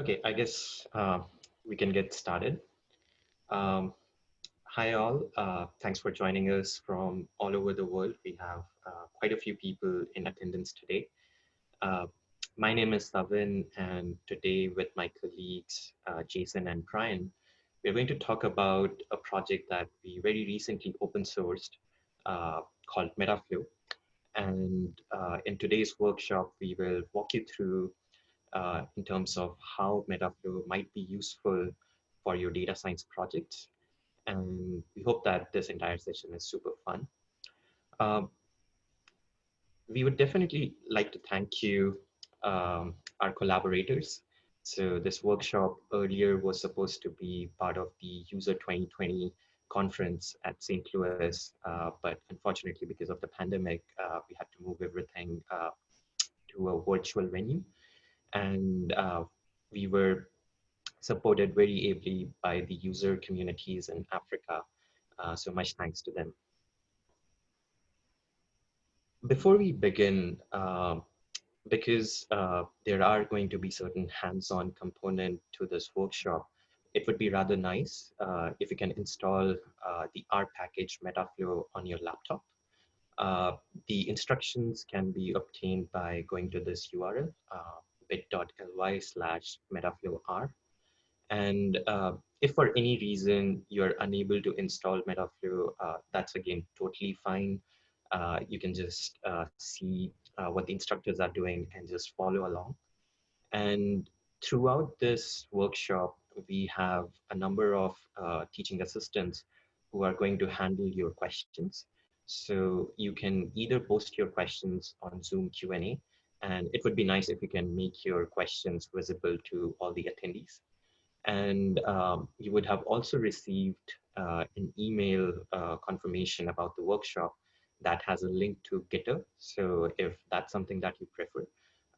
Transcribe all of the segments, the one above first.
Okay, I guess uh, we can get started. Um, hi all, uh, thanks for joining us from all over the world. We have uh, quite a few people in attendance today. Uh, my name is Savin and today with my colleagues, uh, Jason and Brian, we're going to talk about a project that we very recently open sourced uh, called Metaflow. And in today's workshop, we will walk you through uh, in terms of how Metaflow might be useful for your data science projects. And we hope that this entire session is super fun. Um, we would definitely like to thank you, um, our collaborators. So this workshop earlier was supposed to be part of the User 2020 conference at St. Louis, uh, but unfortunately because of the pandemic, uh, we had to move everything uh, to a virtual venue and uh, we were supported very ably by the user communities in Africa. Uh, so much thanks to them. Before we begin, uh, because uh, there are going to be certain hands-on component to this workshop, it would be rather nice uh, if you can install uh, the R package Metaflow on your laptop. the instructions can be obtained by going to this URL, bit.ly slash metaflowr. And uh, if for any reason you're unable to install Metaflow, uh, that's again totally fine. Uh, you can just uh, see uh, what the instructors are doing and just follow along. And throughout this workshop, we have a number of uh, teaching assistants who are going to handle your questions. So you can either post your questions on Zoom Q&A and it would be nice if you can make your questions visible to all the attendees. And um, you would have also received uh, an email uh, confirmation about the workshop that has a link to Gitter. So if that's something that you prefer,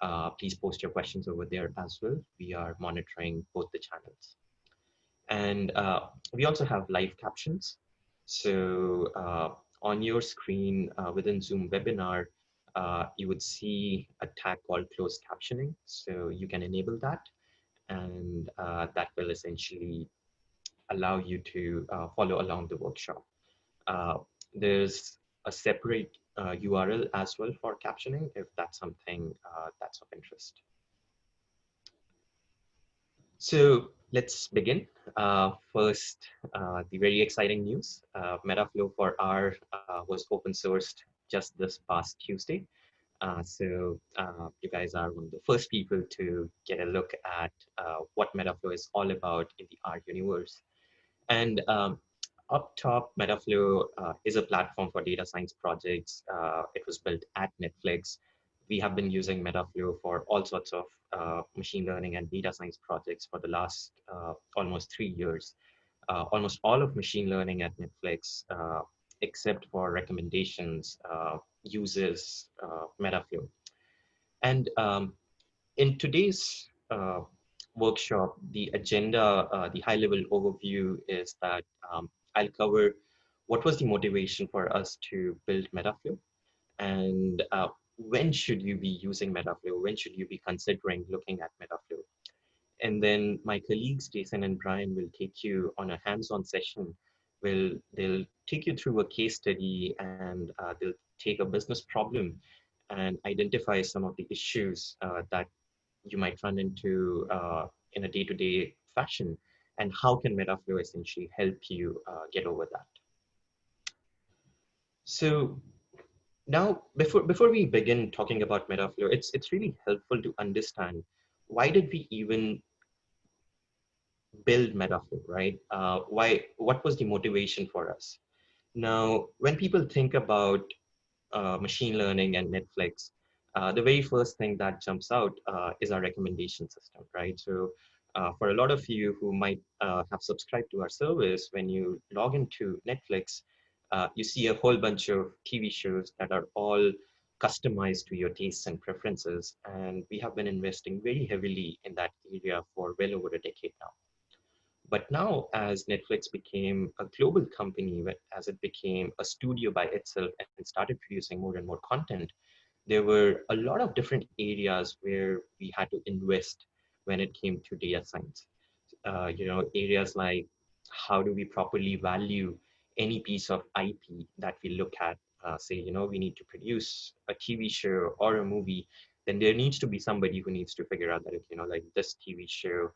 uh, please post your questions over there as well. We are monitoring both the channels. And uh, we also have live captions. So uh, on your screen uh, within Zoom webinar, uh, you would see a tag called closed captioning. So you can enable that and uh, that will essentially allow you to uh, follow along the workshop. Uh, there's a separate URL uh, as well for captioning if that's something uh, that's of interest. So let's begin. first, the very exciting news. Metaflow for R was open sourced just this past Tuesday. Uh, so uh, you guys are one of the first people to get a look at uh, what Metaflow is all about in the R universe. And um, up top, Metaflow uh, is a platform for data science projects. Uh, it was built at Netflix. We have been using Metaflow for all sorts of uh, machine learning and data science projects for the last almost three years. almost all of machine learning at Netflix except for recommendations, uh, uses uh, Metaflow. And um, in today's uh, workshop, the agenda, the high level overview is that um, I'll cover what was the motivation for us to build Metaflow and uh, when should you be using Metaflow? When should you be considering looking at Metaflow? And then my colleagues, Jason and Brian, will take you on a hands-on session will they'll take you through a case study and uh, they'll take a business problem and identify some of the issues uh, that you might run into uh, in a day-to-day -day fashion and how can Metaflow essentially help you uh, get over that. So now before before we begin talking about Metaflow, it's it's really helpful to understand why did we even build Metaflow, right? Uh, why? What was the motivation for us? Now, when people think about uh, machine learning and Netflix, uh, the very first thing that jumps out uh, is our recommendation system, right? So uh, for a lot of you who might uh, have subscribed to our service, when you log into Netflix, you see a whole bunch of TV shows that are all customized to your tastes and preferences. And we have been investing very heavily in that area for well over a decade now. But now, as Netflix became a global company, as it became a studio by itself and started producing more and more content, there were a lot of different areas where we had to invest when it came to data science. Uh, you know, areas like how do we properly value any piece of IP that we look at, uh, say, you know, we need to produce a TV show or a movie, then there needs to be somebody who needs to figure out that, you know, like this TV show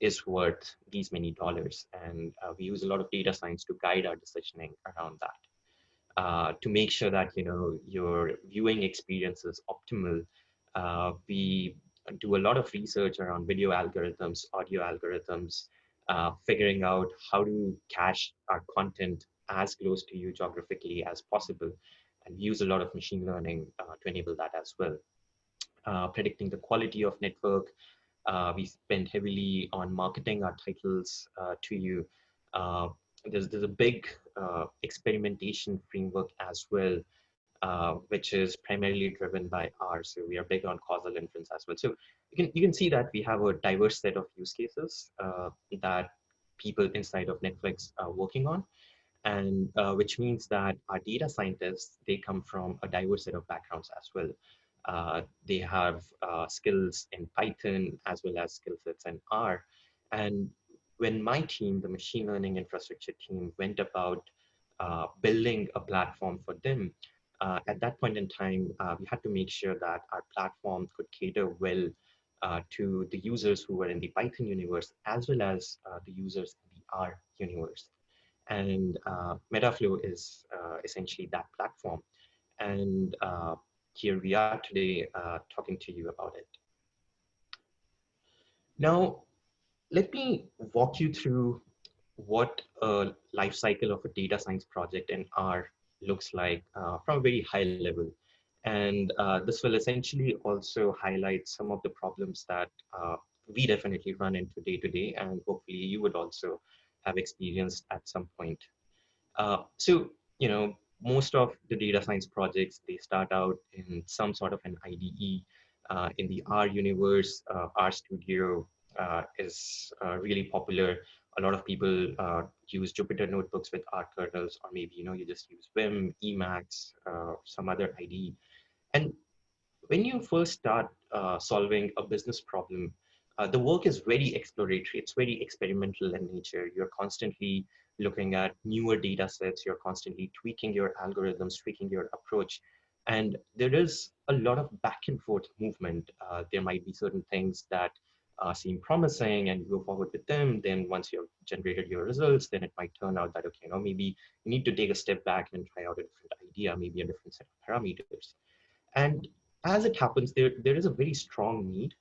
is worth these many dollars. And uh, we use a lot of data science to guide our decisioning around that. Uh, to make sure that you know your viewing experience is optimal, uh, we do a lot of research around video algorithms, audio algorithms, uh, figuring out how to cache our content as close to you geographically as possible, and we use a lot of machine learning uh, to enable that as well. Uh, predicting the quality of network, we spend heavily on marketing our titles uh, to you. Uh, there's, there's a big uh, experimentation framework as well, uh, which is primarily driven by R. So we are big on causal inference as well. So you can, you can see that we have a diverse set of use cases uh, that people inside of Netflix are working on. And which means that our data scientists, they come from a diverse set of backgrounds as well. Uh, they have uh, skills in Python as well as skill sets in R. And when my team, the machine learning infrastructure team, went about uh, building a platform for them, uh, at that point in time, uh, we had to make sure that our platform could cater well to the users who were in the Python universe as well as the users in the R universe. And Metaflow is essentially that platform. And here we are today uh, talking to you about it. Now, let me walk you through what a life cycle of a data science project in R looks like uh, from a very high level. And uh, this will essentially also highlight some of the problems that uh, we definitely run into day to day, and hopefully you would also have experienced at some point. Uh, so, you know, most of the data science projects, they start out in some sort of an IDE. Uh, in the R universe, uh, Studio uh, is uh, really popular. A lot of people uh, use Jupyter notebooks with R kernels, or maybe you know you just use Vim, Emacs, uh, some other IDE. And when you first start solving a business problem, the work is very exploratory. It's very experimental in nature. You're constantly looking at newer data sets, you're constantly tweaking your algorithms, tweaking your approach. And there is a lot of back and forth movement. Uh, there might be certain things that uh, seem promising and you go forward with them. Then once you've generated your results, then it might turn out that, okay, know, maybe you need to take a step back and try out a different idea, maybe a different set of parameters. And as it happens, there, there is a very strong need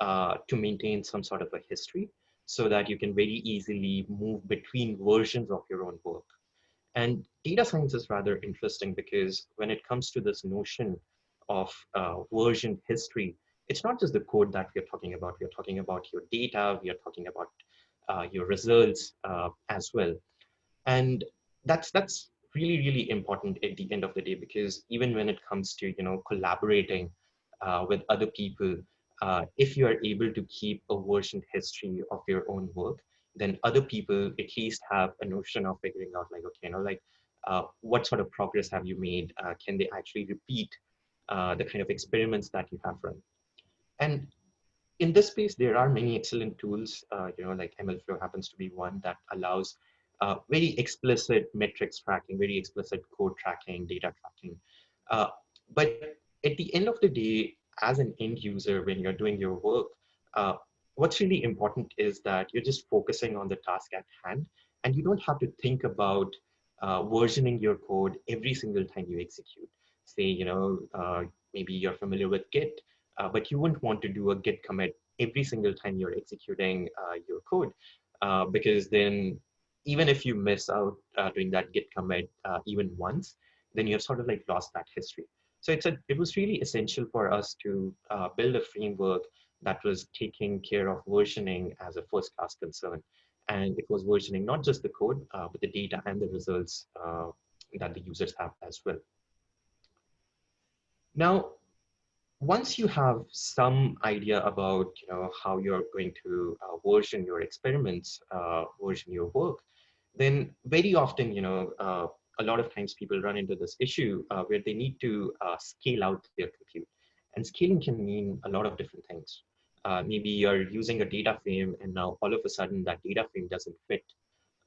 uh, to maintain some sort of a history so that you can very easily move between versions of your own work. And data science is rather interesting because when it comes to this notion of uh, version history, it's not just the code that we are talking about. We are talking about your data. We are talking about uh, your results uh, as well. And that's that's really really important at the end of the day because even when it comes to you know collaborating uh, with other people, uh, if you are able to keep a version history of your own work, then other people at least have a notion of figuring out like, okay, you know, like uh, what sort of progress have you made? Uh, can they actually repeat uh, the kind of experiments that you have run? And in this space, there are many excellent tools, uh, you know, like MLflow happens to be one that allows uh, very explicit metrics tracking, very explicit code tracking, data tracking. but at the end of the day, as an end user, when you're doing your work, uh, what's really important is that you're just focusing on the task at hand and you don't have to think about uh, versioning your code every single time you execute. Say, you know, uh, maybe you're familiar with Git, uh, but you wouldn't want to do a Git commit every single time you're executing uh, your code uh, because then even if you miss out doing that Git commit even once, then you have sort of like lost that history. So it's a, it was really essential for us to uh, build a framework that was taking care of versioning as a first class concern. And it was versioning not just the code, uh, but the data and the results uh, that the users have as well. Now, once you have some idea about you know, how you're going to uh, version your experiments, uh, version your work, then very often, you know, uh, a lot of times people run into this issue uh, where they need to uh, scale out their compute. And scaling can mean a lot of different things. uh, maybe you're using a data frame and now all of a sudden that data frame doesn't fit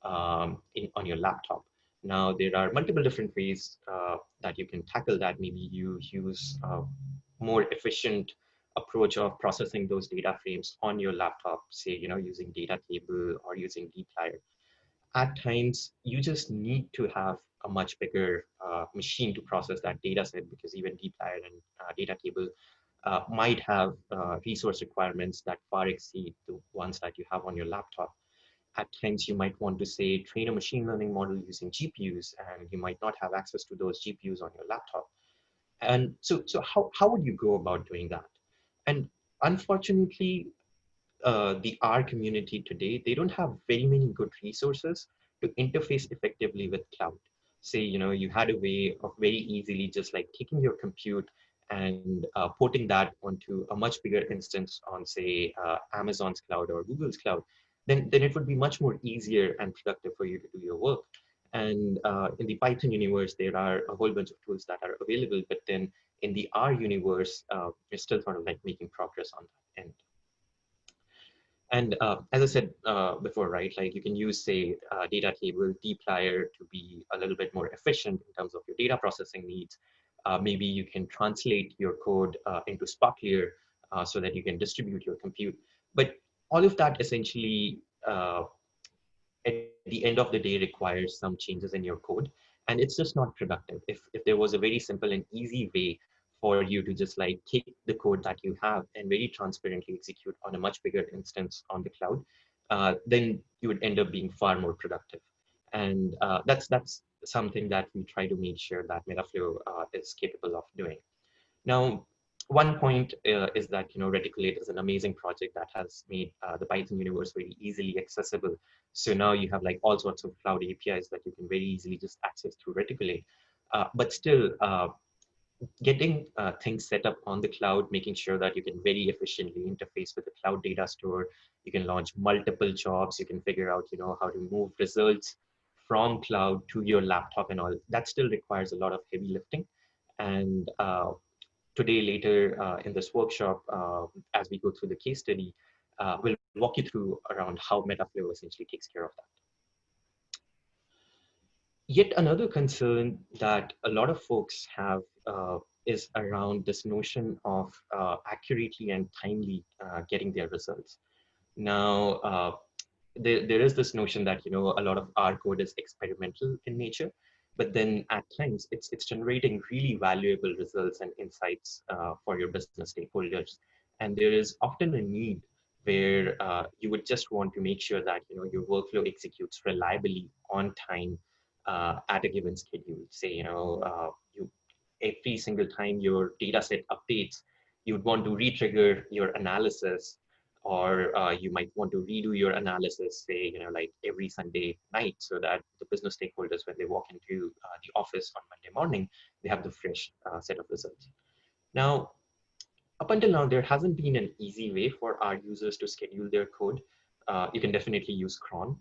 um, in, on your laptop. Now there are multiple different ways uh, that you can tackle that. Maybe you use a more efficient approach of processing those data frames on your laptop, say, you know, using data table or using dplyr. At times, you just need to have a much bigger uh, machine to process that data set because even dplyr and uh, data table uh, might have uh, resource requirements that far exceed the ones that you have on your laptop. At times, you might want to say train a machine learning model using GPUs, and you might not have access to those GPUs on your laptop. And so, so how, how would you go about doing that? And unfortunately, uh, the R community today, they don't have very many good resources to interface effectively with cloud. Say, you know, you had a way of very easily just like taking your compute and uh, porting that onto a much bigger instance on say uh, Amazon's cloud or Google's cloud, then, then it would be much more easier and productive for you to do your work. And uh, in the Python universe, there are a whole bunch of tools that are available, but then in the R universe, uh, we're still sort of like making progress on that end. And uh, as I said uh, before, right, like you can use say data table dplyr to be a little bit more efficient in terms of your data processing needs. Uh, maybe you can translate your code uh, into sparklyr uh, so that you can distribute your compute. But all of that essentially, at the end of the day, requires some changes in your code. And it's just not productive. If, if there was a very simple and easy way for you to just like take the code that you have and very transparently execute on a much bigger instance on the cloud, uh, then you would end up being far more productive. And uh, that's that's something that we try to make sure that Metaflow uh, is capable of doing. Now, one point uh, is that you know Reticulate is an amazing project that has made uh, the Python universe very easily accessible. So now you have like all sorts of cloud APIs that you can very easily just access through Reticulate. Uh, but still, getting uh, things set up on the cloud, making sure that you can very efficiently interface with the cloud data store. You can launch multiple jobs. You can figure out you know how to move results from cloud to your laptop and all, that still requires a lot of heavy lifting. And uh, today, later uh, in this workshop, uh, as we go through the case study, uh, we'll walk you through around how Metaflow essentially takes care of that. Yet another concern that a lot of folks have uh, is around this notion of uh, accurately and timely getting their results. Now, there, there is this notion that you know a lot of R code is experimental in nature, but then at times it's it's generating really valuable results and insights uh, for your business stakeholders. And there is often a need where uh, you would just want to make sure that you know your workflow executes reliably on time uh, at a given schedule. Say you know uh, you every single time your data set updates, you'd want to retrigger your analysis or uh, you might want to redo your analysis, say, you know, like every Sunday night, so that the business stakeholders, when they walk into uh, the office on Monday morning, they have the fresh uh, set of results. Now, up until now, there hasn't been an easy way for our users to schedule their code. Uh, you can definitely use cron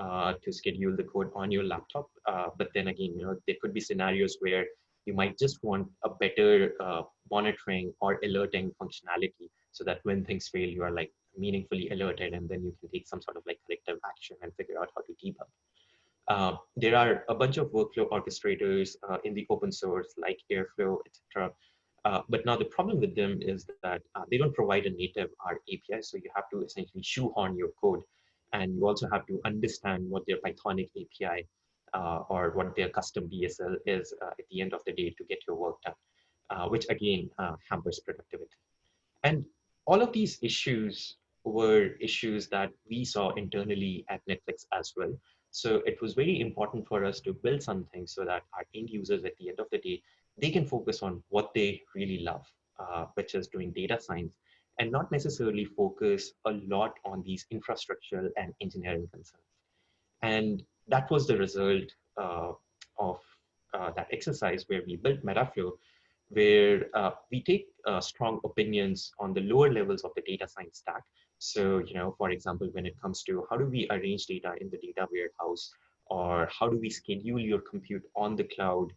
uh, to schedule the code on your laptop. Uh, but then again, you know, there could be scenarios where you might just want a better monitoring or alerting functionality so that when things fail, you are like meaningfully alerted and then you can take some sort of like corrective action and figure out how to debug. Uh, there are a bunch of workflow orchestrators uh, in the open source like Airflow, etc. Uh, but now the problem with them is that uh, they don't provide a native R API, so you have to essentially shoehorn your code, and you also have to understand what their Pythonic API uh, or what their custom DSL is uh, at the end of the day to get your work done, which again hampers productivity. And all of these issues were issues that we saw internally at Netflix as well. So it was very important for us to build something so that our end users at the end of the day, they can focus on what they really love, uh, which is doing data science and not necessarily focus a lot on these infrastructural and engineering concerns. And that was the result uh, of uh, that exercise where we built Metaflow, where uh, we take uh, strong opinions on the lower levels of the data science stack so, you know, for example, when it comes to how do we arrange data in the data warehouse, or how do we schedule your compute on the cloud?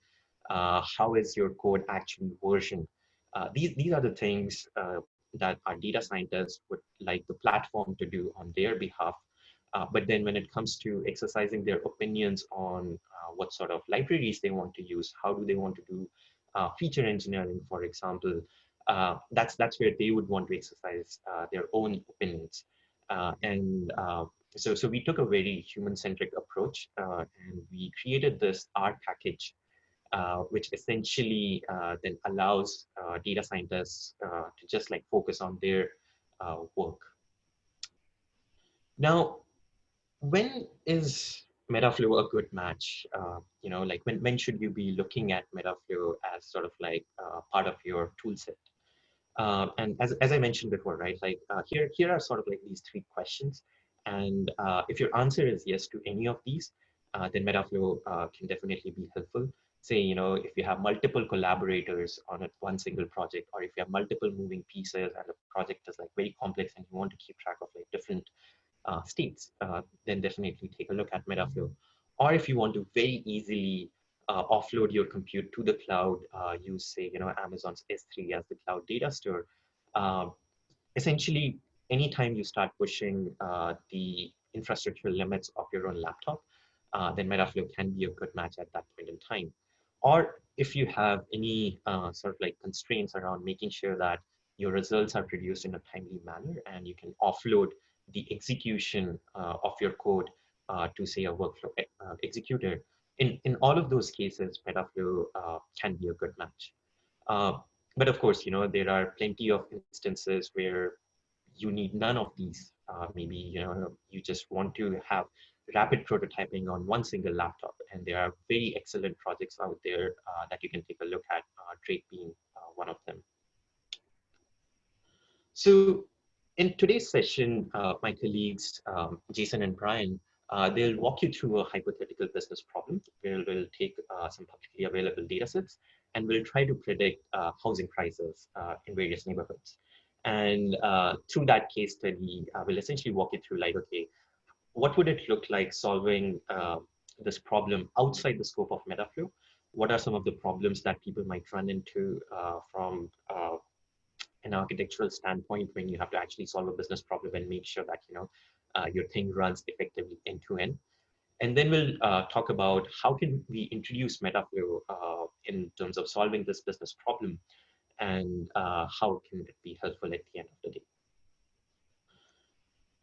Uh, how is your code actually versioned? Uh, these, these are the things that our data scientists would like the platform to do on their behalf. Uh, but then when it comes to exercising their opinions on uh, what sort of libraries they want to use, how do they want to do uh, feature engineering, for example, uh, that's that's where they would want to exercise uh, their own opinions. Uh, and so, so we took a very human-centric approach and we created this R package which essentially uh, then allows uh, data scientists to just like focus on their work. Now, when is Metaflow a good match? you know, like when, when should you be looking at Metaflow as sort of like part of your tool set? Uh, and as, as I mentioned before, right, like uh, here, here are sort of like these three questions. And uh, if your answer is yes to any of these, then Metaflow can definitely be helpful say, you know, if you have multiple collaborators on a, one single project, or if you have multiple moving pieces and the project is like very complex and you want to keep track of like different uh, states, uh, then definitely take a look at Metaflow. Or if you want to very easily uh, offload your compute to the cloud, uh, use say, you know, Amazon's S3 as the cloud data store. Um, essentially, anytime you start pushing uh, the infrastructure limits of your own laptop, uh, then Metaflow can be a good match at that point in time or if you have any uh, sort of like constraints around making sure that your results are produced in a timely manner and you can offload the execution uh, of your code uh, to say a workflow uh, executor. In, in all of those cases, Metaflow uh, can be a good match. Uh, but of course, you know, there are plenty of instances where you need none of these. maybe, you know, you just want to have rapid prototyping on one single laptop. And there are very excellent projects out there uh, that you can take a look at, uh, Drake being uh, one of them. So in today's session, uh, my colleagues, um, Jason and Brian, uh, they'll walk you through a hypothetical business problem where we'll take uh, some publicly available data sets and we'll try to predict housing prices in various neighborhoods. And through that case study, we'll essentially walk you through like, okay, what would it look like solving uh, this problem outside the scope of Metaflow? What are some of the problems that people might run into uh, from uh, an architectural standpoint when you have to actually solve a business problem and make sure that you know uh, your thing runs effectively end to end? And then we'll uh, talk about how can we introduce Metaflow uh, in terms of solving this business problem and how can it be helpful at the end of the day.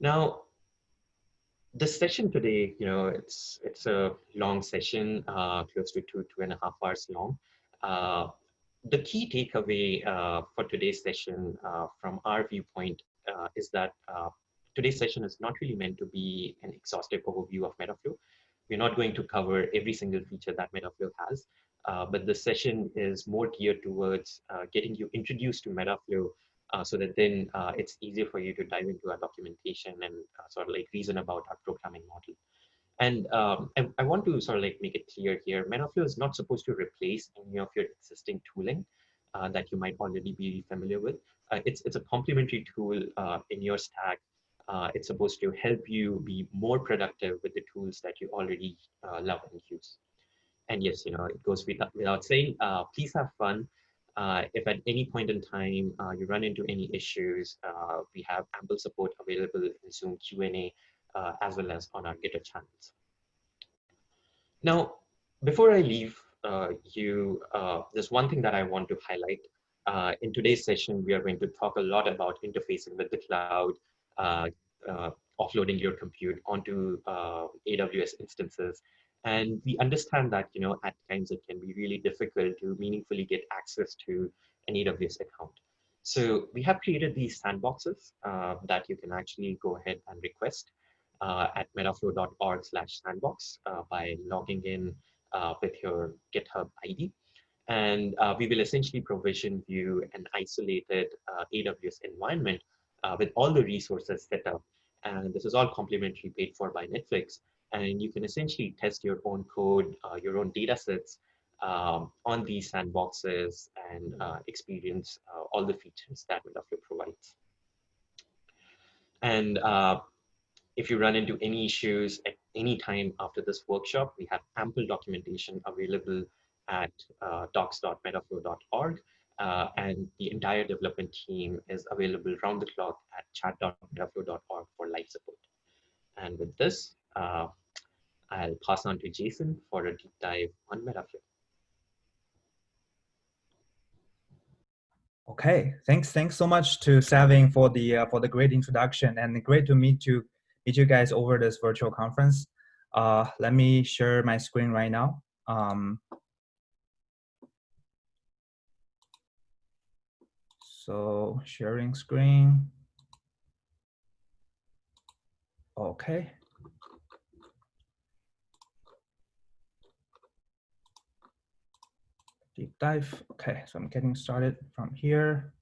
Now, the session today, you know, it's it's a long session, uh, close to two two and a half hours long. Uh, the key takeaway uh, for today's session, uh, from our viewpoint, uh, is that uh, today's session is not really meant to be an exhaustive overview of Metaflow. We're not going to cover every single feature that Metaflow has, but the session is more geared towards getting you introduced to Metaflow uh, so that then uh, it's easier for you to dive into our documentation and uh, sort of like reason about our programming model. And um, I, I, want to sort of like make it clear here, Metaflow is not supposed to replace any of your existing tooling uh, that you might already be familiar with. Uh, it's, it's a complementary tool in your stack. it's supposed to help you be more productive with the tools that you already love and use. And yes, you know, it goes without, without saying, please have fun. Uh, if at any point in time uh, you run into any issues, uh, we have ample support available in Zoom Q&A uh, as well as on our GitHub channels. Now, before I leave uh, you, uh, there's one thing that I want to highlight. in today's session, we are going to talk a lot about interfacing with the cloud, offloading your compute onto AWS instances, and we understand that, you know, at times it can be really difficult to meaningfully get access to an AWS account. So we have created these sandboxes uh, that you can actually go ahead and request uh, at metaflow.org slash sandbox uh, by logging in uh, with your GitHub ID. And uh, we will essentially provision you an isolated uh, AWS environment with all the resources set up. And this is all complimentary paid for by Netflix and you can essentially test your own code, uh, your own data sets um, on these sandboxes and uh, experience uh, all the features that Metaflow provides. And uh, if you run into any issues at any time after this workshop, we have ample documentation available at uh, docs.metaflow.org. uh, and the entire development team is available round the clock at chat.metaflow.org for live support. And with this, uh, I'll pass on to Jason for a deep dive on Metaflow. Okay, thanks. Thanks so much to Savin for the uh, for the great introduction and great to meet you meet you guys over this virtual conference. Uh, let me share my screen right now. Um, so sharing screen. Okay. Deep dive. Okay, so I'm getting started from here.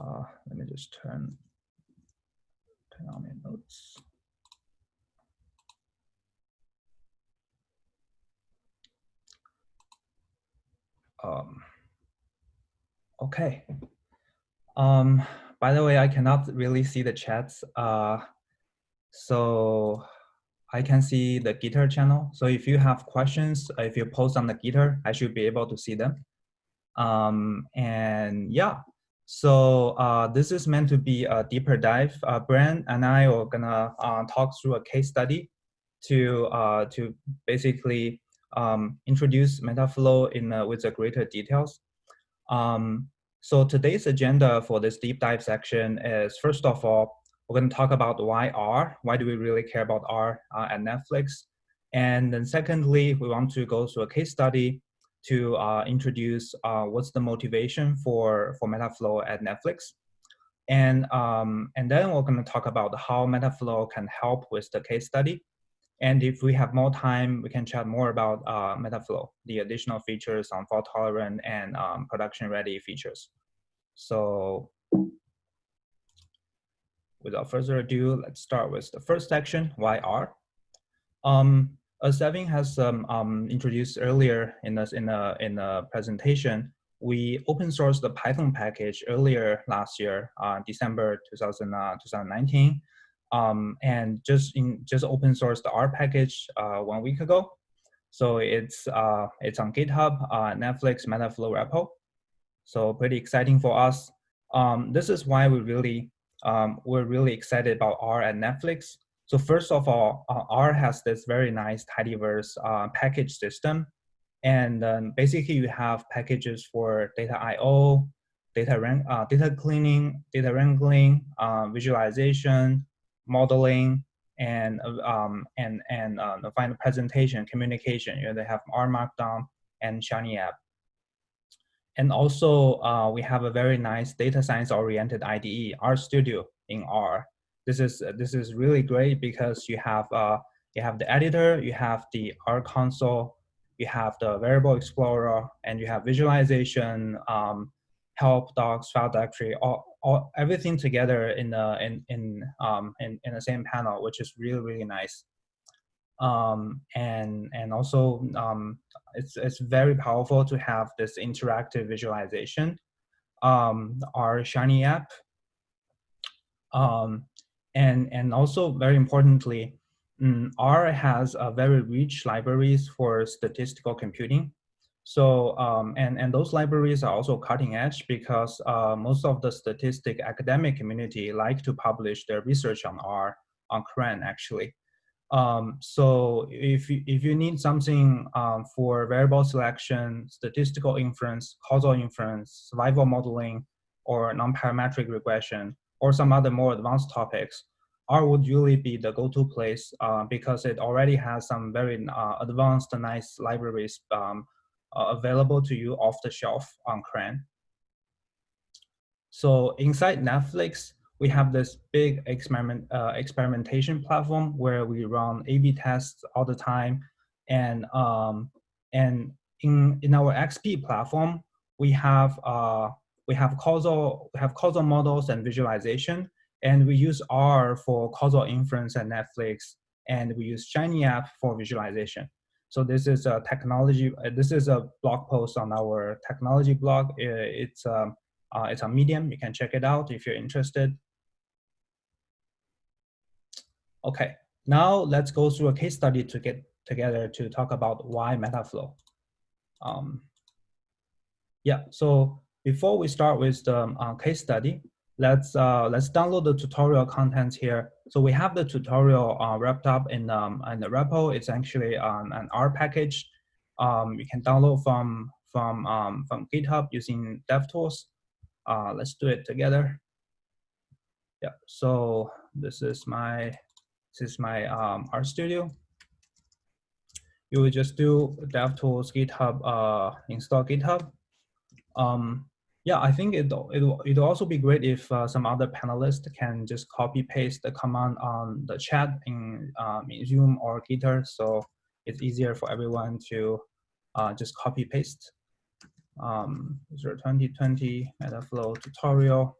Uh, let me just turn, turn on my notes. Um, okay. Um, by the way, I cannot really see the chats. Uh, so I can see the Gitter channel. So if you have questions, if you post on the Gitter, I should be able to see them. Um, and yeah, so uh, this is meant to be a deeper dive. Uh, Brian and I are gonna uh, talk through a case study to uh, to basically um, introduce Metaflow in uh, with the greater details. Um, so today's agenda for this deep dive section is first of all, we're going to talk about why R, why do we really care about R uh, at Netflix? And then secondly, we want to go through a case study to uh, introduce uh, what's the motivation for, for Metaflow at Netflix. And, um, and then we're going to talk about how Metaflow can help with the case study. And if we have more time, we can chat more about uh, Metaflow, the additional features on fault tolerant and um, production ready features. So without further ado, let's start with the first section, why R. Um, as Savin has um, um, introduced earlier in the, in, the, in the presentation, we open sourced the Python package earlier last year, uh, December 2000, uh, 2019 um, and just in just open sourced the R package uh, one week ago. So it's uh, it's on GitHub, uh, Netflix Metaflow repo. So pretty exciting for us. Um, this is why we really um, we're really excited about R at Netflix. So first of all, uh, R has this very nice tidyverse uh, package system. And um, basically you have packages for data I.O., data, uh, data cleaning, data wrangling, uh, visualization, modeling, and um, and and uh, the final presentation, communication. You know, they have R Markdown and Shiny App. And also, uh, we have a very nice data science oriented IDE, R Studio in R. This is this is really great because you have uh, you have the editor, you have the R console, you have the variable explorer, and you have visualization, um, help docs, file directory, all, all everything together in the in in um in, in the same panel, which is really really nice. Um, and and also um, it's it's very powerful to have this interactive visualization. Um, our Shiny app, um, and and also very importantly, um, R has a very rich libraries for statistical computing. So, um, and, and those libraries are also cutting edge because uh, most of the statistic academic community like to publish their research on R, on CRAN actually. Um, so if, if you need something um, for variable selection, statistical inference, causal inference, survival modeling, or non-parametric regression, or some other more advanced topics, R would really be the go-to place uh, because it already has some very uh, advanced, nice libraries um, uh, available to you off the shelf on CRAN. So inside Netflix, we have this big experiment uh, experimentation platform where we run A/B tests all the time, and um, and in in our XP platform, we have uh, we have causal we have causal models and visualization, and we use R for causal inference at Netflix, and we use Shiny app for visualization. So this is a technology, uh, this is a blog post on our technology blog. It's, um, uh, it's on Medium, you can check it out if you're interested. Okay, now let's go through a case study to get together to talk about why Metaflow. Um, yeah, so before we start with the uh, case study, let's uh, let's download the tutorial contents here. So we have the tutorial uh, wrapped up in um, in the repo. It's actually um, an R package. Um, you can download from from um, from GitHub using DevTools. Uh, let's do it together. Yeah. So this is my this is my um, studio. You will just do DevTools GitHub uh, install GitHub. Um, yeah, I think it it'll, it'll also be great if uh, some other panelists can just copy paste the command on the chat in, um, in Zoom or Gitter, so it's easier for everyone to uh, just copy paste. Um, 2020 Metaflow tutorial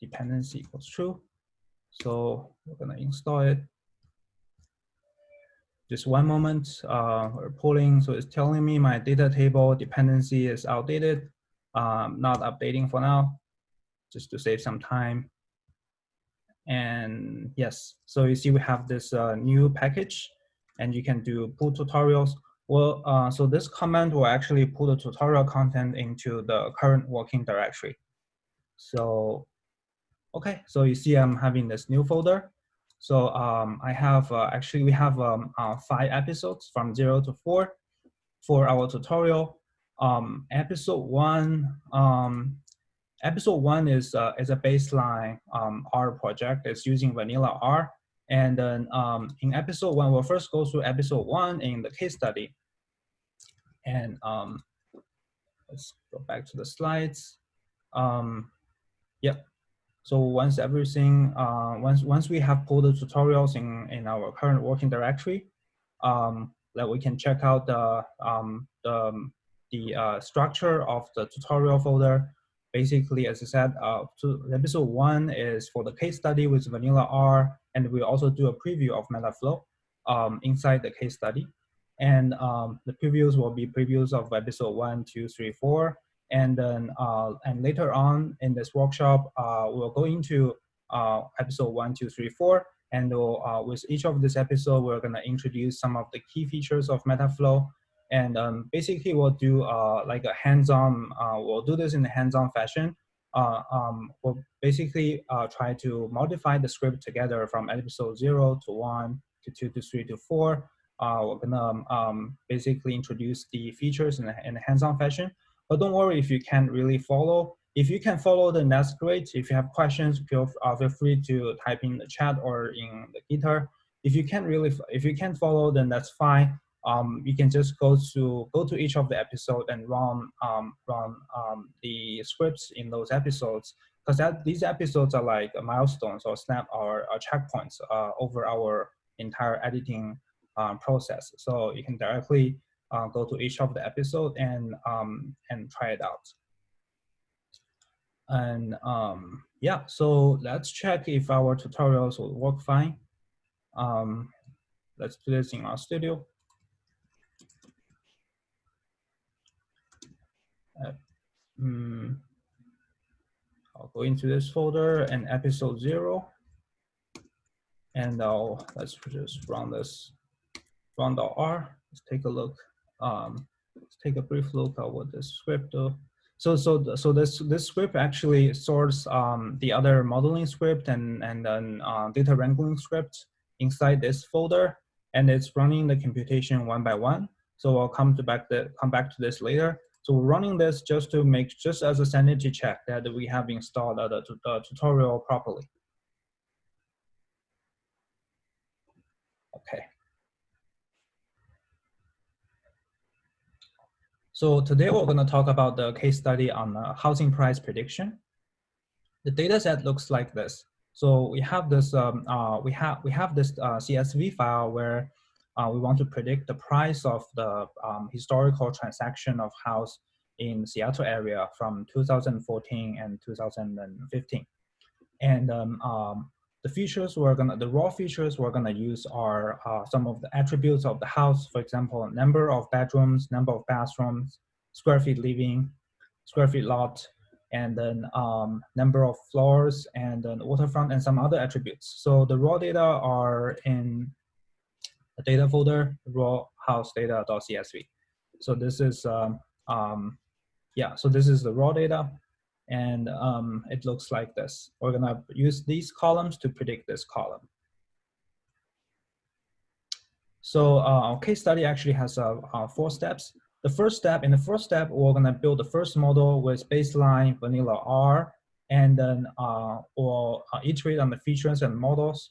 dependency equals true. So we're gonna install it just one moment, uh, we're pulling, so it's telling me my data table dependency is outdated, um, not updating for now, just to save some time. And yes, so you see we have this uh, new package and you can do pull tutorials. Well, uh, so this command will actually pull the tutorial content into the current working directory. So, okay, so you see I'm having this new folder so um, I have, uh, actually we have um, uh, five episodes from zero to four for our tutorial. Um, episode one, um, episode one is, uh, is a baseline um, R project. It's using vanilla R. And then um, in episode one, we'll first go through episode one in the case study. And let's go back to the slides. Um, yep, so once everything, uh, once once we have pulled the tutorials in in our current working directory, um, that we can check out the um, the the uh, structure of the tutorial folder. Basically, as I said, uh, to episode one is for the case study with Vanilla R, and we also do a preview of Metaflow um, inside the case study. And um, the previews will be previews of episode one, two, three, four, and then uh, and later on in this workshop, uh, we'll go into uh, episode one, two, three, four, and we'll, uh, with each of this episode, we're gonna introduce some of the key features of Metaflow, and um, basically we'll do uh, like a hands-on. Uh, we'll do this in a hands-on fashion. Um, we'll basically try to modify the script together from episode zero to one to two to three to four. we're gonna um, basically introduce the features in a, in a hands-on fashion. But don't worry if you can't really follow. If you can follow, then that's great. If you have questions, feel, uh, feel free to type in the chat or in the Gitter. If you can't really, if you can't follow, then that's fine. Um, you can just go to go to each of the episode and run um, run um, the scripts in those episodes because that these episodes are like milestones or snap or, or checkpoints uh, over our entire editing um, process. So you can directly uh, go to each of the episode and um, and try it out. And um, yeah, so let's check if our tutorials will work fine. Um, let's do this in RStudio. Uh, mm, I'll go into this folder and episode zero. And I'll, let's just run this, run the R. Let's take a look um, let's take a brief look at what the script do. So, so, so this, this script actually sorts um, the other modeling script and, and then uh, data wrangling script inside this folder, and it's running the computation one by one. So I'll come to back the, come back to this later. So we're running this just to make, just as a sanity check that we have installed the, the tutorial properly. Okay. So today we're going to talk about the case study on uh, housing price prediction. The data set looks like this. So we have this um, uh, we have we have this uh, CSV file where uh, we want to predict the price of the um, historical transaction of house in Seattle area from 2014 and 2015. And um, um, the features we're gonna, the raw features we're gonna use are uh, some of the attributes of the house, for example, number of bedrooms, number of bathrooms, square feet living, square feet lot, and then um, number of floors and then waterfront and some other attributes. So the raw data are in the data folder, raw house data.csv. So this is um, um, yeah, so this is the raw data and um, it looks like this. We're gonna use these columns to predict this column. So uh, our case study actually has uh, uh, four steps. The first step, in the first step, we're gonna build the first model with baseline vanilla R, and then uh, we'll uh, iterate on the features and models.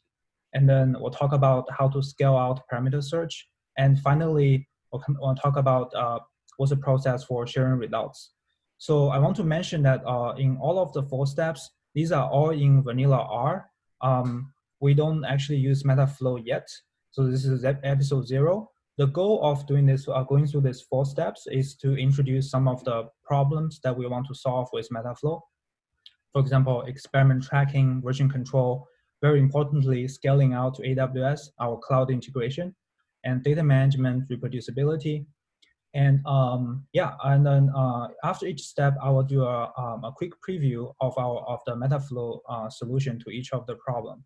And then we'll talk about how to scale out parameter search. And finally, we'll, we'll talk about uh, what's the process for sharing results. So I want to mention that uh, in all of the four steps, these are all in vanilla R. Um, we don't actually use Metaflow yet. So this is episode zero. The goal of doing this, uh, going through these four steps is to introduce some of the problems that we want to solve with Metaflow. For example, experiment tracking, version control, very importantly, scaling out to AWS, our cloud integration, and data management reproducibility, and um, yeah, and then uh, after each step, I will do a, um, a quick preview of our of the Metaflow uh, solution to each of the problem.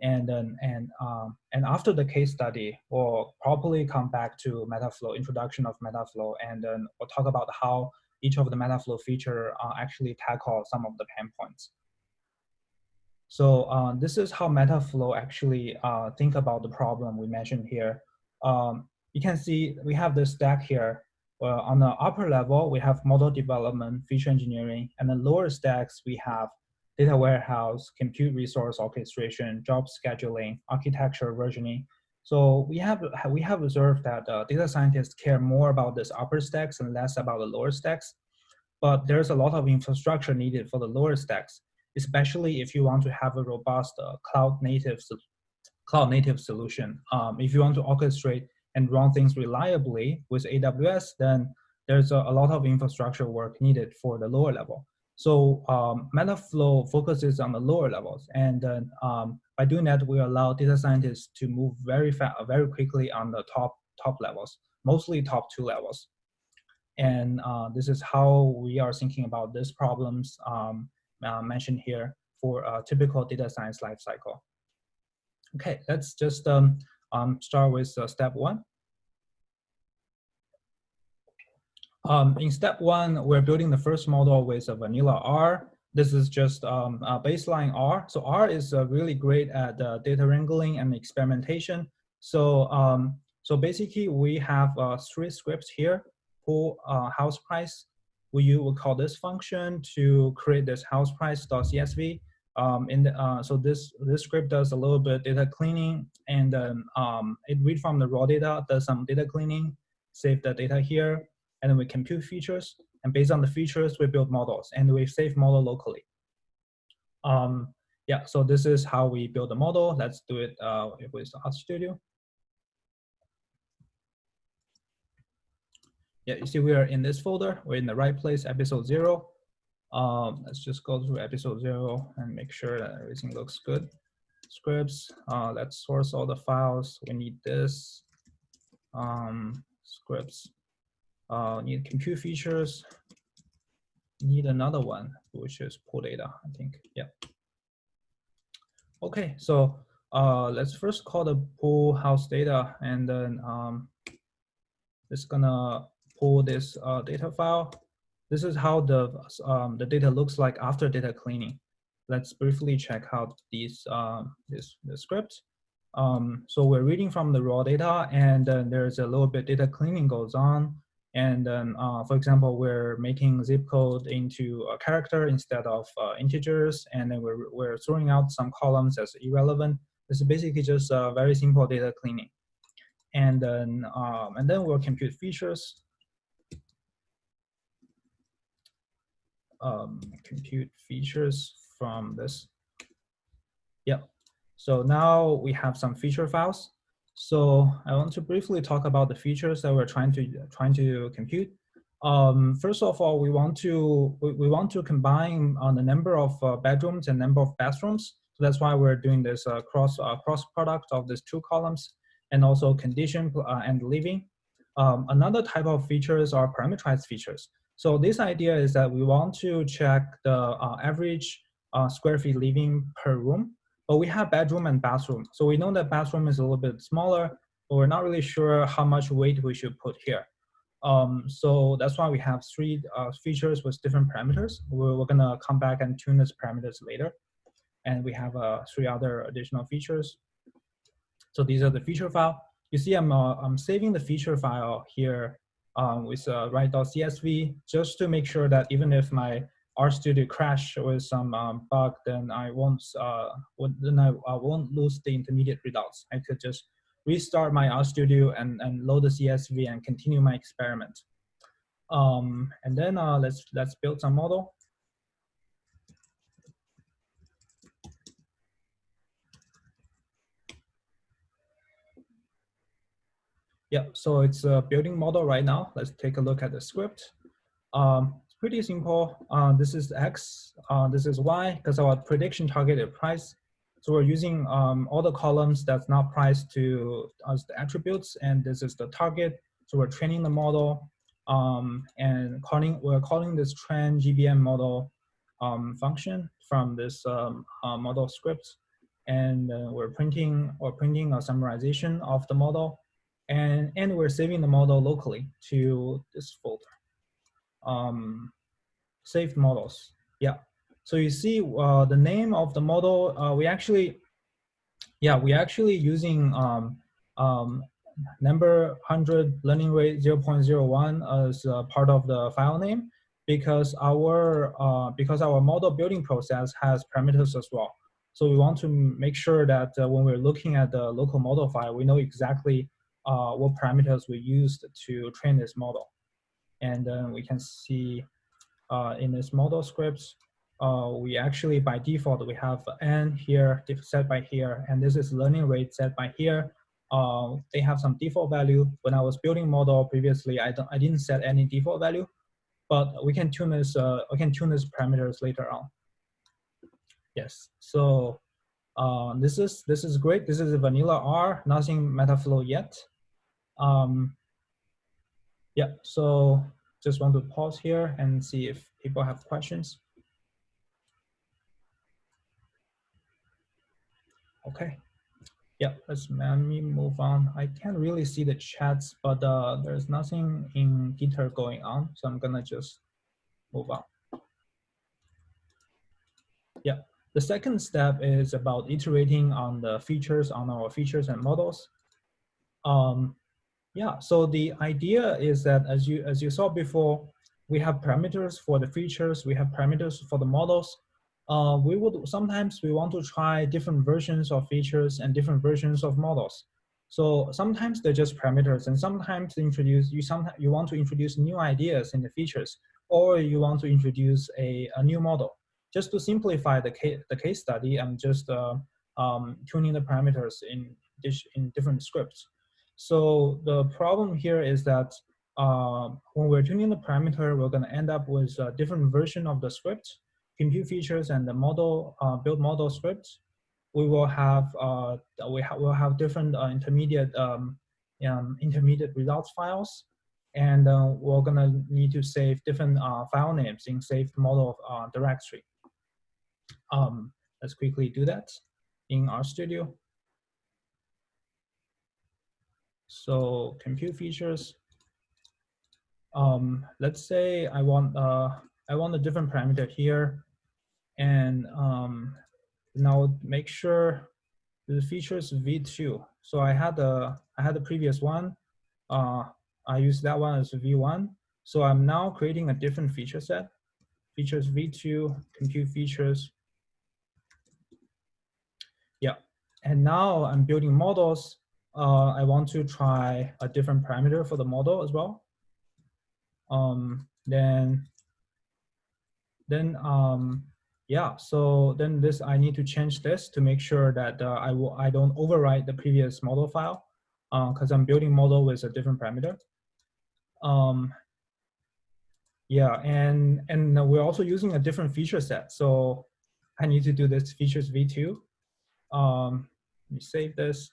And then and um, and after the case study, we'll probably come back to Metaflow, introduction of Metaflow, and then we'll talk about how each of the Metaflow feature uh, actually tackle some of the pain points. So uh, this is how Metaflow actually uh, think about the problem we mentioned here. Um, you can see we have the stack here. Uh, on the upper level, we have model development, feature engineering, and the lower stacks, we have data warehouse, compute resource orchestration, job scheduling, architecture versioning. So we have we have observed that uh, data scientists care more about this upper stacks and less about the lower stacks. But there's a lot of infrastructure needed for the lower stacks, especially if you want to have a robust uh, cloud native cloud native solution. Um, if you want to orchestrate and run things reliably with AWS, then there's a, a lot of infrastructure work needed for the lower level. So um, Metaflow focuses on the lower levels, and um, by doing that, we allow data scientists to move very fast, very quickly on the top top levels, mostly top two levels. And uh, this is how we are thinking about these problems um, uh, mentioned here for a typical data science lifecycle. Okay, let's just um, um, start with uh, step one. Um, in step one, we're building the first model with a vanilla R. This is just um, a baseline R. So R is uh, really great at uh, data wrangling and experimentation. So, um, so basically we have uh, three scripts here for uh, house price. We will call this function to create this house price.csv. Um, in the, uh, so this this script does a little bit data cleaning and um, it read from the raw data, does some data cleaning, save the data here, and then we compute features. And based on the features, we build models and we save model locally. Um, yeah, so this is how we build a model. Let's do it uh, with RStudio. Yeah, you see we are in this folder. We're in the right place, episode zero. Um, let's just go through episode zero and make sure that everything looks good. Scripts, uh, let's source all the files. We need this, um, scripts, uh, need compute features, need another one, which is pool data, I think, yeah. Okay, so uh, let's first call the pool house data and then um, it's gonna pull this uh, data file this is how the, um, the data looks like after data cleaning. Let's briefly check out these, um, this, the script. Um, so we're reading from the raw data and then there's a little bit data cleaning goes on. And then, uh, for example, we're making zip code into a character instead of uh, integers. And then we're, we're throwing out some columns as irrelevant. This is basically just a very simple data cleaning. And then, um, and then we'll compute features. um, compute features from this. Yeah, so now we have some feature files. So I want to briefly talk about the features that we're trying to trying to compute. Um, first of all, we want to we, we want to combine on uh, the number of uh, bedrooms and number of bathrooms. So that's why we're doing this uh, cross uh, cross product of these two columns, and also condition uh, and living. Um, another type of features are parameterized features. So this idea is that we want to check the uh, average square feet living per room, but we have bedroom and bathroom. So we know that bathroom is a little bit smaller, but we're not really sure how much weight we should put here. Um, so that's why we have three uh, features with different parameters. We're, we're, gonna come back and tune these parameters later. And we have uh, three other additional features. So these are the feature file. You see I'm, uh, I'm saving the feature file here um, with uh, write.csv just to make sure that even if my RStudio crash with some um, bug, then I won't uh, then I, I won't lose the intermediate results. I could just restart my RStudio and, and load the CSV and continue my experiment. Um, and then uh, let's let's build some model. Yeah, so it's a building model right now. Let's take a look at the script. Um, pretty simple. Uh, this is X, uh, this is Y, because our prediction targeted price. So we're using um, all the columns that's not priced to as the attributes, and this is the target. So we're training the model, um, and calling we're calling this train GBM model um, function from this um, uh, model script, and uh, we're printing or printing a summarization of the model and, and we're saving the model locally to this folder. Um, saved models, yeah. So you see uh, the name of the model, uh, we actually, yeah, we actually using um, um, number 100 learning rate 0.01 as part of the file name because our uh, because our model building process has parameters as well. So we want to make sure that uh, when we're looking at the local model file, we know exactly uh, what parameters we used to train this model. And then we can see uh, in this model scripts, uh, we actually by default, we have n here set by here, and this is learning rate set by here. Uh, they have some default value. When I was building model previously, I, don't, I didn't set any default value, but we can tune this, uh, we can tune these parameters later on. Yes, so uh, this is this is great. This is a vanilla R, nothing Metaflow yet. Um, yeah, so just want to pause here and see if people have questions. Okay. Yeah, let's let me move on. I can't really see the chats, but uh, there's nothing in Gitter going on, so I'm gonna just move on. Yeah, the second step is about iterating on the features on our features and models. Um, yeah, so the idea is that as you as you saw before, we have parameters for the features, we have parameters for the models. Uh, we would sometimes we want to try different versions of features and different versions of models. So sometimes they're just parameters, and sometimes introduce you sometimes you want to introduce new ideas in the features, or you want to introduce a, a new model. Just to simplify the case the case study, I'm just uh, um, tuning the parameters in in different scripts. So the problem here is that uh, when we're tuning the parameter, we're going to end up with a different version of the script, compute features, and the model uh, build model script. We will have uh, we ha will have different uh, intermediate um, um, intermediate results files, and uh, we're going to need to save different uh, file names in saved model directory. Um, let's quickly do that in RStudio. So compute features. Um, let's say I want uh, I want a different parameter here, and um, now make sure the features v2. So I had the I had the previous one. Uh, I use that one as v1. So I'm now creating a different feature set. Features v2 compute features. Yeah, and now I'm building models uh, I want to try a different parameter for the model as well. Um, then, then um, yeah, so then this, I need to change this to make sure that uh, I, will, I don't overwrite the previous model file because uh, I'm building model with a different parameter. Um, yeah, and, and we're also using a different feature set. So I need to do this features v2. Um, let me save this.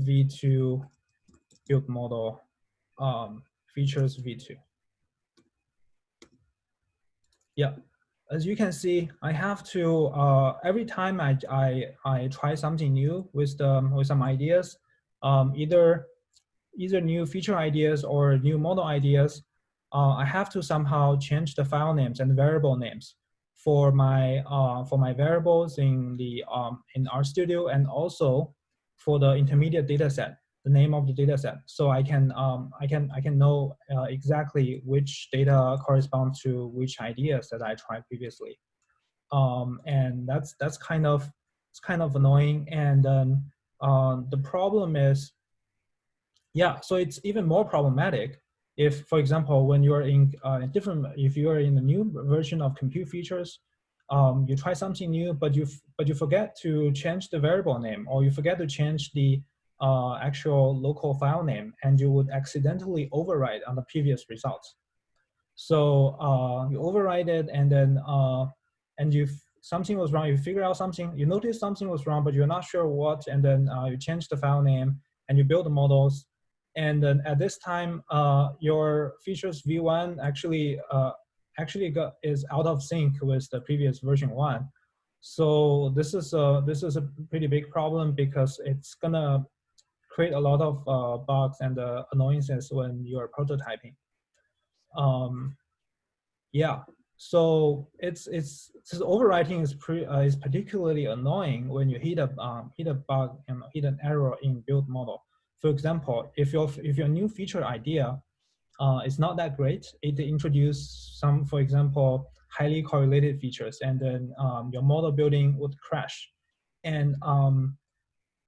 V2 build model um, features V2. Yeah, as you can see, I have to, uh, every time I, I, I try something new with, the, with some ideas, um, either either new feature ideas or new model ideas, uh, I have to somehow change the file names and variable names for my uh, for my variables in the um, in RStudio and also for the intermediate data set, the name of the data set. So I can um, I can I can know uh, exactly which data corresponds to which ideas that I tried previously. Um, and that's that's kind of it's kind of annoying. And then uh, the problem is, yeah, so it's even more problematic if, for example, when you're in uh, different, if you are in a new version of compute features, um, you try something new, but you but you forget to change the variable name, or you forget to change the uh, actual local file name, and you would accidentally override on the previous results. So uh, you override it, and then uh, and you something was wrong, you figure out something, you notice something was wrong, but you're not sure what, and then uh, you change the file name, and you build the models, and then at this time, uh, your features v1 actually uh, actually got, is out of sync with the previous version one. So this is a this is a pretty big problem because it's gonna create a lot of uh, bugs and uh, annoyances when you are prototyping. Um, yeah, so it's it's this overwriting is pre, uh, is particularly annoying when you hit a um, hit a bug and hit an error in build model. For example, if your if your new feature idea uh, is not that great, it introduce some, for example, highly correlated features, and then um, your model building would crash. And um,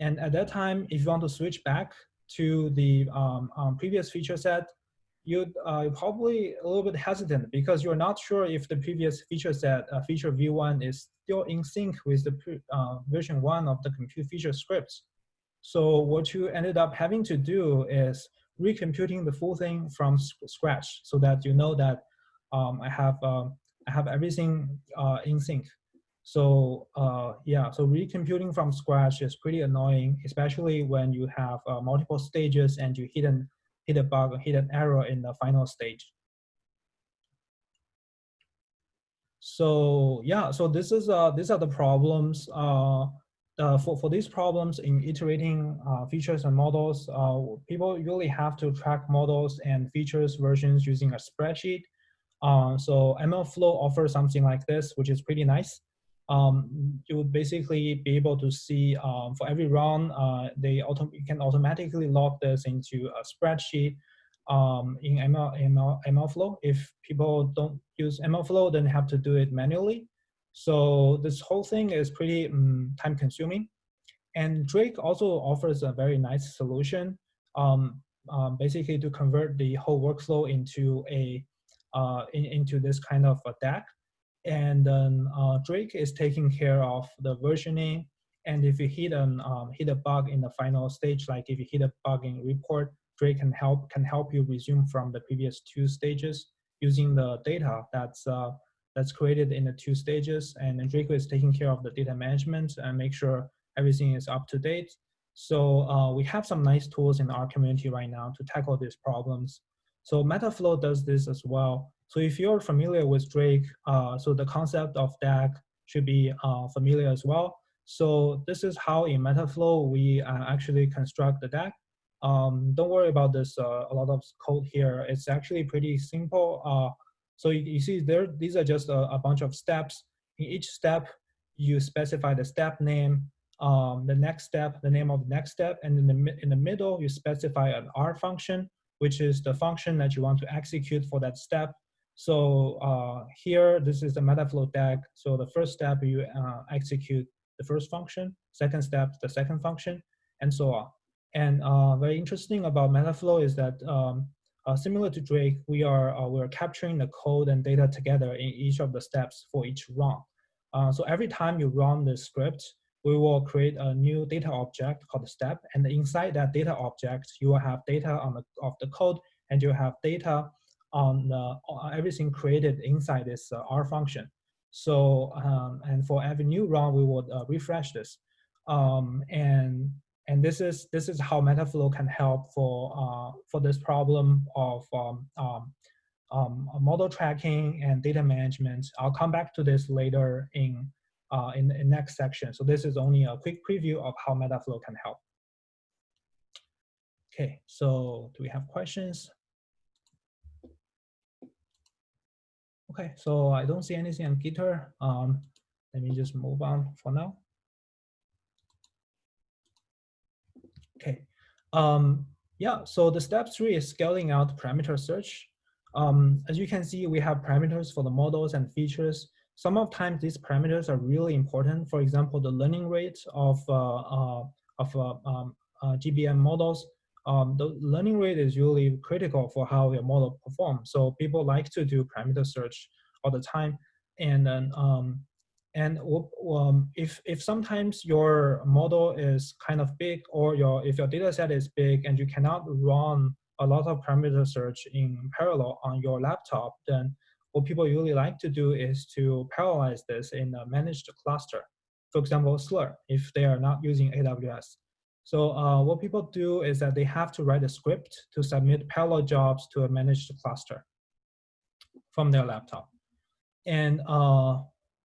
and at that time, if you want to switch back to the um, um previous feature set, you'd uh, probably a little bit hesitant because you're not sure if the previous feature set, uh, feature v1 is still in sync with the uh, version one of the compute feature scripts. So what you ended up having to do is recomputing the full thing from scratch so that you know that um, I have uh, I have everything uh, in sync. So uh, yeah, so recomputing from scratch is pretty annoying, especially when you have uh, multiple stages and you hit an hit a bug, hit an error in the final stage. So yeah, so this is uh, these are the problems uh, uh, for, for these problems in iterating uh, features and models, uh, people usually have to track models and features versions using a spreadsheet. Uh, so MLflow offers something like this, which is pretty nice. Um, you would basically be able to see um, for every run, uh, they auto you can automatically log this into a spreadsheet um, in ML, ML, MLflow. If people don't use MLflow, then have to do it manually. So this whole thing is pretty um, time consuming. And Drake also offers a very nice solution, um, um, basically to convert the whole workflow into a uh, in, into this kind of a DAG. And then uh, Drake is taking care of the versioning. And if you hit an um, hit a bug in the final stage, like if you hit a bug in report, Drake can help can help you resume from the previous two stages using the data that's uh, that's created in the two stages. And Drake is taking care of the data management and make sure everything is up to date. So uh, we have some nice tools in our community right now to tackle these problems. So Metaflow does this as well. So if you're familiar with Drake, uh, so the concept of DAG should be uh, familiar as well. So this is how in Metaflow we uh, actually construct the DAG. Um, don't worry about this, uh, a lot of code here. It's actually pretty simple. So you, you see there, these are just a, a, bunch of steps. In each step, you specify the step name, um, the next step, the name of the next step, and in the, in the middle, you specify an R function, which is the function that you want to execute for that step. So uh, here, this is the Metaflow DAG. So the first step, you uh, execute the first function, second step, the second function, and so on. And uh, very interesting about Metaflow is that um, uh, similar to Drake, we are uh, we're capturing the code and data together in each of the steps for each run. Uh, so every time you run the script, we will create a new data object called step, and inside that data object, you will have data on the of the code, and you have data on the, everything created inside this uh, R function. So um, and for every new run, we would uh, refresh this, um, and and this is this is how Metaflow can help for uh, for this problem of um, um, um, model tracking and data management. I'll come back to this later in uh, in the next section. So this is only a quick preview of how Metaflow can help. Okay, so do we have questions? Okay, so I don't see anything on Gitter. Um, let me just move on for now. Okay, um, yeah, so the step three is scaling out parameter search. Um, as you can see, we have parameters for the models and features. Some of times these parameters are really important. For example, the learning rate of, uh, uh, of uh, um, uh, GBM models um, the learning rate is really critical for how your model performs. So people like to do parameter search all the time. And then, um, and um, if, if sometimes your model is kind of big or your, if your data set is big and you cannot run a lot of parameter search in parallel on your laptop, then what people usually like to do is to parallelize this in a managed cluster. For example, Slurm, if they are not using AWS. So uh, what people do is that they have to write a script to submit parallel jobs to a managed cluster from their laptop. And uh,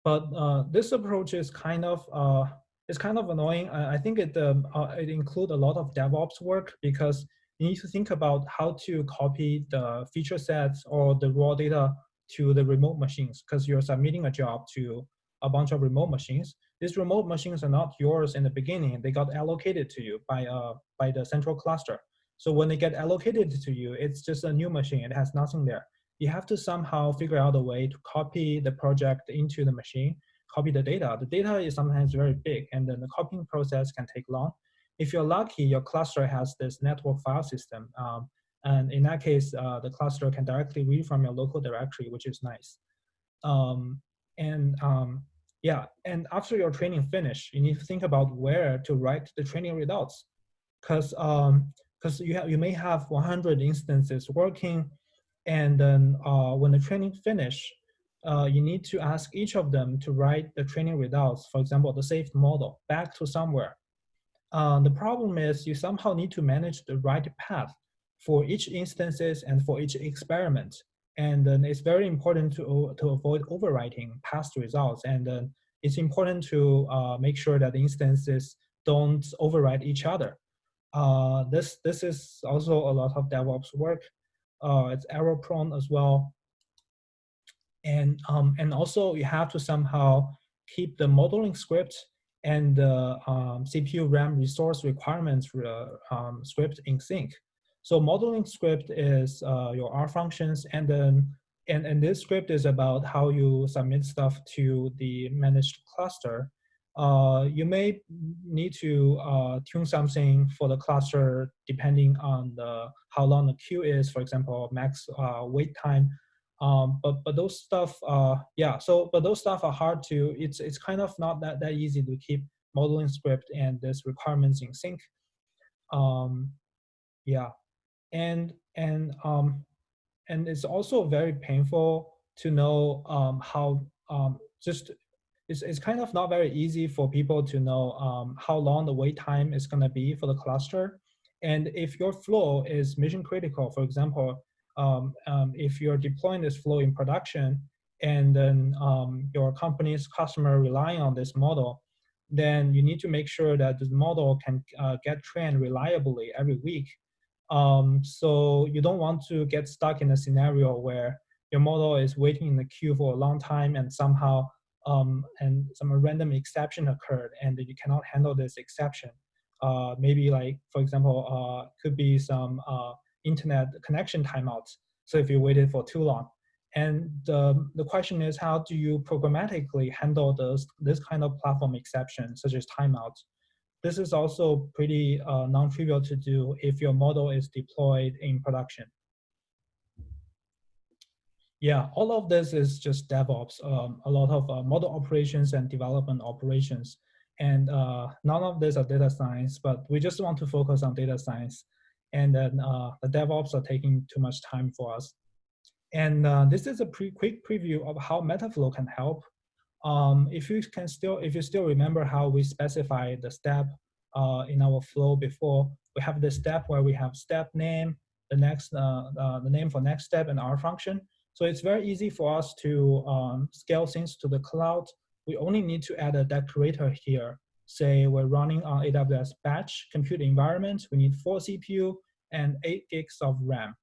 but uh, this approach is kind of uh, is kind of annoying. I think it um, uh, it includes a lot of DevOps work because you need to think about how to copy the feature sets or the raw data to the remote machines because you're submitting a job to a bunch of remote machines these remote machines are not yours in the beginning. They got allocated to you by, uh, by the central cluster. So when they get allocated to you, it's just a new machine. It has nothing there. You have to somehow figure out a way to copy the project into the machine, copy the data. The data is sometimes very big, and then the copying process can take long. If you're lucky, your cluster has this network file system. Um, and in that case, uh, the cluster can directly read from your local directory, which is nice. Um, and um, yeah, and after your training finish, you need to think about where to write the training results, because um, because you have you may have 100 instances working, and then uh, when the training finish, uh, you need to ask each of them to write the training results. For example, the saved model back to somewhere. Uh, the problem is you somehow need to manage the right path for each instances and for each experiment. And then it's very important to, to avoid overwriting past results. And then it's important to uh, make sure that the instances don't override each other. Uh, this, this is also a lot of DevOps work. Uh, it's error prone as well. And, um, and also you have to somehow keep the modeling script and the um, CPU RAM resource requirements uh, um, script in sync. So modeling script is uh, your R functions, and then and, and this script is about how you submit stuff to the managed cluster. Uh, you may need to uh, tune something for the cluster depending on the how long the queue is, for example, max uh, wait time. Um, but but those stuff, uh, yeah. So but those stuff are hard to. It's it's kind of not that that easy to keep modeling script and this requirements in sync. Um, yeah and and um, and it's also very painful to know um, how um, just it's, it's kind of not very easy for people to know um, how long the wait time is going to be for the cluster. And if your flow is mission critical, for example, um, um, if you're deploying this flow in production and then um, your company's customer relying on this model, then you need to make sure that the model can uh, get trained reliably every week um, so you don't want to get stuck in a scenario where your model is waiting in the queue for a long time and somehow um, and some random exception occurred and you cannot handle this exception. Uh, maybe like, for example, uh, could be some uh, internet connection timeouts. So if you waited for too long. And the, the question is, how do you programmatically handle those, this kind of platform exception, such as timeouts? This is also pretty uh, non-trivial to do if your model is deployed in production. Yeah, all of this is just DevOps, um, a lot of uh, model operations and development operations. And uh, none of this are data science, but we just want to focus on data science. And then uh, the DevOps are taking too much time for us. And uh, this is a pre quick preview of how Metaflow can help um, if you can still, if you still remember how we specify the step uh, in our flow before, we have the step where we have step name, the next, uh, the name for next step and R function. So it's very easy for us to um, scale things to the cloud. We only need to add a decorator here. Say we're running on AWS batch compute environment. We need four CPU and 8 gigs of RAM.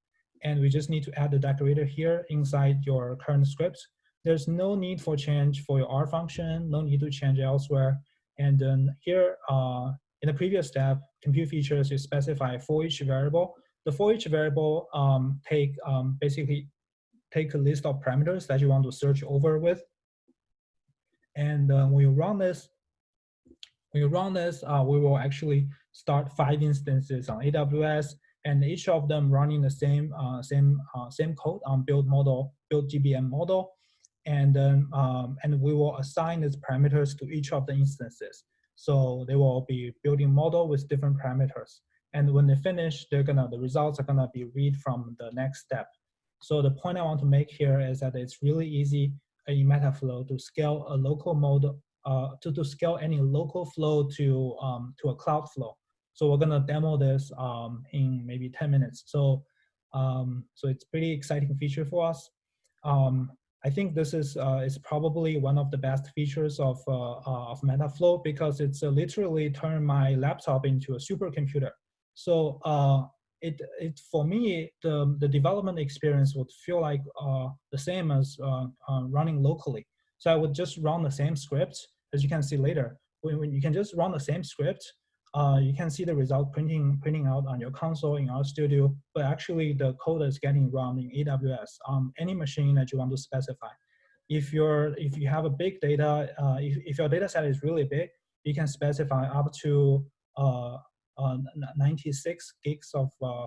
And we just need to add the decorator here inside your current script. There's no need for change for your R function, no need to change elsewhere. And then here, uh, in the previous step, compute features, you specify for each variable. The for each variable um, take um, basically take a list of parameters that you want to search over with. And uh, when you run this, when you run this, uh, we will actually start five instances on AWS, and each of them running the same uh, same uh, same code on build model, build GBM model, and then um, and we will assign these parameters to each of the instances. So they will be building model with different parameters. And when they finish, they're gonna the results are gonna be read from the next step. So the point I want to make here is that it's really easy in Metaflow to scale a local mode, uh, to, to scale any local flow to, um, to a cloud flow. So we're gonna demo this um, in maybe 10 minutes. So, um, so it's pretty exciting feature for us. Um, I think this is uh, is probably one of the best features of uh, uh, of Metaflow because it's uh, literally turned my laptop into a supercomputer. So uh, it it for me the the development experience would feel like uh, the same as running locally. So I would just run the same script as you can see later. When, when you can just run the same script uh, you can see the result printing printing out on your console in RStudio, but actually the code is getting run in AWS on any machine that you want to specify. If you're if you have a big data, uh, if, if your data set is really big, you can specify up to uh, uh 96 gigs of uh,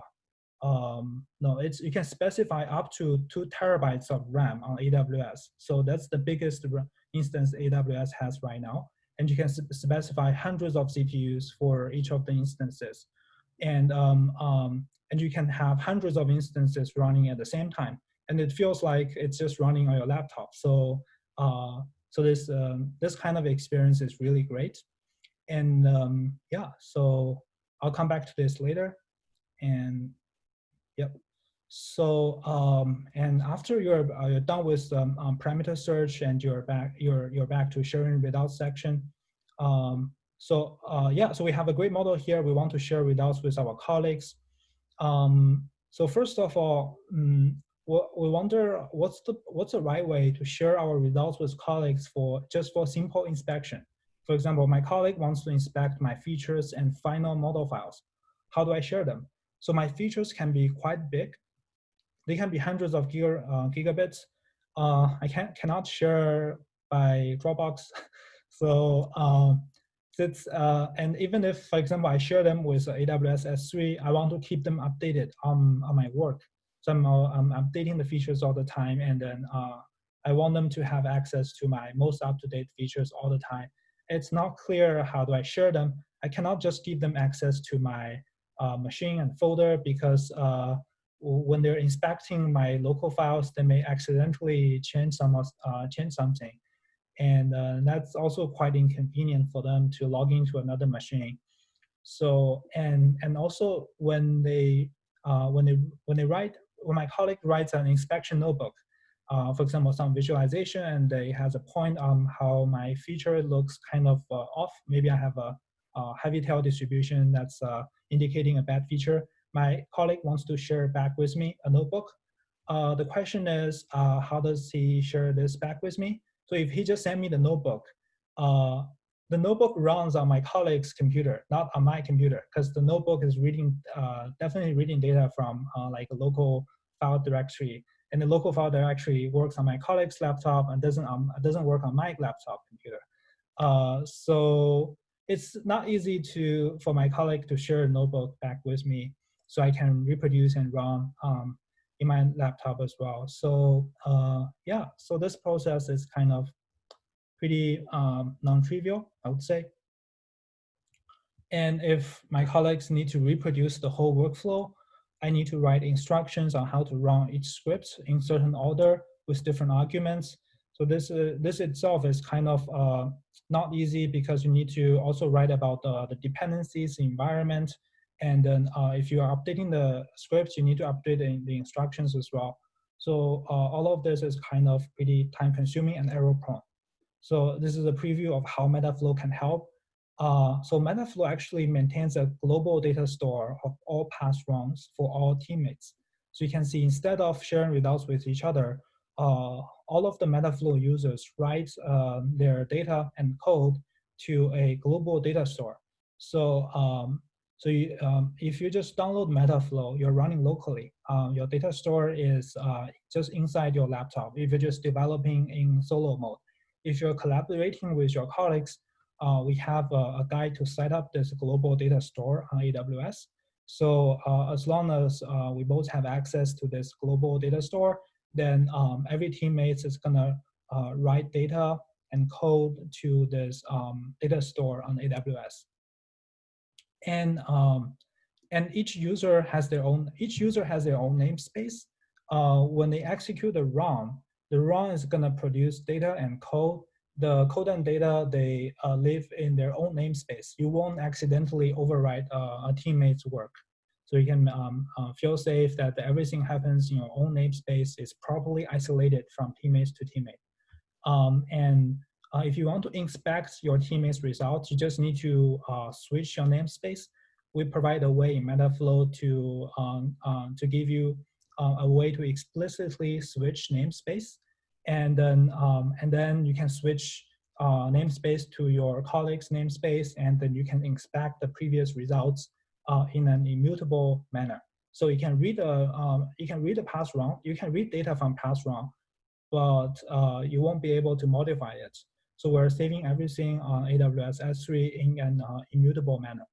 um, no, it's you can specify up to two terabytes of RAM on AWS. So that's the biggest instance AWS has right now and you can specify hundreds of CPUs for each of the instances. And, um, um, and you can have hundreds of instances running at the same time. And it feels like it's just running on your laptop. So, uh, so this, um, this kind of experience is really great. And um, yeah, so I'll come back to this later. And yep. So um, and after you're, uh, you're done with um, um, parameter search and you're back you're you're back to sharing results section. Um, so uh, yeah, so we have a great model here. We want to share results with our colleagues. Um, so first of all, um, we wonder what's the what's the right way to share our results with colleagues for just for simple inspection. For example, my colleague wants to inspect my features and final model files. How do I share them? So my features can be quite big they can be hundreds of giga, uh, gigabits. Uh, I can, cannot share by Dropbox. so um, it's, uh, and even if, for example, I share them with AWS S3, I want to keep them updated on, on my work. So I'm, uh, I'm updating the features all the time, and then uh, I want them to have access to my most up-to-date features all the time. It's not clear how do I share them. I cannot just give them access to my uh, machine and folder because uh, when they're inspecting my local files, they may accidentally change some uh, change something, and uh, that's also quite inconvenient for them to log into another machine. So and and also when they uh, when they when they write when my colleague writes an inspection notebook, uh, for example, some visualization, and they has a point on how my feature looks kind of uh, off. Maybe I have a, a heavy tail distribution that's uh, indicating a bad feature my colleague wants to share back with me a notebook. Uh, the question is, uh, how does he share this back with me? So if he just sent me the notebook, uh, the notebook runs on my colleague's computer, not on my computer, because the notebook is reading, definitely reading data from like a local file directory. And the local file directory works on my colleague's laptop and doesn't, um, doesn't work on my laptop computer. Uh, so it's not easy to for my colleague to share a notebook back with me so I can reproduce and run um, in my laptop as well. So uh, yeah, so this process is kind of pretty um, non-trivial, I would say. And if my colleagues need to reproduce the whole workflow, I need to write instructions on how to run each script in certain order with different arguments. So this uh, this itself is kind of uh, not easy because you need to also write about the, the dependencies, the environment, and then uh, if you are updating the scripts, you need to update the, the instructions as well. So uh, all of this is kind of pretty time consuming and error prone. So this is a preview of how Metaflow can help. Uh, so Metaflow actually maintains a global data store of all past runs for all teammates. So you can see instead of sharing results with each other, uh, all of the Metaflow users write uh, their data and code to a global data store. So, um, so you, um, if you just download Metaflow, you're running locally. Um, your data store is uh, just inside your laptop. If you're just developing in solo mode, if you're collaborating with your colleagues, uh, we have a, a, guide to set up this global data store on AWS. So uh, as long as uh, we both have access to this global data store, then um, every teammate is gonna uh, write data and code to this um, data store on AWS. And um, and each user has their own each user has their own namespace. Uh, when they execute the run, the run is gonna produce data and code. The code and data they uh, live in their own namespace. You won't accidentally overwrite uh, a teammate's work. So you can um, uh, feel safe that everything happens in your own namespace is properly isolated from teammates to teammate. Um, and uh, if you want to inspect your teammates' results, you just need to uh, switch your namespace. We provide a way in Metaflow to, um, uh, to give you a way to explicitly switch namespace. And then, um, and then you can switch uh, namespace to your colleague's namespace, and then you can inspect the previous results uh, in an immutable manner. So you can read a um, you can read a past run, you can read data from past run, but uh, you won't be able to modify it. So we're saving everything on AWS S3 in an uh, immutable manner.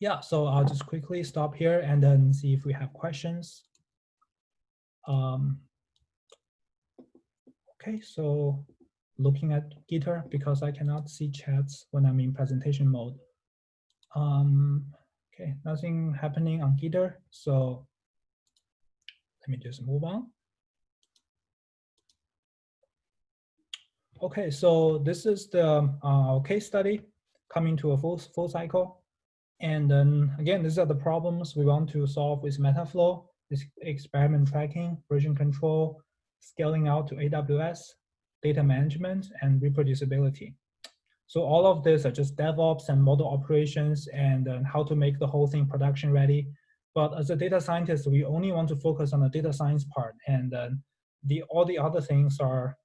Yeah, so I'll just quickly stop here and then see if we have questions. Um, okay, so looking at Gitter because I cannot see chats when I'm in presentation mode. Um, okay, nothing happening on Gitter, so let me just move on. Okay, so this is the uh, case study coming to a full, full cycle. And then again, these are the problems we want to solve with Metaflow, experiment tracking, version control, scaling out to AWS, data management, and reproducibility. So all of this are just DevOps and model operations and uh, how to make the whole thing production ready. But as a data scientist, we only want to focus on the data science part, and uh, the all the other things are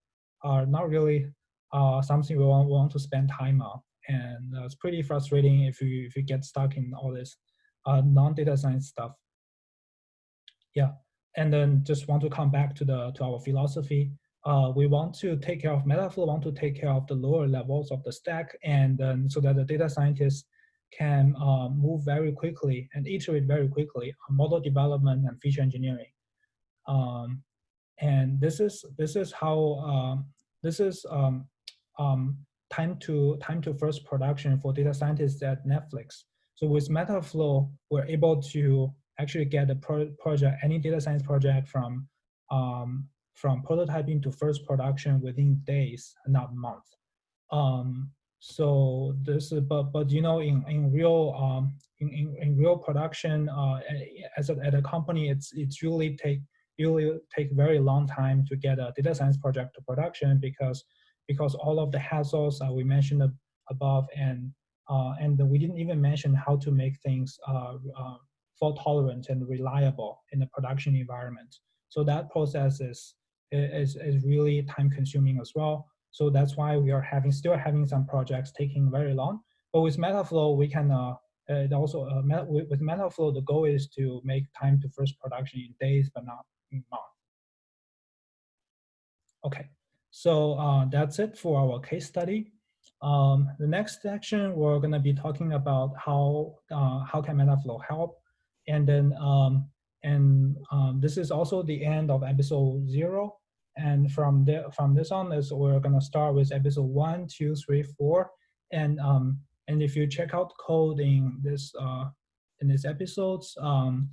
are not really uh, something we want, want to spend time on. And uh, it's pretty frustrating if you if you get stuck in all this uh, non-data science stuff. Yeah, and then just want to come back to the to our philosophy uh, we want to take care of Metaflow, want to take care of the lower levels of the stack, and so that the data scientists can uh, move very quickly and iterate very quickly on model development and feature engineering. Um, and this is this is how um, this is um, um, time to time to first production for data scientists at Netflix. So with Metaflow, we're able to actually get a pro project, any data science project from um, from prototyping to first production within days, not months. Um, so this, but but you know, in in real um, in, in, in real production, uh, as a, at a company, it's it's really take usually take very long time to get a data science project to production because because all of the hassles we mentioned above and uh, and we didn't even mention how to make things uh, uh fault tolerant and reliable in the production environment. So that process is is, is really time consuming as well. So that's why we are having still having some projects taking very long. But with Metaflow, we can uh, also uh, with, with Metaflow, the goal is to make time to first production in days, but not in months. Okay, so uh, that's it for our case study. Um, the next section, we're going to be talking about how uh, how can Metaflow help, and then um, and um, this is also the end of episode zero. And from there, from this on, is we're gonna start with episode one, two, three, four, and um, and if you check out code in this uh, in these episodes, um,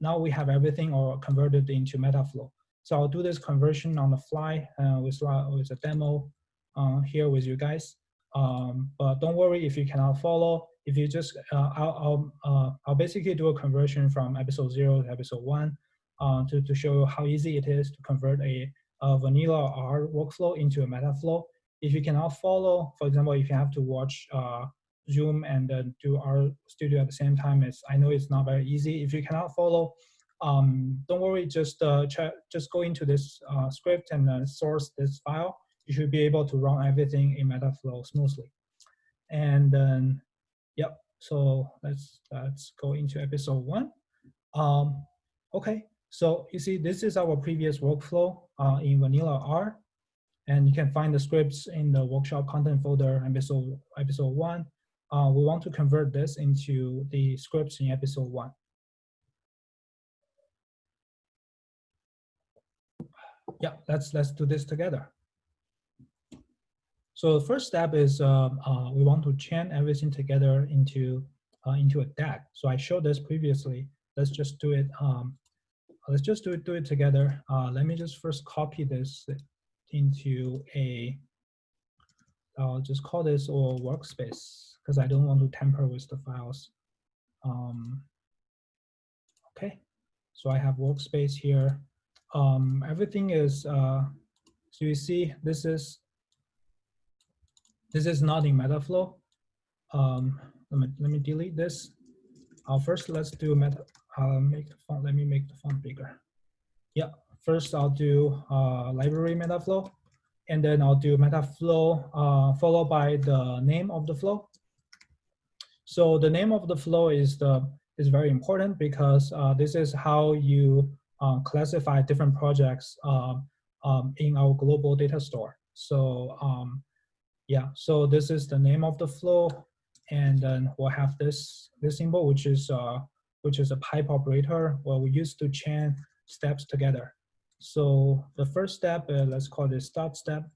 now we have everything or converted into Metaflow. So I'll do this conversion on the fly uh, with with a demo uh, here with you guys. Um, but don't worry if you cannot follow if you just, uh, I'll, I'll, uh, I'll basically do a conversion from episode zero to episode one uh, to, to show you how easy it is to convert a, a vanilla R workflow into a Metaflow. if you cannot follow, for example, if you have to watch uh, Zoom and uh, do our studio at the same time, it's, I know it's not very easy. If you cannot follow, um, don't worry, just uh, just go into this uh, script and source this file. You should be able to run everything in Metaflow smoothly. And then, yep, so let's, let's go into episode one. Um, okay, so you see, this is our previous workflow uh, in Vanilla R. And you can find the scripts in the workshop content folder, episode, episode one. Uh, we want to convert this into the scripts in episode one. Yeah, let's, let's do this together. So the first step is uh, uh, we want to chain everything together into, uh, into a DAG. So I showed this previously. Let's just do it. Um, let's just do it, do it together. Uh, let me just first copy this into a, I'll just call this or workspace because I don't want to tamper with the files. Um, okay, so I have workspace here. Um, everything is, uh, so you see this is, this is not in Metaflow. Um, let, me, let me delete this. Uh, first, let's do meta, I'll make the font, let me make the font bigger. Yeah, first I'll do uh, library metaflow, and then I'll do metaflow uh, followed by the name of the flow. So the name of the flow is the is very important because uh, this is how you uh, classify different projects um, um, in our global data store. So um, yeah, so this is the name of the flow, and then we'll have this this symbol, which is uh, which is a pipe operator where we used to chain steps together. So the first step, uh, let's call it start step.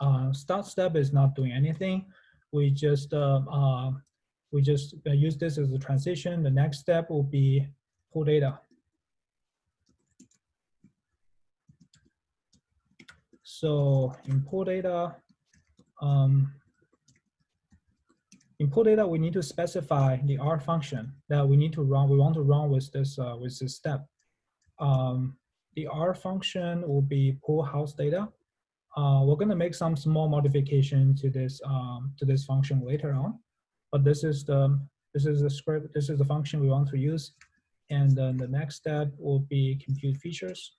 Uh, start step is not doing anything. We just uh, uh we just uh, use this as a transition. The next step will be pull data. So pull data, um, input data, we need to specify the R function that we need to run. We want to run with this uh, with this step. Um, the R function will be pull house data. Uh, we're going to make some small modification to this um, to this function later on, but this is the this is the script. This is the function we want to use, and then the next step will be compute features.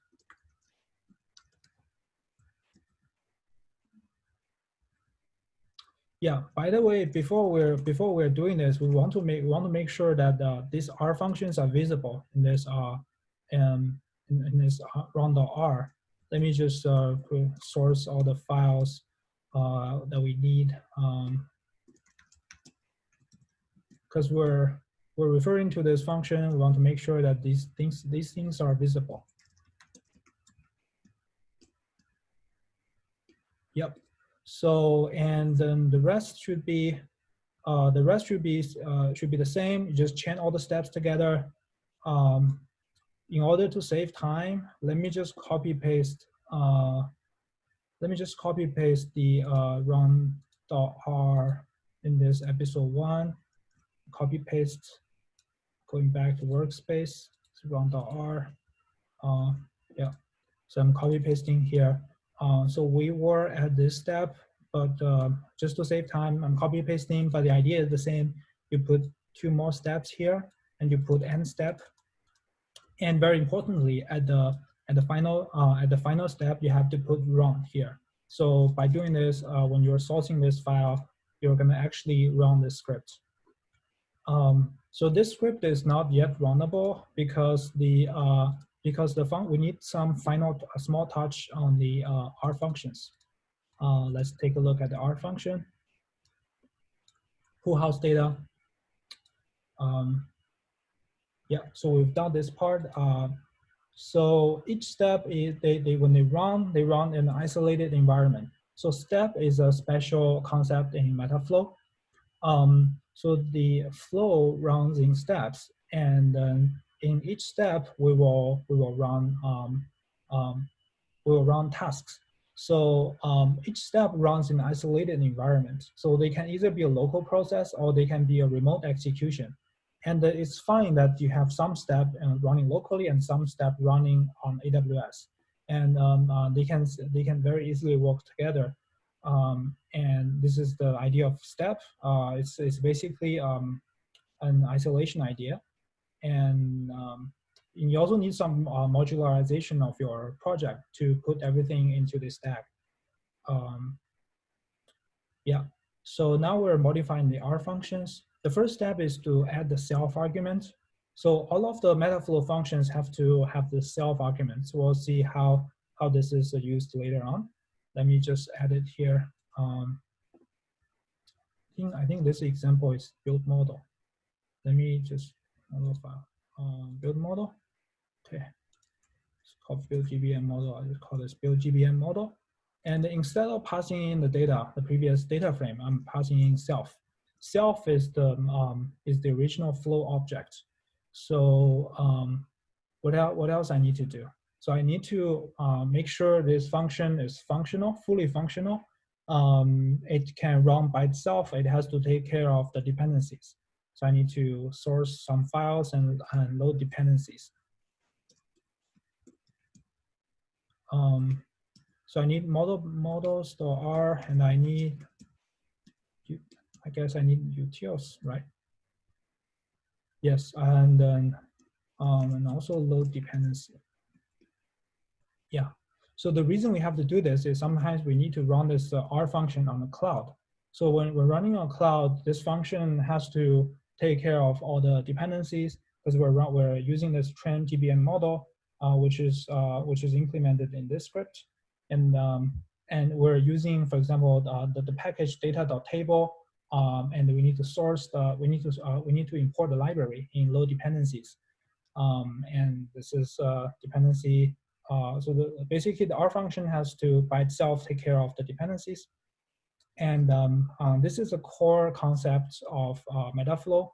Yeah. By the way, before we're before we're doing this, we want to make want to make sure that uh, these R functions are visible in this uh um in, in this run.r. Let me just uh, source all the files uh, that we need um, because we're we're referring to this function. We want to make sure that these things these things are visible. Yep. So, and then the rest should be, uh, the rest should be, uh, should be the same. You just chain all the steps together. Um, in order to save time, let me just copy paste, uh, let me just copy paste the uh, run.r in this episode one, copy paste, going back to workspace, Run run.r. Uh, yeah, so I'm copy pasting here. Uh, so we were at this step, but uh, just to save time, I'm copy pasting, but the idea is the same. You put two more steps here and you put end step. And very importantly, at the at the final uh, at the final step, you have to put run here. So by doing this, uh, when you're sourcing this file, you're gonna actually run this script. Um, so this script is not yet runnable because the uh, because the fun we need some final small touch on the uh, R functions. Uh, let's take a look at the R function. Pull house data. Um, yeah, so we've done this part. Uh, so each step is they, they when they run, they run in an isolated environment. So step is a special concept in Metaflow. Um, so the flow runs in steps, and then in each step, we will we will run um, um, we will run tasks. So um, each step runs in isolated environment. So they can either be a local process or they can be a remote execution. And it's fine that you have some step running locally and some step running on AWS. and um, uh, they can they can very easily work together. Um, and this is the idea of step. Uh, it's it's basically um, an isolation idea, and um, you also need some uh, modularization of your project to put everything into the stack. Um, yeah, so now we're modifying the R functions. The first step is to add the self argument. So all of the Metaflow functions have to have the self arguments. We'll see how, how this is used later on. Let me just add it here. Um, I, think, I think this example is build model. Let me just model file, um, build model. Okay, it's called build GBM model. I just call this build GBM model. And instead of passing in the data, the previous data frame, I'm passing in self. Self is the um, is the original flow object. So um, what else? What else I need to do? So I need to uh, make sure this function is functional, fully functional. Um, it can run by itself. It has to take care of the dependencies. So I need to source some files and, and load dependencies. Um, so I need model models R and I need, I guess I need utils, right? Yes, and then um, and also load dependency. Yeah. So the reason we have to do this is sometimes we need to run this uh, R function on the cloud. So when we're running on cloud, this function has to take care of all the dependencies because we're we're using this train GBM model uh, which is uh, which is implemented in this script, and um, and we're using, for example, the, the package data.table, um, and we need to source the we need to uh, we need to import the library in low dependencies, um, and this is uh, dependency. Uh, so the, basically, the R function has to by itself take care of the dependencies, and um, um, this is a core concept of Metaflow,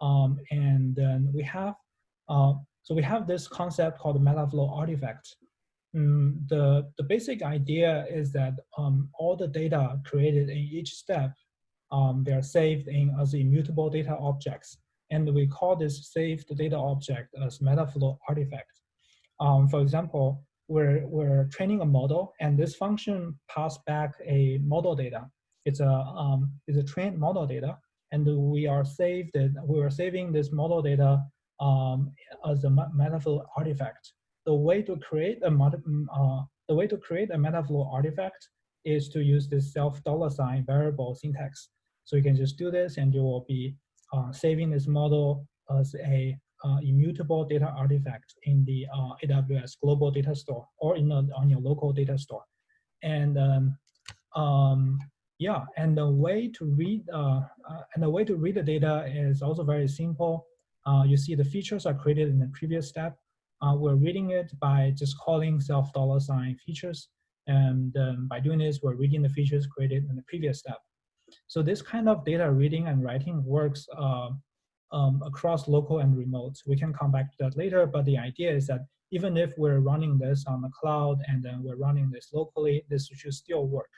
um, and then we have so we have this concept called Metaflow artifact. Mm, the, the basic idea is that um, all the data created in each step, um, they are saved in as immutable data objects. And we call this saved data object as Metaflow artifact. Um, for example, we're, we're training a model and this function pass back a model data. It's a, um, it's a trained model data and we are saved, we are saving this model data um, as a Metaflow artifact. The way to create a uh, the way to create a Metaflow artifact is to use this self dollar sign variable syntax. So you can just do this, and you will be uh, saving this model as a uh, immutable data artifact in the uh, AWS global data store or in a, on your local data store. And um, um, yeah, and the way to read uh, uh, and the way to read the data is also very simple. Uh, you see the features are created in the previous step. Uh, we're reading it by just calling self dollar sign features. And um, by doing this, we're reading the features created in the previous step. So this kind of data reading and writing works uh, um, across local and remote. We can come back to that later, but the idea is that even if we're running this on the cloud and then we're running this locally, this should still work.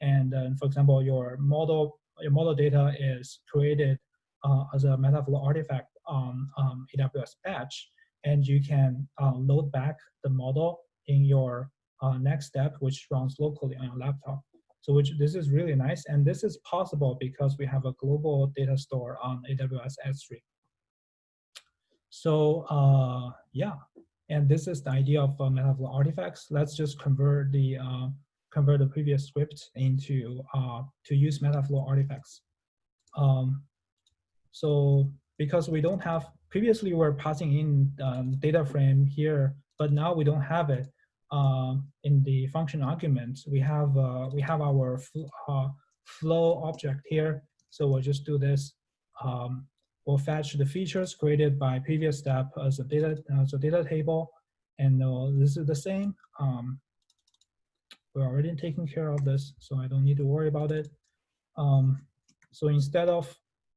And uh, for example, your model, your model data is created uh, as a Metaflow artifact on um, AWS Batch, and you can uh, load back the model in your next step, which runs locally on your laptop. So which this is really nice, and this is possible because we have a global data store on AWS S3. So uh, yeah, and this is the idea of uh, Metaflow artifacts. Let's just convert the uh, convert the previous script into uh, to use Metaflow artifacts. Um, so because we don't have, previously we are passing in um, data frame here, but now we don't have it uh, in the function argument. We have, uh, we have our uh, flow object here. So we'll just do this. Um, we'll fetch the features created by previous step as a data, as a data table. And uh, this is the same. Um, we're already taking care of this, so I don't need to worry about it. Um, so instead of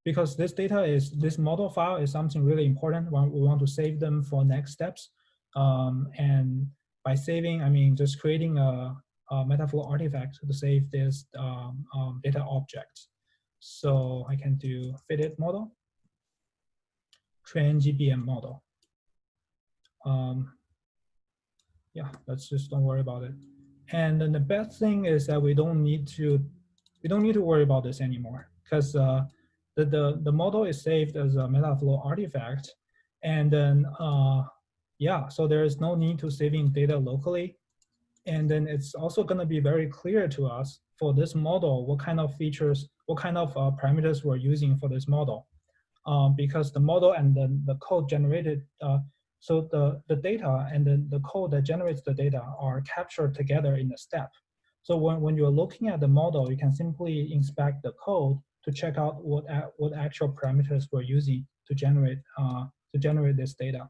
because this data is, this model file is something really important. We want to save them for next steps. Um, and by saving, I mean just creating a, a Metaflow artifact to save this um, um, data object. So I can do fitted model, train GBM model. Um, yeah, let's just don't worry about it. And the best thing is that we don't need to we don't need to worry about this anymore. Because uh, the, the the model is saved as a Metaflow artifact, and then uh, yeah, so there is no need to saving data locally, and then it's also going to be very clear to us for this model what kind of features, what kind of uh, parameters we're using for this model, um, because the model and the code generated uh, so the, the data and then the code that generates the data are captured together in a step. So when, when you're looking at the model, you can simply inspect the code to check out what, what actual parameters we're using to generate, uh, to generate this data.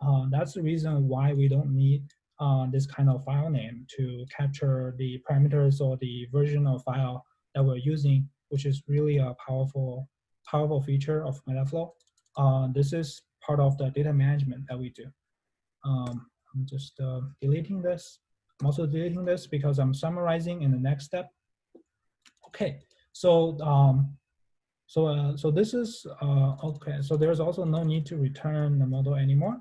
Uh, that's the reason why we don't need uh, this kind of file name to capture the parameters or the version of file that we're using, which is really a powerful, powerful feature of Metaflow. Uh, this is part of the data management that we do. Um, I'm just uh, deleting this. I'm also deleting this because I'm summarizing in the next step. Okay, so um, so uh, so this is uh, okay. So there's also no need to return the model anymore.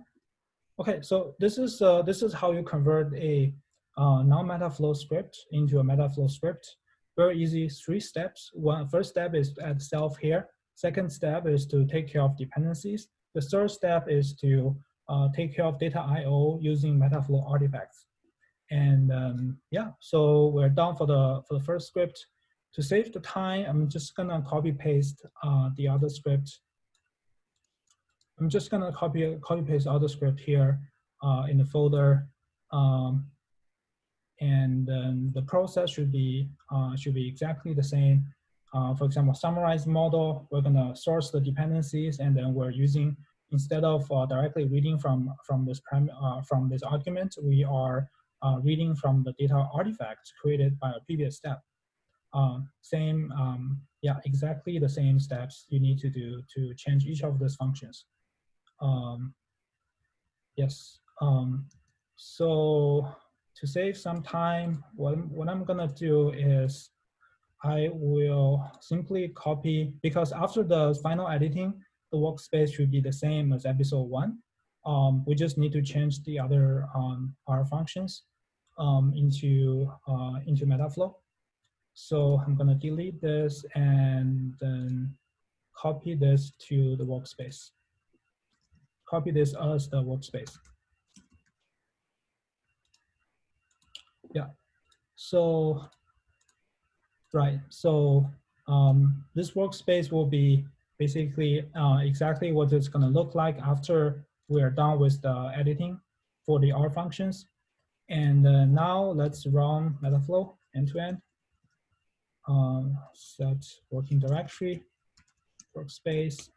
Okay, so this is uh, this is how you convert a uh, non-Metaflow script into a Metaflow script. Very easy, three steps. One first step is to add self here. Second step is to take care of dependencies. The third step is to uh, take care of data I/O using Metaflow artifacts. And um, yeah, so we're done for the for the first script. To save the time, I'm just gonna copy paste uh, the other script. I'm just gonna copy copy paste other script here uh, in the folder. Um, and then the process should be uh, should be exactly the same. Uh, for example, summarize model, we're gonna source the dependencies and then we're using, instead of uh, directly reading from, from, this, uh, from this argument, we are uh, reading from the data artifacts created by a previous step. Um, same, um, yeah, exactly the same steps you need to do to change each of these functions. Um, yes, um, so to save some time, what, what I'm gonna do is I will simply copy, because after the final editing, the workspace should be the same as episode one. Um, we just need to change the other um, R functions um, into, uh, into Metaflow. So I'm gonna delete this and then copy this to the workspace. Copy this as the workspace. Yeah, so Right. So um, this workspace will be basically uh, exactly what it's going to look like after we're done with the editing for the R functions. And uh, now let's run Metaflow end-to-end. Um, set working directory, workspace.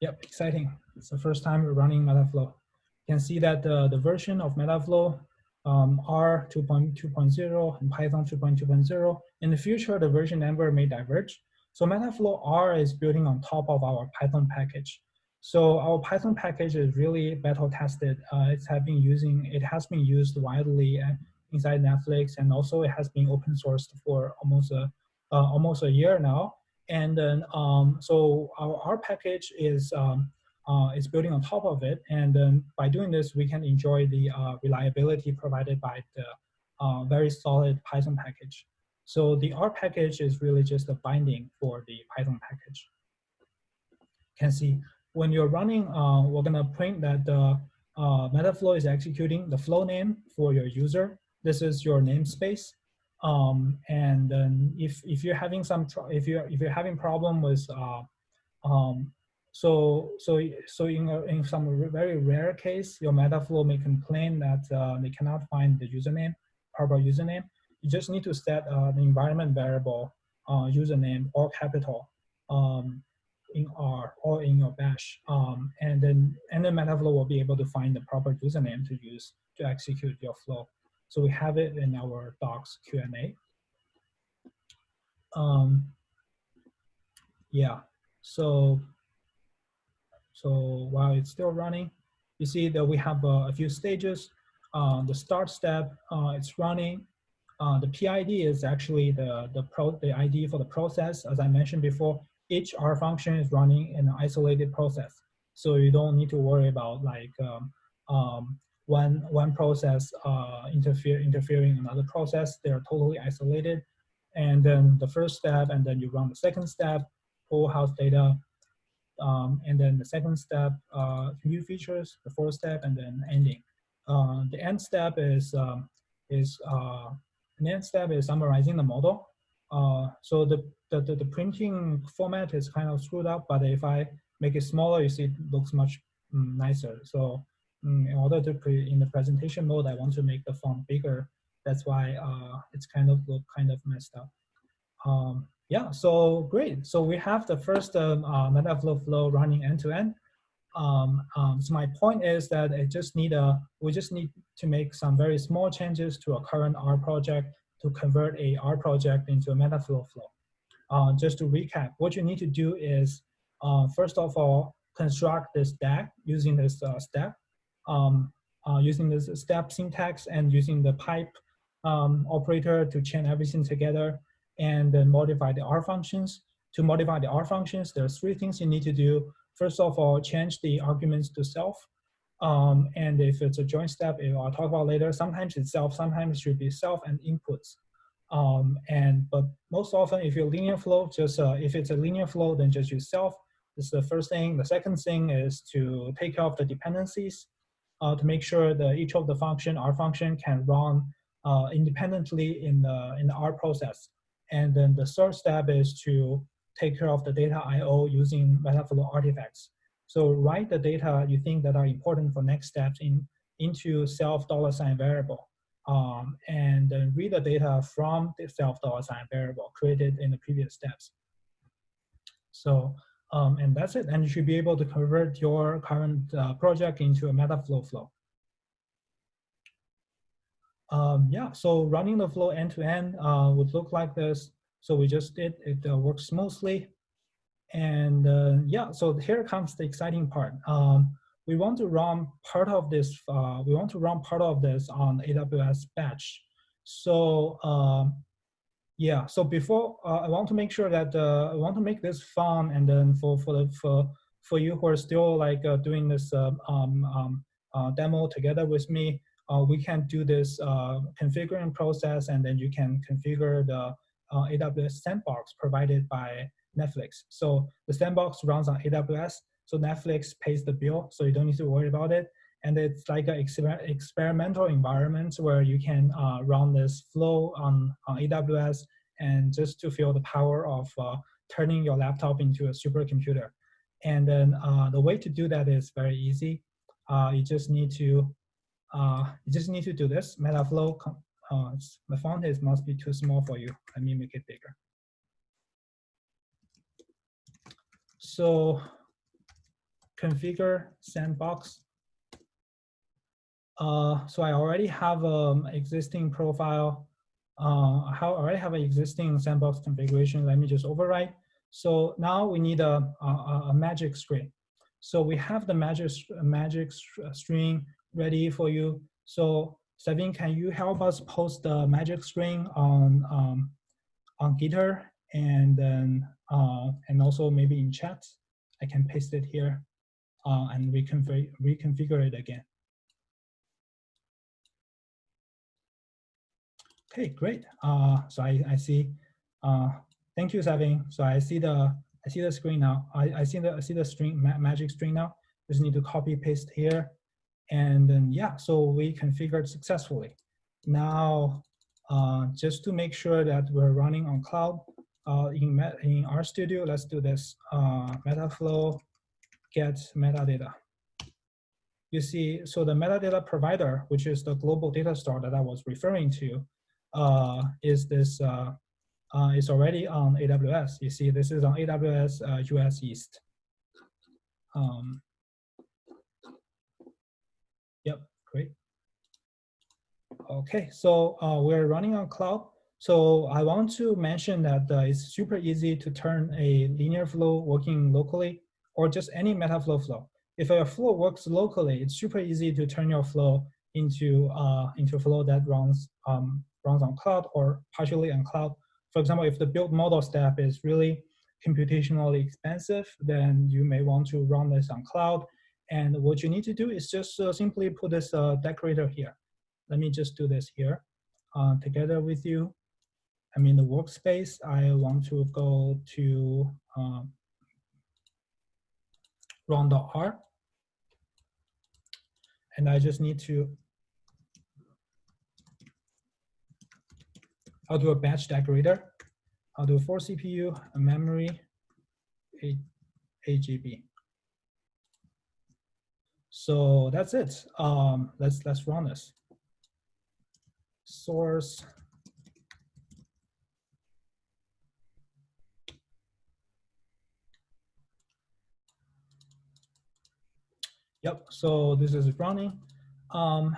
Yep, exciting. It's the first time we're running Metaflow can see that the, the version of Metaflow um, R 2.2.0 and Python 2.2.0. In the future, the version number may diverge. So Metaflow R is building on top of our Python package. So our Python package is really battle tested. Uh, it's have been using, it has been used widely uh, inside Netflix, and also it has been open sourced for almost a uh, almost a year now. And then um, so our R package is um, uh, is building on top of it. And then by doing this, we can enjoy the uh, reliability provided by the uh, very solid Python package. So the R package is really just a binding for the Python package. Can see when you're running, uh, we're gonna print that the uh, Metaflow is executing the flow name for your user. This is your namespace. Um, and then if, if you're having some, if you're, if you're having problem with uh, um, so, so, so in, a, in some very rare case, your Metaflow may complain that uh, they cannot find the username, proper username. You just need to set uh, the environment variable uh, username or capital um, in R or in your bash. Um, and then and then Metaflow will be able to find the proper username to use to execute your flow. So we have it in our docs Q&A. Um, yeah, so so while it's still running, you see that we have uh, a few stages. Uh, the start step, uh, it's running. Uh, the PID is actually the, the, pro, the ID for the process. As I mentioned before, each R function is running in an isolated process. So you don't need to worry about like um, um, one, one process interfere, interfering another process. They're totally isolated. And then the first step, and then you run the second step, pull house data, um, and then the second step, uh, new features, the fourth step, and then ending. Uh, the end step is um, is uh, end step is summarizing the model. Uh, so the, the, the the printing format is kind of screwed up, but if I make it smaller, you see it looks much mm, nicer. So mm, in order to pre in the presentation mode, I want to make the font bigger. That's why uh, it's kind of look kind of messed up. Um, yeah, so great. So we have the first um, uh, Metaflow flow running end to end. Um, um, so my point is that it just need a, we just need to make some very small changes to a current R project to convert a R project into a Metaflow flow. Uh, just to recap, what you need to do is, uh, first of all, construct this stack using this uh, step, um, uh, using this step syntax and using the pipe um, operator to chain everything together and then modify the R functions. To modify the R functions, there's three things you need to do. First of all, change the arguments to self. Um, and if it's a joint step, I'll talk about later, sometimes it's self, sometimes it should be self and inputs. Um, and but most often, if you're linear flow, just uh, if it's a linear flow, then just use self. This is the first thing. The second thing is to take care of the dependencies uh, to make sure that each of the function, R function, can run uh, independently in the in the R process. And then the third step is to take care of the data I.O. using Metaflow artifacts. So write the data you think that are important for next steps in, into self dollar sign variable. Um, and then read the data from the self dollar sign variable created in the previous steps. So, um, and that's it. And you should be able to convert your current uh, project into a Metaflow flow. Um, yeah, so running the flow end to end uh, would look like this. So we just did, it uh, works smoothly. And uh, yeah, so here comes the exciting part. Um, we want to run part of this, uh, we want to run part of this on AWS batch. So um, yeah, so before, uh, I want to make sure that, uh, I want to make this fun and then for, for, the, for, for you who are still like doing this um, um, demo together with me, uh, we can do this uh, configuring process and then you can configure the uh, AWS sandbox provided by Netflix. So the sandbox runs on AWS, so Netflix pays the bill, so you don't need to worry about it. And it's like an exper experimental environment where you can uh, run this flow on, on AWS and just to feel the power of uh, turning your laptop into a supercomputer. And then uh, the way to do that is very easy. you just need to uh, you just need to do this. Metaflow, uh, the font is must be too small for you. Let me make it bigger. So configure sandbox. Uh, so I already have an um, existing profile. Uh, I already have an existing sandbox configuration. Let me just overwrite. So now we need a, a, a magic string. So we have the magic, magic string ready for you. So Savin, can you help us post the magic string on um, on Gitter and then uh, and also maybe in chat? I can paste it here uh, and reconfigure reconfigure it again. Okay, great. Uh, so I, I see. Uh, thank you, Savin. So I see the I see the screen now. I, I see the I see the string ma magic string now. Just need to copy paste here and then, yeah, so we configured successfully. Now, uh, just to make sure that we're running on cloud, uh, in, in RStudio, let's do this, uh, Metaflow get metadata. You see, so the metadata provider, which is the global data store that I was referring to, uh, is this, uh, uh, is already on AWS. You see, this is on AWS US uh, East. Um, Yep, great. Okay, so uh, we're running on cloud. So I want to mention that uh, it's super easy to turn a linear flow working locally or just any Metaflow flow. If a flow works locally, it's super easy to turn your flow into uh, into a flow that runs um, runs on cloud or partially on cloud. For example, if the build model step is really computationally expensive, then you may want to run this on cloud. And what you need to do is just uh, simply put this uh, decorator here. Let me just do this here uh, together with you. I'm in the workspace. I want to go to um, run.r. And I just need to, I'll do a batch decorator. I'll do for CPU, a memory, a, AGB. So that's it. Um, let's let's run this. Source. Yep. So this is running. Um,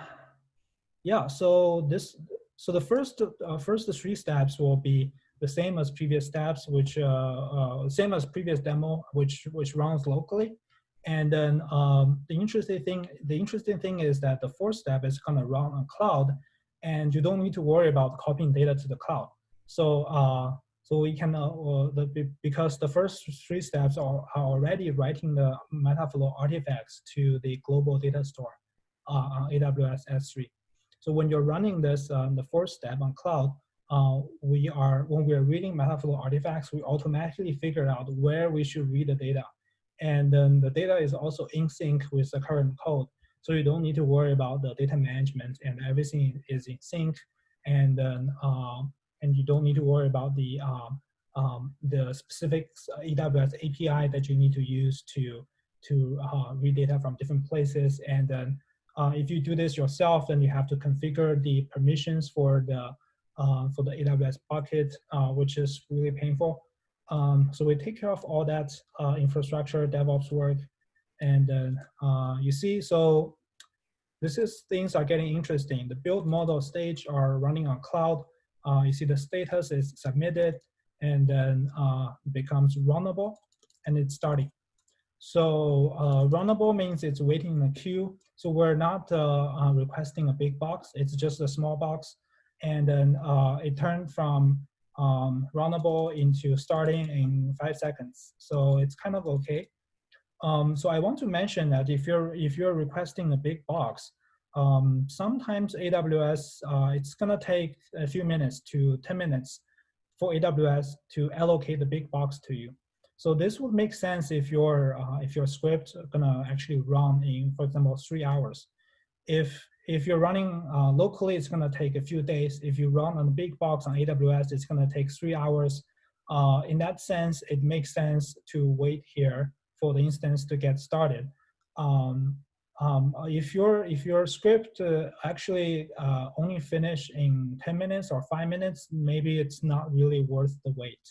yeah. So this. So the first uh, first three steps will be the same as previous steps, which uh, uh, same as previous demo, which which runs locally. And then um, the interesting thing, the interesting thing is that the fourth step is gonna run on cloud, and you don't need to worry about copying data to the cloud. So uh, so we can uh, the, because the first three steps are, are already writing the Metaflow artifacts to the global data store uh, on AWS S3. So when you're running this, um, the fourth step on cloud, uh, we are when we are reading Metaflow artifacts, we automatically figure out where we should read the data and then the data is also in sync with the current code. So you don't need to worry about the data management and everything is in sync. And then, um, and you don't need to worry about the, um, um, the specific AWS API that you need to use to, to uh, read data from different places. And then uh, if you do this yourself, then you have to configure the permissions for the, uh, for the AWS bucket, uh, which is really painful. Um, so we take care of all that uh, infrastructure, DevOps work, and uh, you see, so this is things are getting interesting. The build model stage are running on cloud. Uh, you see the status is submitted and then uh, becomes runnable and it's starting. So uh, runnable means it's waiting in the queue. So we're not uh, requesting a big box. It's just a small box. And then it turned from um, runnable into starting in five seconds. So it's kind of okay. Um, so I want to mention that if you're if you're requesting a big box, um, sometimes AWS uh, it's gonna take a few minutes to 10 minutes for AWS to allocate the big box to you. So this would make sense if your uh, if your script gonna actually run in, for example, three hours. If if you're running uh, locally, it's going to take a few days. If you run on a big box on AWS, it's going to take three hours. Uh, in that sense, it makes sense to wait here for the instance to get started. Um, um, if your if your script uh, actually uh, only finish in 10 minutes or five minutes, maybe it's not really worth the wait.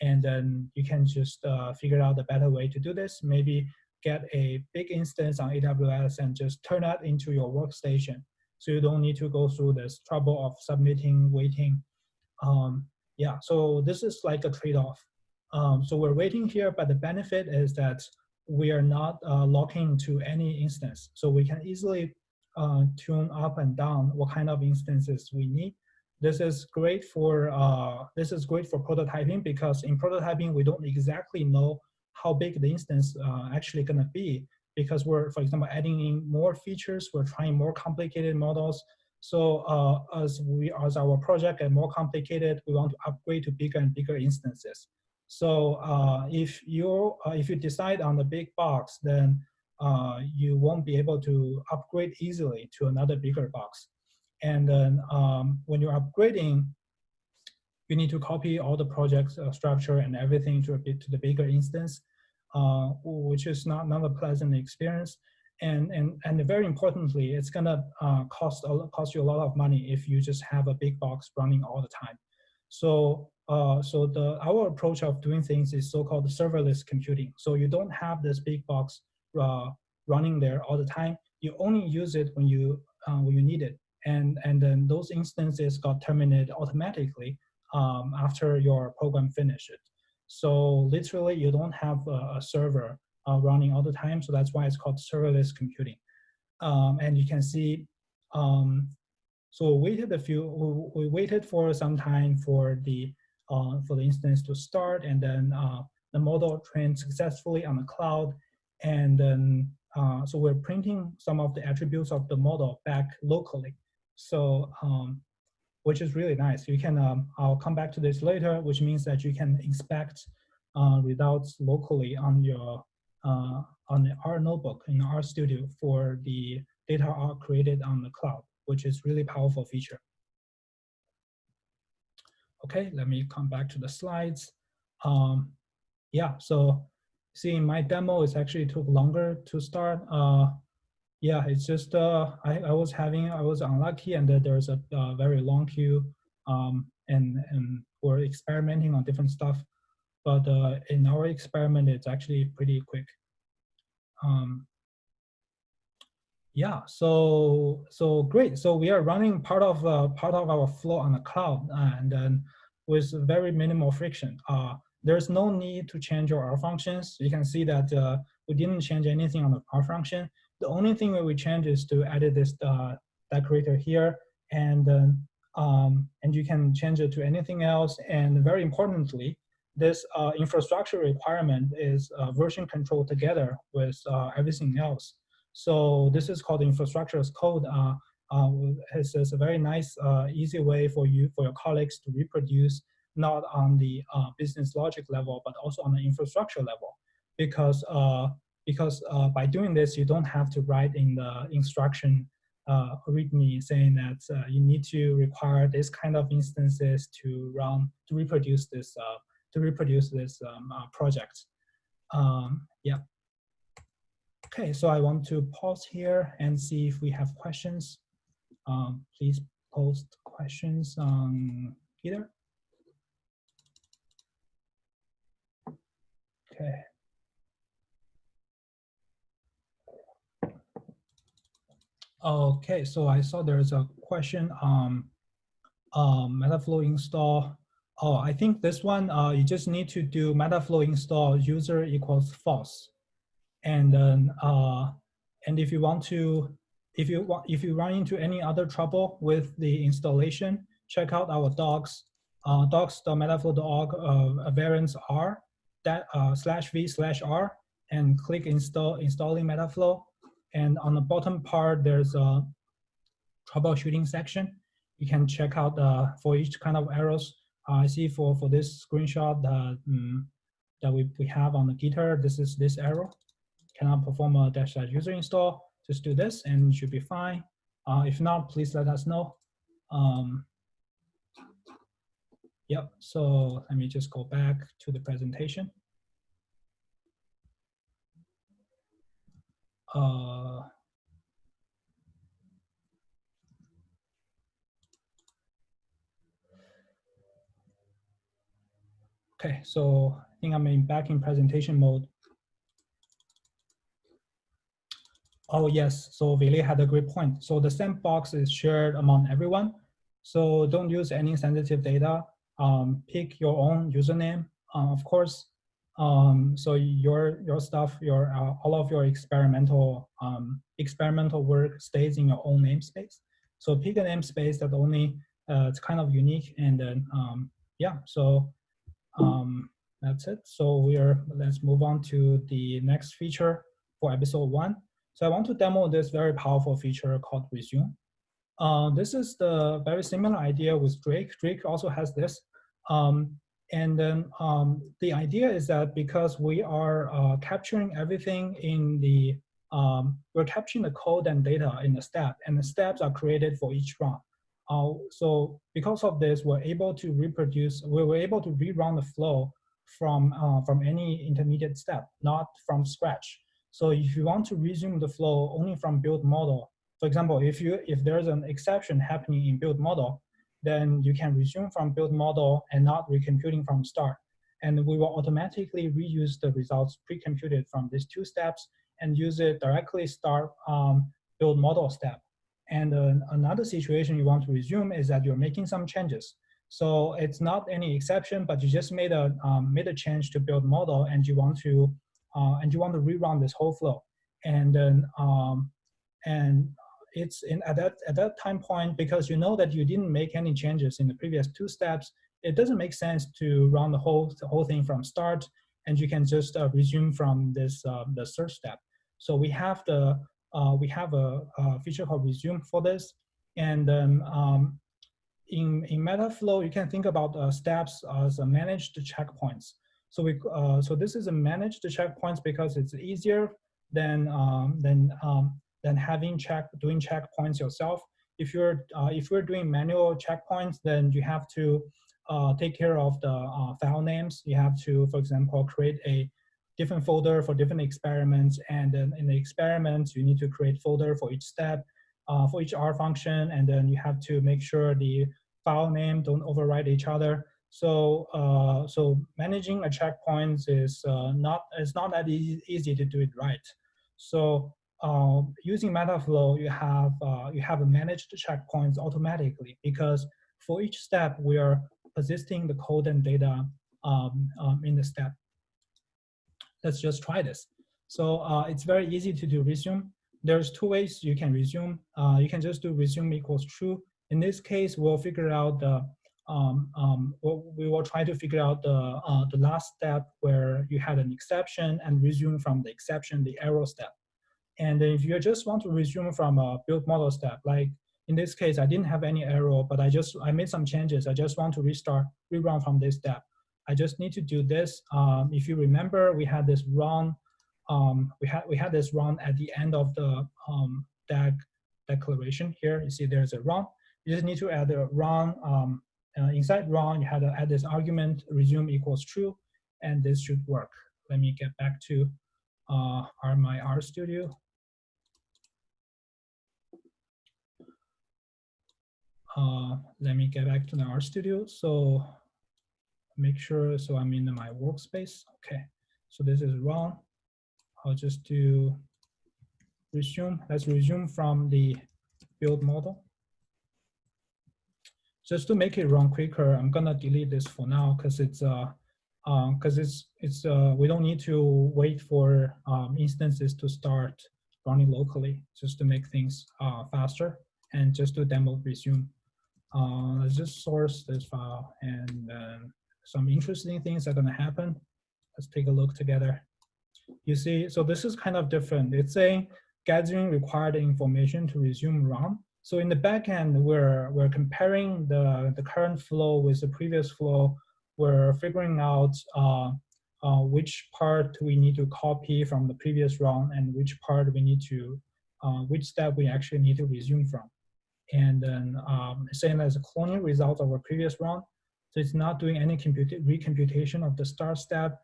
And then you can just uh, figure out the better way to do this. Maybe get a big instance on AWS and just turn that into your workstation. So you don't need to go through this trouble of submitting, waiting. Um, yeah, so this is like a trade-off. Um, so we're waiting here, but the benefit is that we are not uh, locking to any instance. So we can easily uh, tune up and down what kind of instances we need. This is great for uh, this is great for prototyping because in prototyping we don't exactly know how big the instance uh, actually going to be because we're, for example, adding in more features, we're trying more complicated models. So uh, as we as our project get more complicated, we want to upgrade to bigger and bigger instances. So uh, if you uh, if you decide on the big box, then uh, you won't be able to upgrade easily to another bigger box. And then um, when you're upgrading, you need to copy all the project uh, structure and everything to, to the bigger instance, uh, which is not, not a pleasant experience. And, and, and very importantly, it's gonna uh, cost, cost you a lot of money if you just have a big box running all the time. So, uh, so the, our approach of doing things is so-called serverless computing. So you don't have this big box uh, running there all the time. You only use it when you, uh, when you need it. And, and then those instances got terminated automatically um, after your program finishes. So literally, you don't have a, a server uh, running all the time. So that's why it's called serverless computing. Um, and you can see, um, so we waited a few, we, we, waited for some time for the uh, for the instance to start, and then uh, the model trained successfully on the cloud. And then, uh, so we're printing some of the attributes of the model back locally. So, um, which is really nice. You can, um, I'll come back to this later, which means that you can inspect uh, results locally on your, uh, on the R notebook in RStudio for the data are created on the cloud, which is really powerful feature. Okay, let me come back to the slides. Um, yeah, so see my demo, it actually took longer to start. Uh, yeah, it's just, uh, I, I was having, I was unlucky and there's a, a very long queue um, and, and we're experimenting on different stuff. But uh, in our experiment, it's actually pretty quick. Um, yeah, so so great. So we are running part of uh, part of our flow on the cloud, and then with very minimal friction. Uh, there's no need to change your R functions. You can see that uh, we didn't change anything on the R function. The only thing that we change is to edit this uh, decorator here, and um, and you can change it to anything else. And very importantly, this uh, infrastructure requirement is uh, version control together with uh, everything else. So this is called infrastructure as code. Uh, uh, it's, it's, a very nice, uh, easy way for you, for your colleagues to reproduce not on the uh, business logic level, but also on the infrastructure level. Because, uh, because uh, by doing this, you don't have to write in the instruction uh, README saying that you need to require this kind of instances to run, to reproduce this, to reproduce this um, project. Um, yeah. Okay, so I want to pause here and see if we have questions. Um, please post questions on either. Okay. Okay, so I saw there's a question on um, Metaflow install. Oh, I think this one, uh, you just need to do Metaflow install user equals false. And then, uh, and if you want to, if you want, if you run into any other trouble with the installation, check out our docs, uh, docs.metaflow.org uh, variants R that uh, slash v slash R and click install installing Metaflow. And on the bottom part, there's a troubleshooting section. You can check out uh, for each kind of errors. Uh, I see for, for this screenshot uh, that we, we have on the Gitter, this is this error cannot perform a dash dash user install, just do this and it should be fine. Uh, if not, please let us know. Um, yep, so let me just go back to the presentation. Uh, okay, so I think I'm in back in presentation mode. Oh, yes. So Ville had a great point. So the sandbox is shared among everyone. So don't use any sensitive data. Um, pick your own username, uh, of course. Um, so your your stuff, your uh, all of your experimental um, experimental work stays in your own namespace. So pick a namespace that only uh, it's kind of unique, and then um, yeah. So um, that's it. So we are let's move on to the next feature for episode one. So I want to demo this very powerful feature called resume. Uh, this is the very similar idea with Drake. Drake also has this. Um, and then um, the idea is that because we are uh, capturing everything in the, um, we're capturing the code and data in the step, and the steps are created for each run. Uh, so because of this, we're able to reproduce, we were able to rerun the flow from, uh, from any intermediate step, not from scratch. So if you want to resume the flow only from build model, for example, if you if there's an exception happening in build model, then you can resume from build model and not recomputing from start. And we will automatically reuse the results pre-computed from these two steps and use it directly start um, build model step. And uh, another situation you want to resume is that you're making some changes. So it's not any exception, but you just made a um, made a change to build model and you want to uh, and you want to rerun this whole flow. And then, um, and it's in at that at that time point because you know that you didn't make any changes in the previous two steps. It doesn't make sense to run the whole the whole thing from start and you can just uh, resume from this uh, the search step. So we have the uh, we have a, a, feature called resume for this, and then um, in in Metaflow you can think about uh, steps as managed checkpoints. So we uh, so this is a managed checkpoints because it's easier than um, than um, than having check doing checkpoints yourself. If you're uh, if you're doing manual checkpoints, then you have to uh, take care of the uh, file names. You have to, for example, create a different folder for different experiments. And then in the experiments, you need to create folder for each step, uh, for each R function. And then you have to make sure the file name don't override each other. So, uh, so managing a checkpoint is uh, not it's not that easy to do it right. So uh, using Metaflow, you have uh, you have managed checkpoints automatically because for each step we are persisting the code and data um, um, in the step. Let's just try this. So uh, it's very easy to do resume. There's two ways you can resume. Uh, you can just do resume equals true. In this case, we'll figure out the um, um, we will try to figure out the, uh, the last step where you had an exception and resume from the exception, the error step. And if you just want to resume from a build model step, like in this case, I didn't have any error, but I just, I made some changes. I just want to restart, rerun from this step. I just need to do this. Um, if you remember, we had this run, um, we had we had this run at the end of the um, DAG declaration here. You see there's a run. You just need to add a run. Um, uh, inside run, you had to add this argument, resume equals true, and this should work. Let me get back to uh, our, my RStudio. Uh, let me get back to the RStudio. So make sure, so I'm in my workspace. Okay, so this is run. I'll just do resume. Let's resume from the build model. Just to make it run quicker, I'm gonna delete this for now because it's uh because uh, it's it's uh, we don't need to wait for um, instances to start running locally just to make things uh, faster and just to demo resume. Uh, just source this file and then some interesting things are going to happen. Let's take a look together. You see, so this is kind of different. It's saying gathering required information to resume run. So in the backend, we're we're comparing the the current flow with the previous flow. We're figuring out uh, uh, which part we need to copy from the previous run and which part we need to, uh, which step we actually need to resume from. And then um, same as cloning results of our previous run, so it's not doing any compute recomputation of the start step.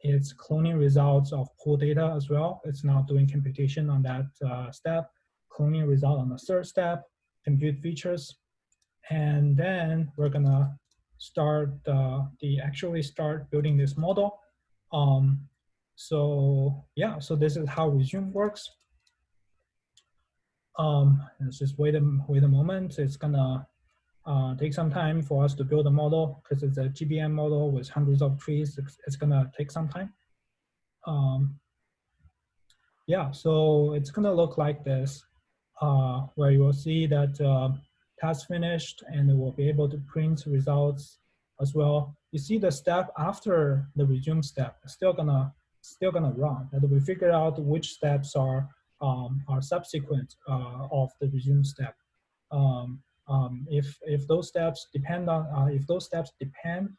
It's cloning results of pull data as well. It's not doing computation on that uh, step, cloning result on the third step, compute features. And then we're gonna start uh, the actually start building this model. Um, so yeah, so this is how resume works. Um, let's just wait a, wait a moment. It's gonna uh, take some time for us to build a model because it's a GBM model with hundreds of trees. It's, it's gonna take some time. Um, yeah, so it's gonna look like this, uh, where you will see that uh, task finished and we'll be able to print results as well. You see the step after the resume step, still gonna still gonna run. And we figure out which steps are um, are subsequent uh, of the resume step. Um, um, if if those steps depend on uh, if those steps depend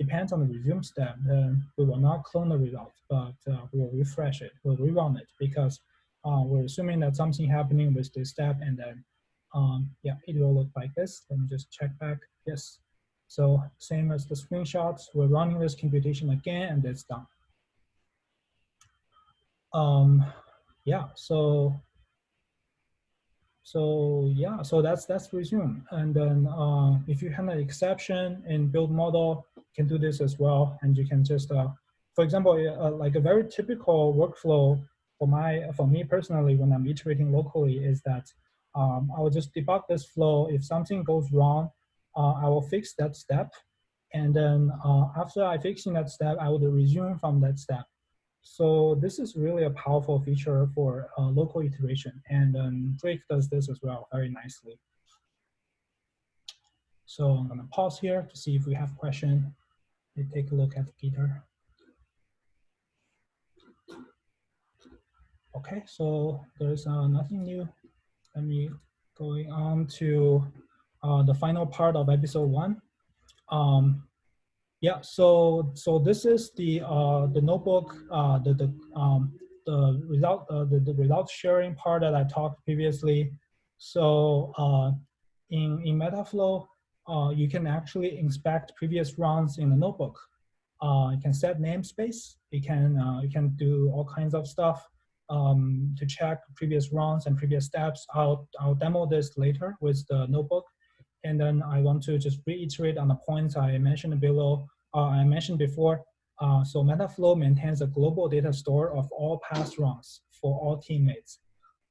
depends on the resume step, then we will not clone the result, but uh, we will refresh it, we'll rerun it because uh, we're assuming that something happening with this step, and then um, yeah, it will look like this. Let me just check back. Yes. So same as the screenshots, we're running this computation again, and it's done. Yeah. So so yeah, so that's that's resume. And then uh, if you have an exception in build model, you can do this as well. And you can just, uh, for example, uh, like a very typical workflow for my for me personally when I'm iterating locally is that um, I will just debug this flow. If something goes wrong, uh, I will fix that step. And then uh, after I fixing that step, I will resume from that step. So this is really a powerful feature for uh, local iteration, and um, Drake does this as well very nicely. So I'm gonna pause here to see if we have question. We take a look at the. Okay, so there's uh, nothing new. Let me going on to uh, the final part of episode one. Um, yeah, so so this is the uh, the notebook, uh, the the um, the result uh, the, the result sharing part that I talked previously. So uh, in in Metaflow, uh, you can actually inspect previous runs in the notebook. Uh, you can set namespace. You can uh, you can do all kinds of stuff um, to check previous runs and previous steps. I'll I'll demo this later with the notebook, and then I want to just reiterate on the points I mentioned below. Uh, I mentioned before. Uh, so Metaflow maintains a global data store of all past runs for all teammates.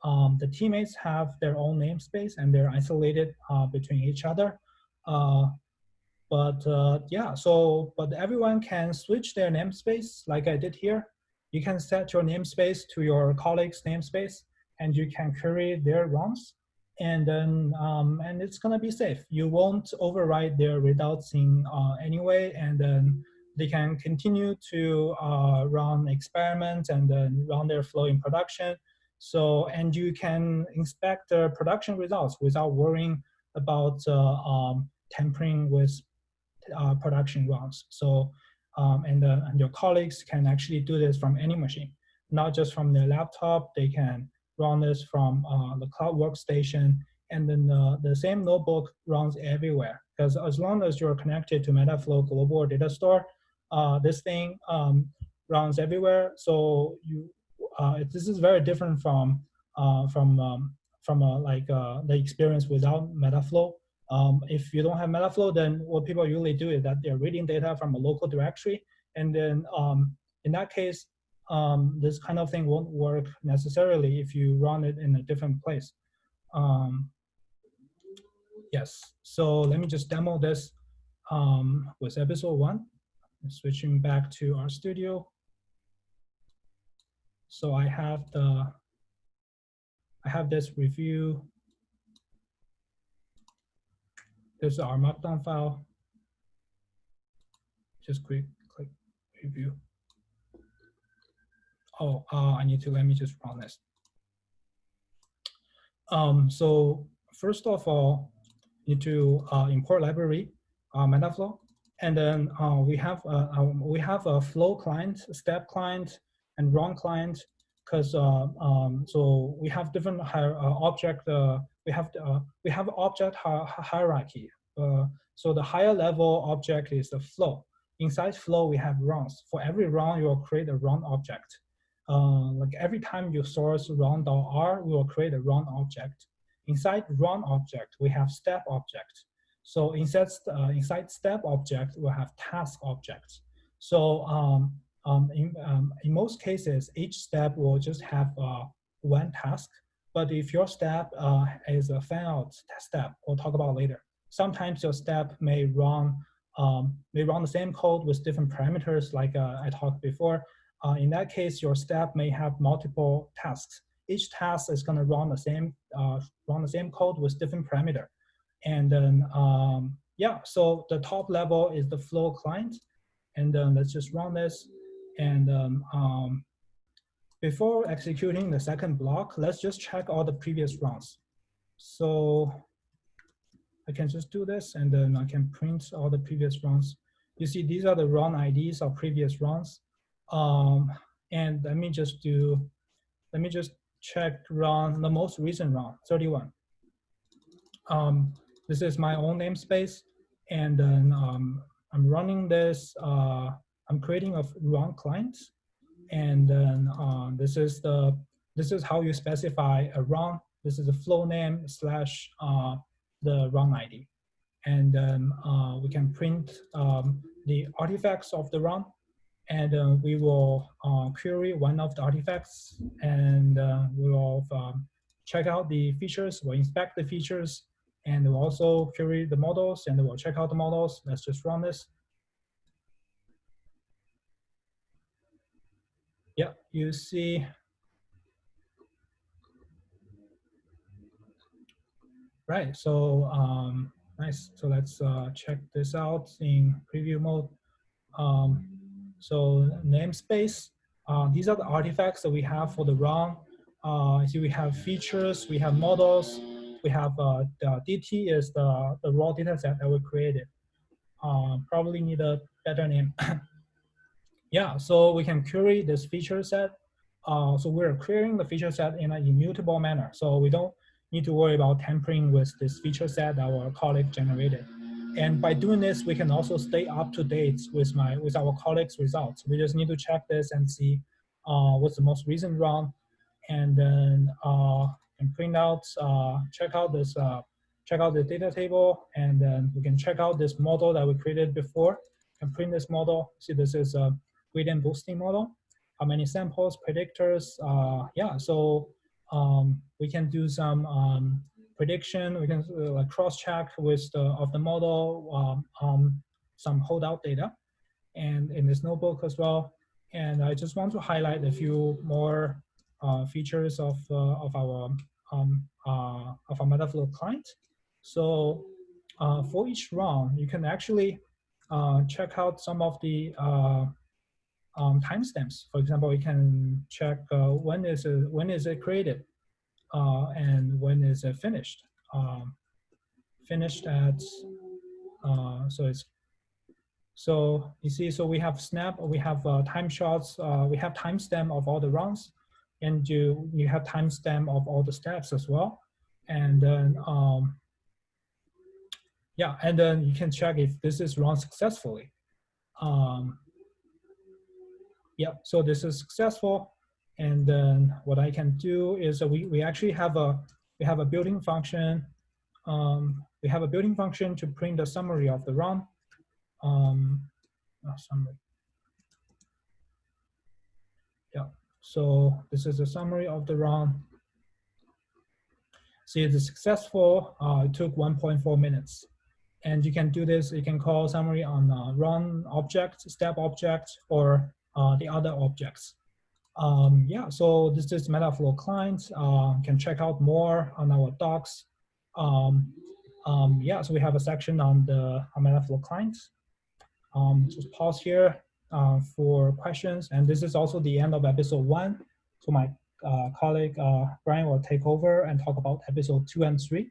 Um, the teammates have their own namespace and they're isolated uh, between each other. But yeah, so, but everyone can switch their namespace like I did here. You can set your namespace to your colleague's namespace and you can query their runs and then um, and it's gonna be safe. You won't override their results in uh, anyway, and then they can continue to uh, run experiments and then run their flow in production. So and you can inspect the production results without worrying about uh, um, tampering with uh, production runs. So, um, and, and your colleagues can actually do this from any machine, not just from their laptop. They can run this from uh, the cloud workstation, and then the same notebook runs everywhere. Because as long as you're connected to Metaflow Global Data Store, uh, this thing um, runs everywhere. So you, uh, this is very different from uh, from um, from like the experience without Metaflow. Um, if you don't have Metaflow, then what people usually do is that they're reading data from a local directory. And then um, in that case, um, this kind of thing won't work necessarily if you run it in a different place. Um, yes, so let me just demo this um, with episode one. Switching back to RStudio. So I have the, I have this review This is R Markdown file. Just quick click review. Oh, uh, I need to let me just run this. Um, so first of all, need to uh, import library, uh, Metaflow, and then uh, we have a, um, we have a flow client, step client, and run client. Because uh, um, so we have different uh, object uh, we have uh, we have object hierarchy. Uh, so the higher level object is the flow. Inside flow, we have runs. For every run, you will create a run object. Uh, like every time you source run.r, we will create a run object. Inside run object, we have step object. So inside, uh, inside step object, we'll have task objects. So um, um, in, um, in most cases, each step will just have uh, one task but if your step uh, is a fan out step, we'll talk about later. Sometimes your step may run um, may run the same code with different parameters, like uh, I talked before. Uh, in that case, your step may have multiple tasks. Each task is going to run the same uh, run the same code with different parameter. And then um, yeah, so the top level is the flow client, and then let's just run this. And um, um before executing the second block, let's just check all the previous runs. So I can just do this and then I can print all the previous runs. You see, these are the run IDs of previous runs. Um, and let me just do, let me just check run, the most recent run, 31. Um, this is my own namespace. And then um, I'm running this, uh, I'm creating a run client and then uh, this is the this is how you specify a run. This is a flow name slash uh, the run ID. And then uh, we can print um, the artifacts of the run. And uh, we will uh, query one of the artifacts. And uh, we will um, check out the features. We'll inspect the features. And we'll also query the models. And we'll check out the models. Let's just run this. Yeah, you see. Right, so um, nice. So let's uh, check this out in preview mode. Um, so namespace, uh, these are the artifacts that we have for the run. uh, here we have features, we have models, we have uh, the DT is the, the raw data set that we created. Uh, probably need a better name. yeah, so we can query this feature set. Uh, so we're querying the feature set in an immutable manner. So we don't need to worry about tampering with this feature set that our colleague generated. And by doing this, we can also stay up to date with my with our colleagues' results. We just need to check this and see uh, what's the most recent run, and then uh, and print out, uh, check out this, uh, check out the data table, and then we can check out this model that we created before. And print this model. See, this is a gradient boosting model. How many samples, predictors? Uh, yeah, so um, we can do some um, prediction. We can uh, cross-check with the of the model um, um, some holdout data, and in this notebook as well. And I just want to highlight a few more uh, features of uh, of our um, uh, of our Metaflow client. So uh, for each run, you can actually check out some of the um, timestamps. For example, you can check when is it, when is it created, uh, and when is it finished? Um, finished at, uh, so it's, so you see, so we have snap, we have uh, time shots, uh, we have timestamp of all the runs, and you, you have timestamp of all the steps as well. And then, um, yeah, and then you can check if this is run successfully. Um, yeah, so this is successful. And then what I can do is we, we actually have a, we have a building function. Um, we have a building function to print the summary of the run. Um, oh, summary. Yeah, so this is a summary of the run. See, it's successful. Uh, it took 1.4 minutes. And you can do this, you can call summary on run object, step object, or uh, the other objects. Um, yeah, so this is Metaflow client. Uh, can check out more on our docs. Um, um, yeah, so we have a section on the on Metaflow client. Um, just pause here uh, for questions. And this is also the end of episode one. So my uh, colleague uh, Brian will take over and talk about episode two and three.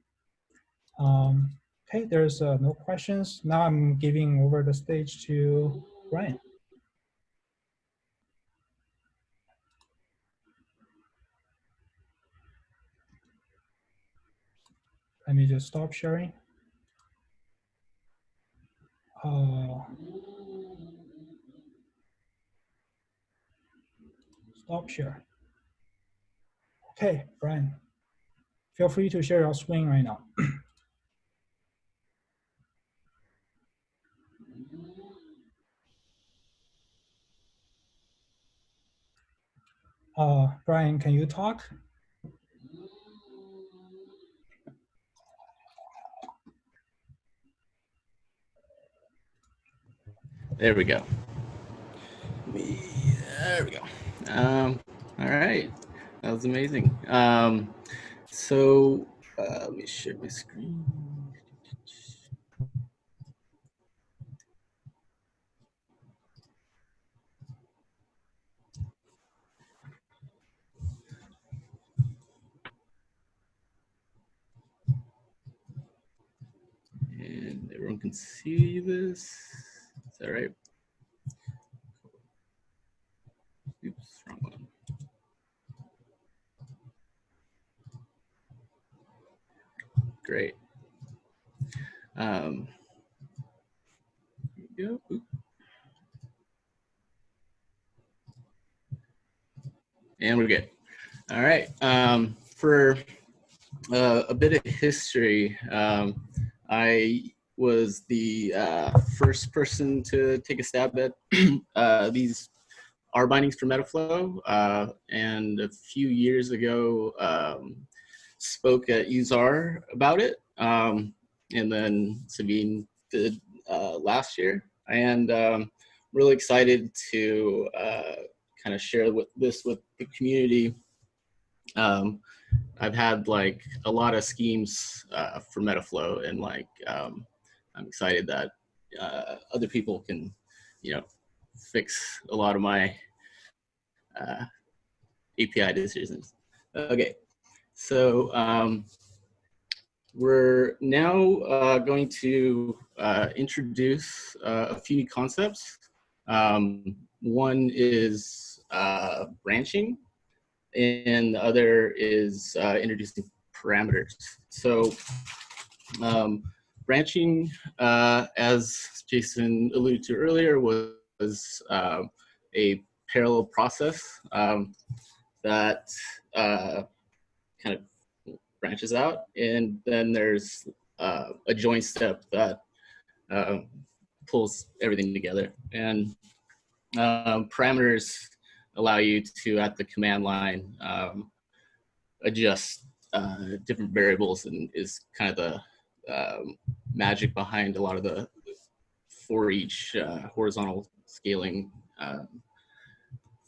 Um, okay, there's uh, no questions. Now I'm giving over the stage to Brian. Let me just stop sharing. Uh, stop share. Okay, Brian, feel free to share your screen right now. uh, Brian, can you talk? There we go. There we go. Um, all right. That was amazing. Um, so uh, let me share my screen. And everyone can see this that right? Oops, wrong one. Great. Um, go. And we're good. All right. Um, for uh, a bit of history, um, I was the uh, first person to take a stab at uh, these R bindings for Metaflow. Uh, and a few years ago, um, spoke at useR about it. Um, and then Savin did uh, last year. And um, really excited to uh, kind of share with this with the community. Um, I've had like a lot of schemes uh, for Metaflow and like um, I'm excited that uh, other people can, you know, fix a lot of my uh, API decisions. Okay, so um, we're now uh, going to uh, introduce uh, a few new concepts. Um, one is uh, branching, and the other is introducing parameters. So um, branching, uh, as Jason alluded to earlier, was, was a parallel process um, that uh, kind of branches out. And then there's uh, a join step that uh, pulls everything together. And um, parameters allow you to, at the command line, um, adjust uh, different variables and is kind of the um, magic behind a lot of the for each uh, horizontal scaling um,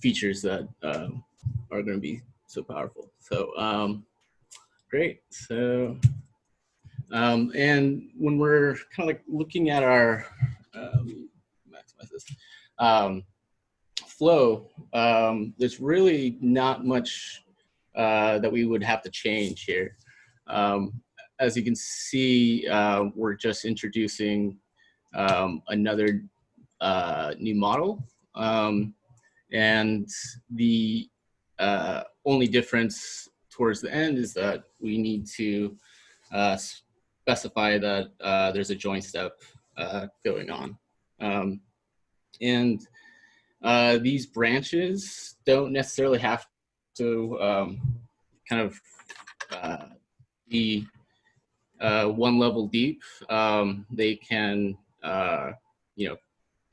features that um, are going to be so powerful. So um, great. So um, and when we're kind of like looking at our um, maximize this um, flow, um, there's really not much uh, that we would have to change here. Um, as you can see, uh, we're just introducing um, another uh, new model. Um, and the uh, only difference towards the end is that we need to uh, specify that uh, there's a join step uh, going on. Um, and these branches don't necessarily have to um, kind of uh, one level deep. Um, they can, you know,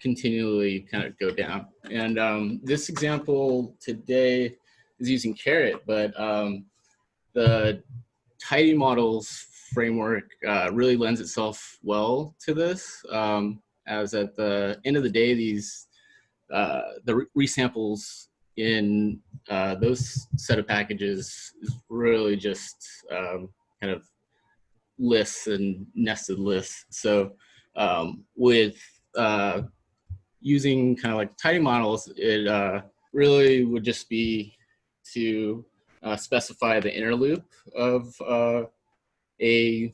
continually kind of go down. And um, this example today is using Caret, but um, the tidy models framework uh, really lends itself well to this, um, as at the end of the day, these uh, the resamples in uh, those set of packages is really just um, kind of lists and nested lists. So um, with uh, using kind of like tidy models, it uh, really would just be to uh, specify the inner loop of uh, a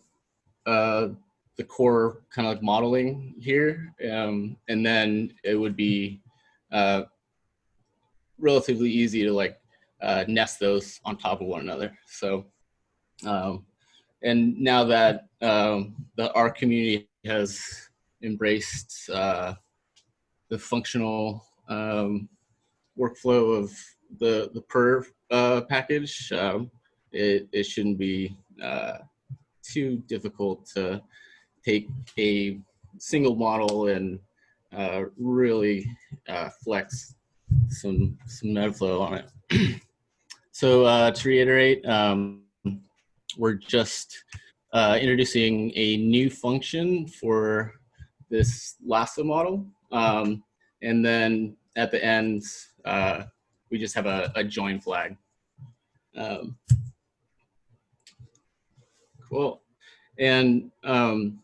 uh, the core kind of like modeling here, um, and then it would be uh, relatively easy to like nest those on top of one another. So, um, and now that um, the R community has embraced uh, the functional um, workflow of the the purrr uh, package, um, it, it shouldn't be uh, too difficult to take a single model and uh, really uh, flex some some metaflow on it. so uh, to reiterate, um, we're just uh, introducing a new function for this lasso model. Um, and then at the end, uh, we just have a, a join flag. Um, cool. And, um,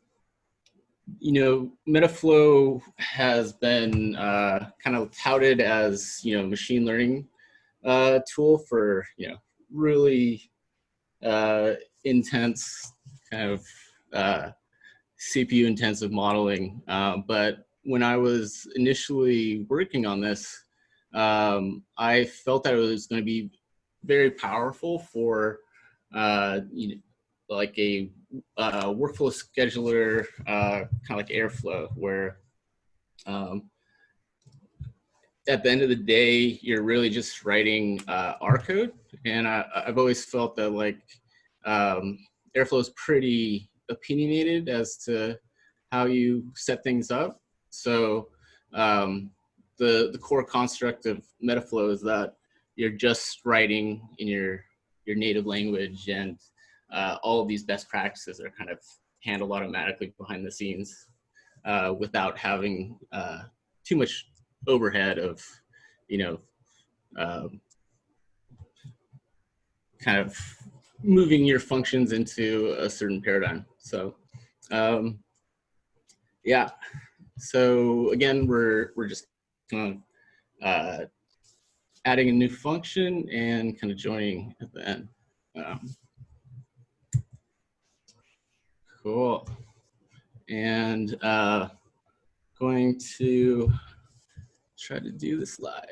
you know, Metaflow has been uh, kind of touted as, you know, machine learning uh, tool for, you know, really uh, intense kind of uh, CPU intensive modeling. Uh, but when I was initially working on this, um, I felt that it was going to be very powerful for uh, you know, like a uh, workflow scheduler, uh, kind of like Airflow, where um, at the end of the day, you're really just writing uh, R code. And I, have always felt that like um, Airflow is pretty opinionated as to how you set things up. So um, the, the core construct of Metaflow is that you're just writing in your, your native language and uh, all of these best practices are kind of handled automatically behind the scenes uh, without having uh, too much overhead of, you know, um, kind of moving your functions into a certain paradigm. So, um, yeah. So again, we're we're just kind of uh, adding a new function and kind of joining at the end. Um, cool. And uh, going to try to do this live.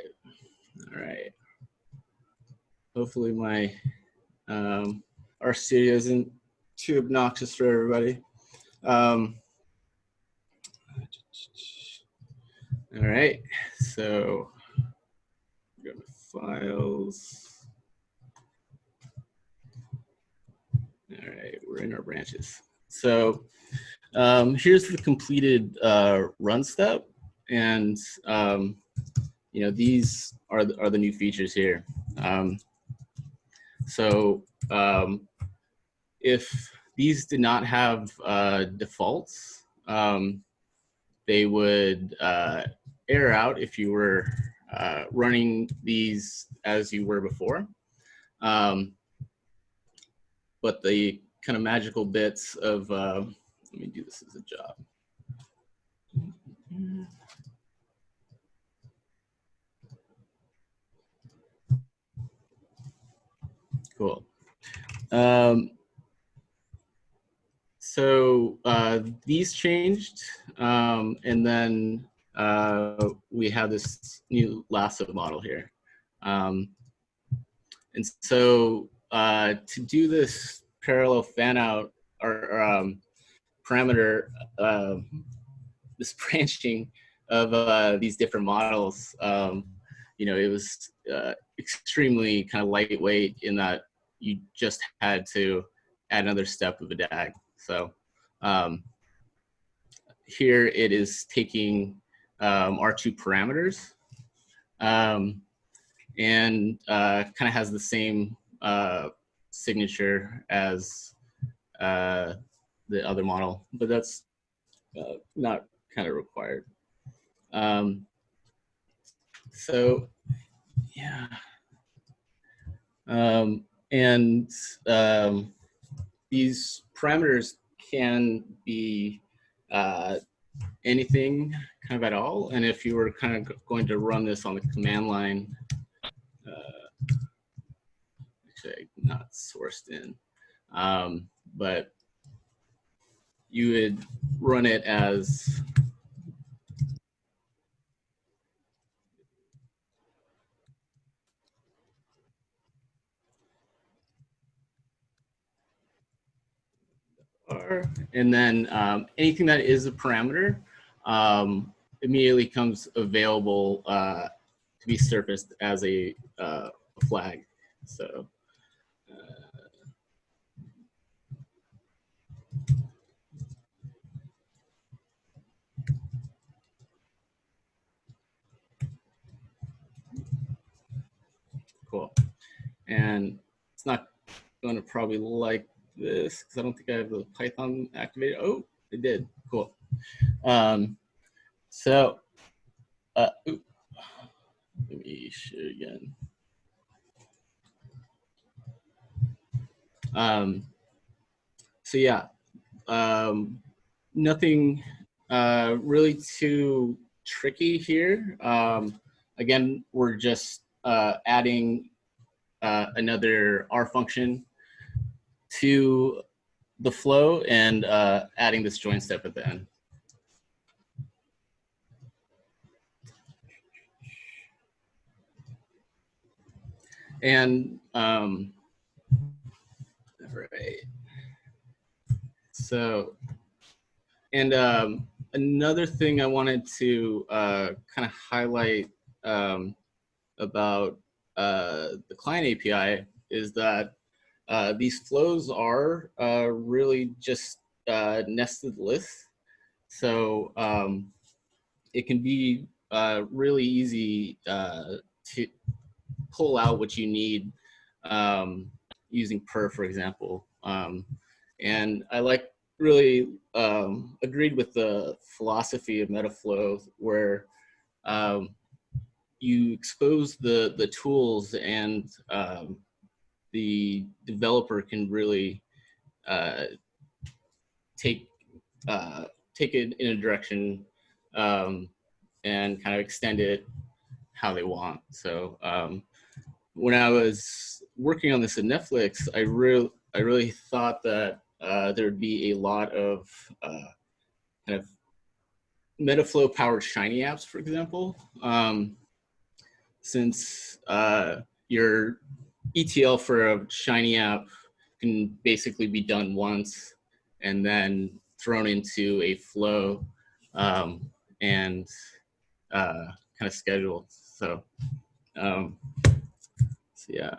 All right. Hopefully my um, RStudio isn't too obnoxious for everybody. Um, all right, so go to files. All right, we're in our branches. So um, here's the completed uh, run step. And, um, you know, these are the, are the new features here. Um, so um, if these did not have uh, defaults, um, they would uh, error out if you were uh, running these as you were before. Um, but the kind of magical bits of, uh, let me do this as a job. Cool. Um, so uh, these changed, um, and then uh, we have this new lasso model here. Um, and so uh, to do this parallel fan out or, um, parameter, uh, this branching of uh, these different models, um, you know, it was uh, extremely kind of lightweight in that you just had to add another step of a DAG. So um, here it is taking um, our two parameters um, and uh, kind of has the same uh, signature as uh, the other model, but that's uh, not kind of required. Um, so yeah. Um, and um, these parameters can be uh, anything kind of at all. And if you were kind of going to run this on the command line, uh, actually not sourced in, um, but you would run it as and then um, anything that is a parameter um, immediately comes available uh, to be surfaced as a, uh, flag. So. Uh, cool. And it's not going to probably like this because I don't think I have the Python activated. Oh, it did. Cool. Um, so, uh, let me share again. Um, so yeah, um, nothing uh, really too tricky here. Um, again, we're just uh, adding uh, another R function to the flow and uh, adding this join step at the end. And um, right. So, and um, another thing I wanted to uh, kind of highlight um, about uh, the client API is that uh, these flows are uh, really just uh, nested lists. So um, it can be uh, really easy uh, to pull out what you need um, using purrr, for example. Um, and I like really um, agreed with the philosophy of Metaflow where um, you expose the, the tools and um, the developer can really uh, take uh, take it in a direction um, and kind of extend it how they want. So um, when I was working on this at Netflix, I really I really thought that uh, there would be a lot of uh, kind of Metaflow powered Shiny apps, for example, um, since uh, your ETL for a Shiny app can basically be done once and then thrown into a flow um, and uh, kind of scheduled. So, um, so yeah.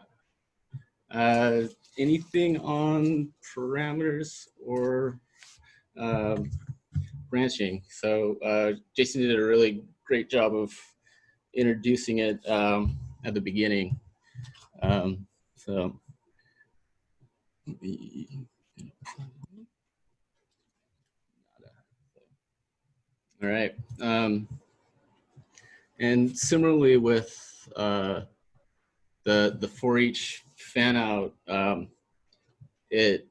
Uh, anything on parameters or um, branching? So uh, Jason did a really great job of introducing it um, at the beginning. Um, so all right. Um, and similarly with uh, the the for each fan out, um, it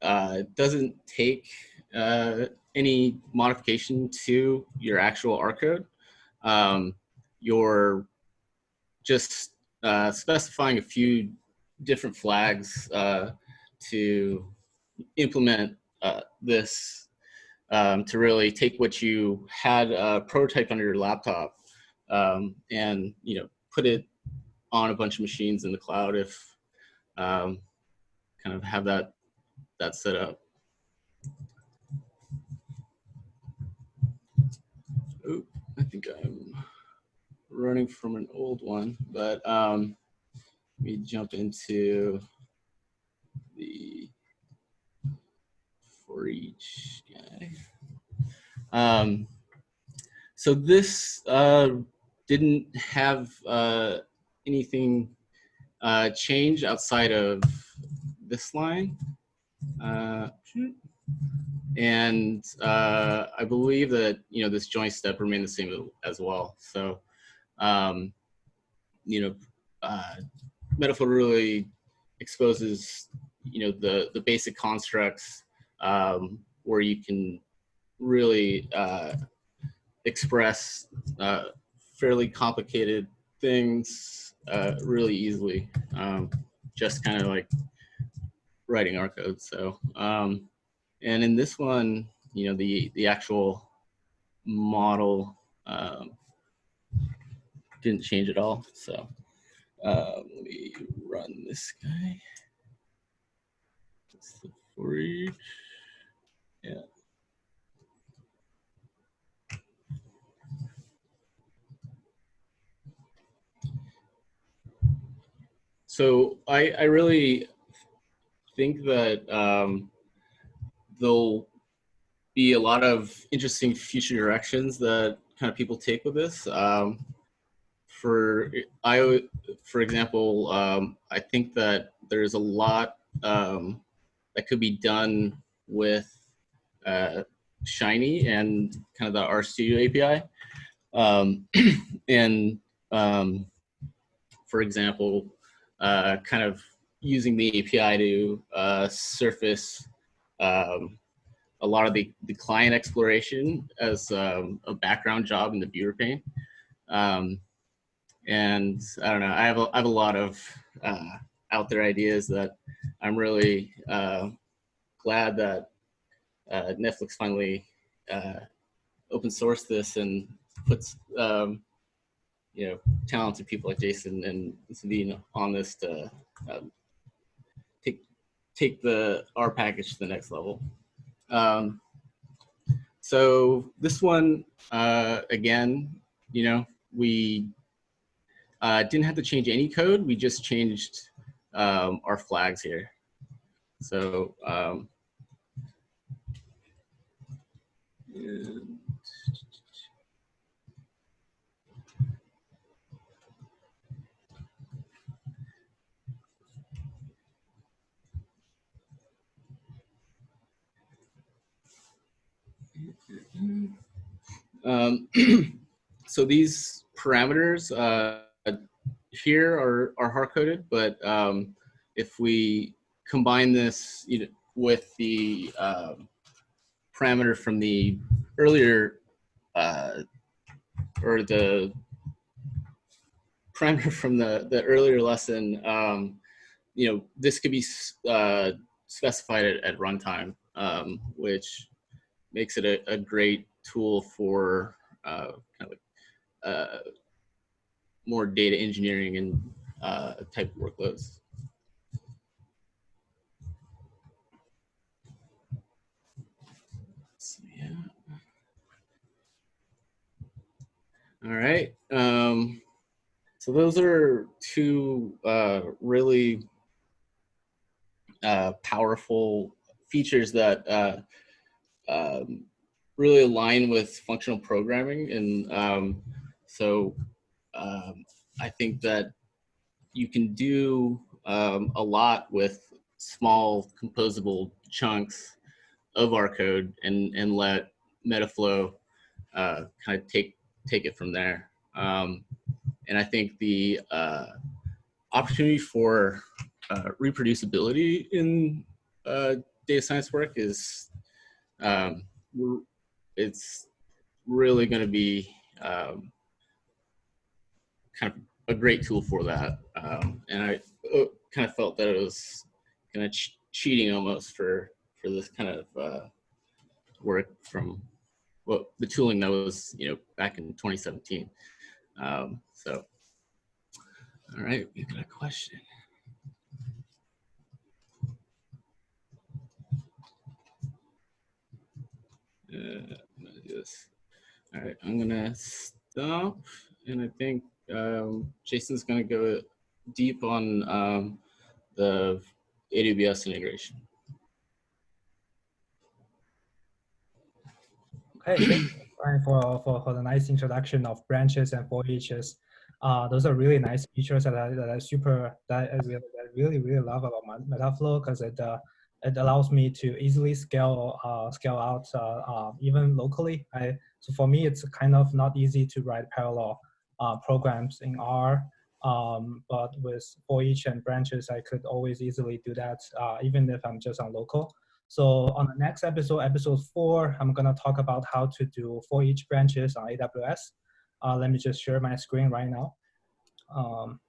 uh, doesn't take uh, any modification to your actual R code. Um, you're just uh, specifying a few different flags uh, to implement uh, this um, to really take what you had a prototype on your laptop um, and you know put it on a bunch of machines in the cloud if um, kind of have that that set up. Oh, I think I'm running from an old one, but um, let me jump into the for each guy. Um, so this uh, didn't have uh, anything uh, change outside of this line. Uh, and uh, I believe that, you know, this join step remained the same as well. So, um, you know, uh, Metaflow really exposes, you know, the, the basic constructs um, where you can really uh, express uh, fairly complicated things uh, really easily. Um, just kind of like writing our code. So, um, and in this one, you know, the the actual model um, didn't change at all. So, uh, let me run this guy. That's the for each. Yeah. So I, I really think that um, there'll be a lot of interesting future directions that kind of people take with this. Um, for I, for example, um, I think that there's a lot um, that could be done with uh, Shiny and kind of the RStudio API. Um, and um, for example, uh, kind of using the API to uh, surface um, a lot of the, the client exploration as um, a background job in the viewer pane. Um, and I don't know, I have a, I have a lot of uh, out there ideas that I'm really uh, glad that uh, Netflix finally uh, open sourced this and puts um, you know talented people like Jason and Savin on this to um, take take the R package to the next level. Um, so this one uh, again, you know, we uh, didn't have to change any code. We just changed um, our flags here. So um, um, so these parameters uh, here are, are hard coded, but um, if we combine this you know, with the um, parameter from the earlier uh, or the primer from the, the earlier lesson, um, you know, this could be uh, specified at, at runtime, um, which makes it a, a great tool for uh, kind of like, uh, more data engineering and uh, type workloads. So, yeah. All right. Um, so those are two uh, really uh, powerful features that uh, um, really align with functional programming. And um, so um, I think that you can do um, a lot with small composable chunks of R code and, and let Metaflow uh, kind of take, take it from there. Um, and I think the uh, opportunity for uh, reproducibility in uh, data science work is um, it's really going to be um, kind of a great tool for that. Um, and I uh, kind of felt that it was kind of ch cheating almost for for this kind of uh, work from well the tooling that was you know back in 2017. Um, so, all right, we got a question. Uh. All right, I'm gonna stop, and I think um, Jason's gonna go deep on um, the AWS integration. Okay, thank you for, for, for the nice introduction of branches and for eaches. Uh, those are really nice features that I, that I super that I really, that I really really love about Metaflow because it uh, it allows me to easily scale uh, scale out uh, uh, even locally. I, so for me, it's kind of not easy to write parallel programs in R, um, but with for each and branches, I could always easily do that, uh, even if I'm just on local. So on the next episode, episode four, I'm gonna talk about how to do for each branches on AWS. Uh, let me just share my screen right now. Um,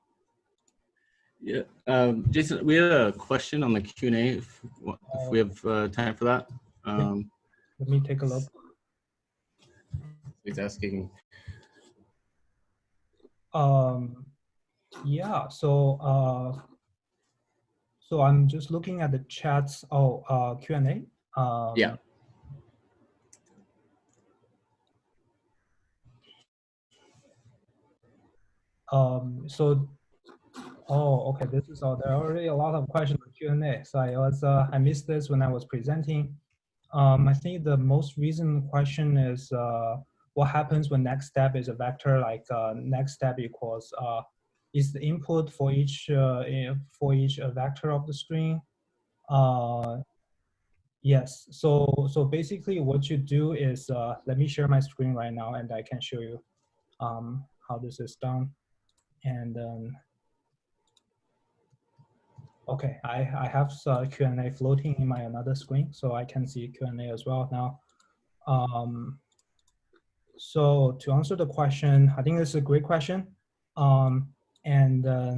yeah, um, Jason, we had a question on the Q and A. If, if, we have uh, time for that. Um, Let me take a look. He's asking. Um, yeah. So, uh, so I'm just looking at the chats. Oh, uh, Q and A. Um, yeah. Um, so Oh, okay. This is all. There are already a lot of questions for Q and A. So I was uh, I missed this when I was presenting. Um, I think the most recent question is uh, what happens when next step is a vector like uh, next step equals uh, is the input for each uh, for each uh, vector of the string. Uh, yes. So so basically, what you do is uh, let me share my screen right now, and I can show you um, how this is done. And um, Okay, I, I have uh, Q&A floating in my another screen, so I can see Q&A as well now. Um, so to answer the question, I think this is a great question. Um, and uh,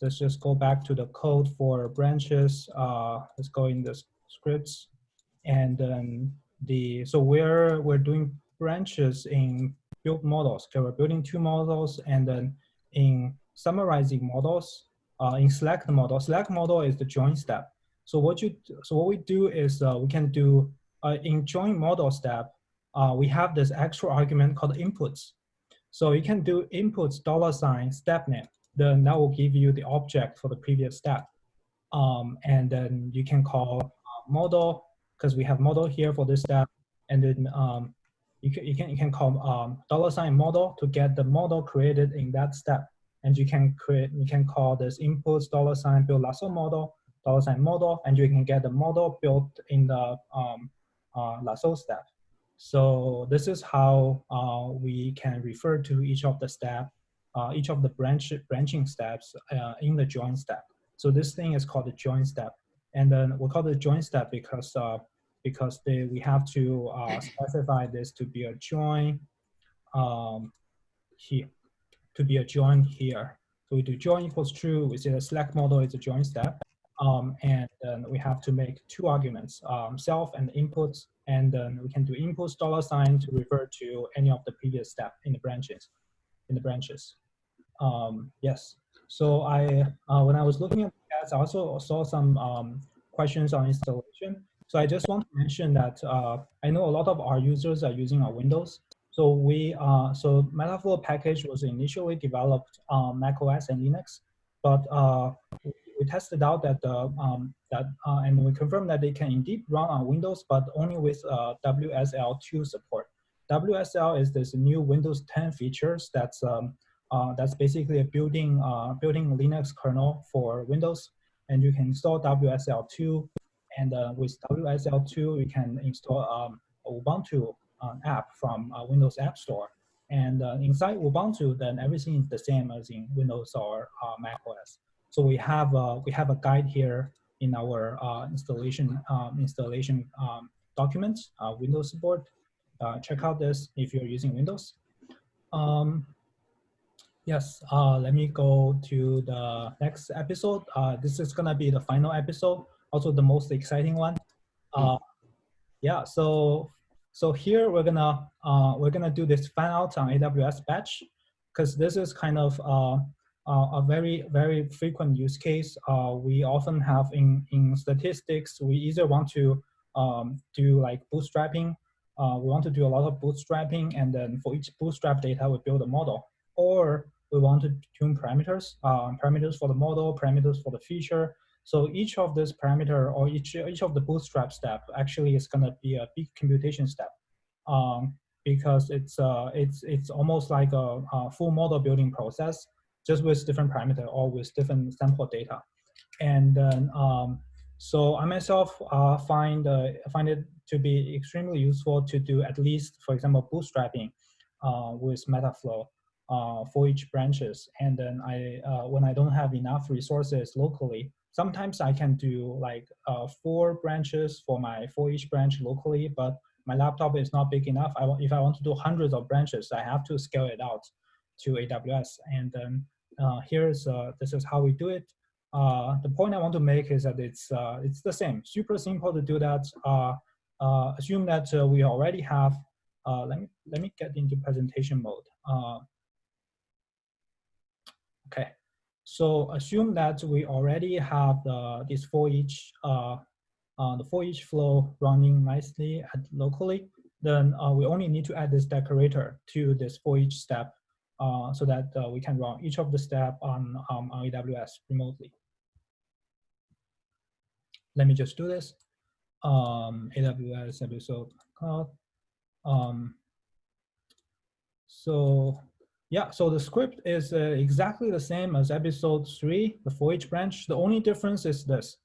let's just go back to the code for branches. Uh, let's go in the scripts. And then the, so we're, we're doing branches in build models. Okay, we're building two models and then in summarizing models, uh, in select model. Select model is the join step. So what you so what we do is uh, we can do uh, in join model step. Uh, we have this extra argument called inputs. So you can do inputs dollar sign step name. Then that will give you the object for the previous step. Um, and then you can call uh, model because we have model here for this step. And then um, you can you can you can call um, dollar sign model to get the model created in that step and you can create, you can call this inputs dollar sign build lasso model, dollar sign model, and you can get the model built in the um, uh, lasso step. So this is how uh, we can refer to each of the step, uh, each of the branch branching steps uh, in the join step. So this thing is called the join step. And then we call it join step because uh, because they, we have to uh, specify this to be a join um, here. to be a join here. So we do join equals true, we say the select model is a join step. Um, and then we have to make two arguments, um, self and inputs, and then we can do inputs dollar sign to refer to any of the previous step in the branches, in the branches. Um, yes, so I, uh, when I was looking at that, I also saw some um, questions on installation. So I just want to mention that uh, I know a lot of our users are using our Windows. So we, uh, so Metaflow package was initially developed on Mac OS and Linux, but uh, we tested out that uh, um, that uh, and we confirmed that they can indeed run on Windows, but only with uh, WSL2 support. WSL is this new Windows 10 features that's um, uh, that's basically a building uh, building Linux kernel for Windows, and you can install WSL2, and uh, with WSL2 you can install um, Ubuntu app from Windows App Store. And inside Ubuntu, then everything is the same as in Windows or Mac OS. So we have a, we have a guide here in our uh, installation um, installation um, documents, uh, Windows support. Uh, check out this if you're using Windows. Um, yes, uh, let me go to the next episode. Uh, this is gonna be the final episode, also the most exciting one. Uh, yeah, so so here we're gonna we're gonna do this fan out on AWS batch because this is kind of uh, a very, very frequent use case. Uh, we often have in, in statistics, we either want to um, do like bootstrapping, uh, we want to do a lot of bootstrapping, and then for each bootstrap data, we build a model. Or we want to tune parameters, uh, parameters for the model, parameters for the feature. So each of this parameter or each, each of the bootstrap step actually is gonna be a big computation step. Um, because it's, uh, it's, it's almost like a, a full model building process just with different parameter or with different sample data. And then, um, so I myself uh, find, uh, find it to be extremely useful to do at least, for example, bootstrapping uh, with Metaflow uh, for each branches. And then I, uh, when I don't have enough resources locally, sometimes I can do like uh, four branches for my for each branch locally, but my laptop is not big enough. I, if I want to do hundreds of branches, I have to scale it out to AWS. And then here's uh, this is how we do it. Uh, the point I want to make is that it's it's the same, super simple to do that. assume that we already have. let me let me get into presentation mode. okay, so assume that we already have the, this for each uh, uh, the for each flow running nicely at locally, then uh, we only need to add this decorator to this for each step uh, so that uh, we can run each of the step on, um, on AWS remotely. Let me just do this. Um, AWS episode cloud. Um, so yeah, so the script is uh, exactly the same as episode three, the for each branch. The only difference is this.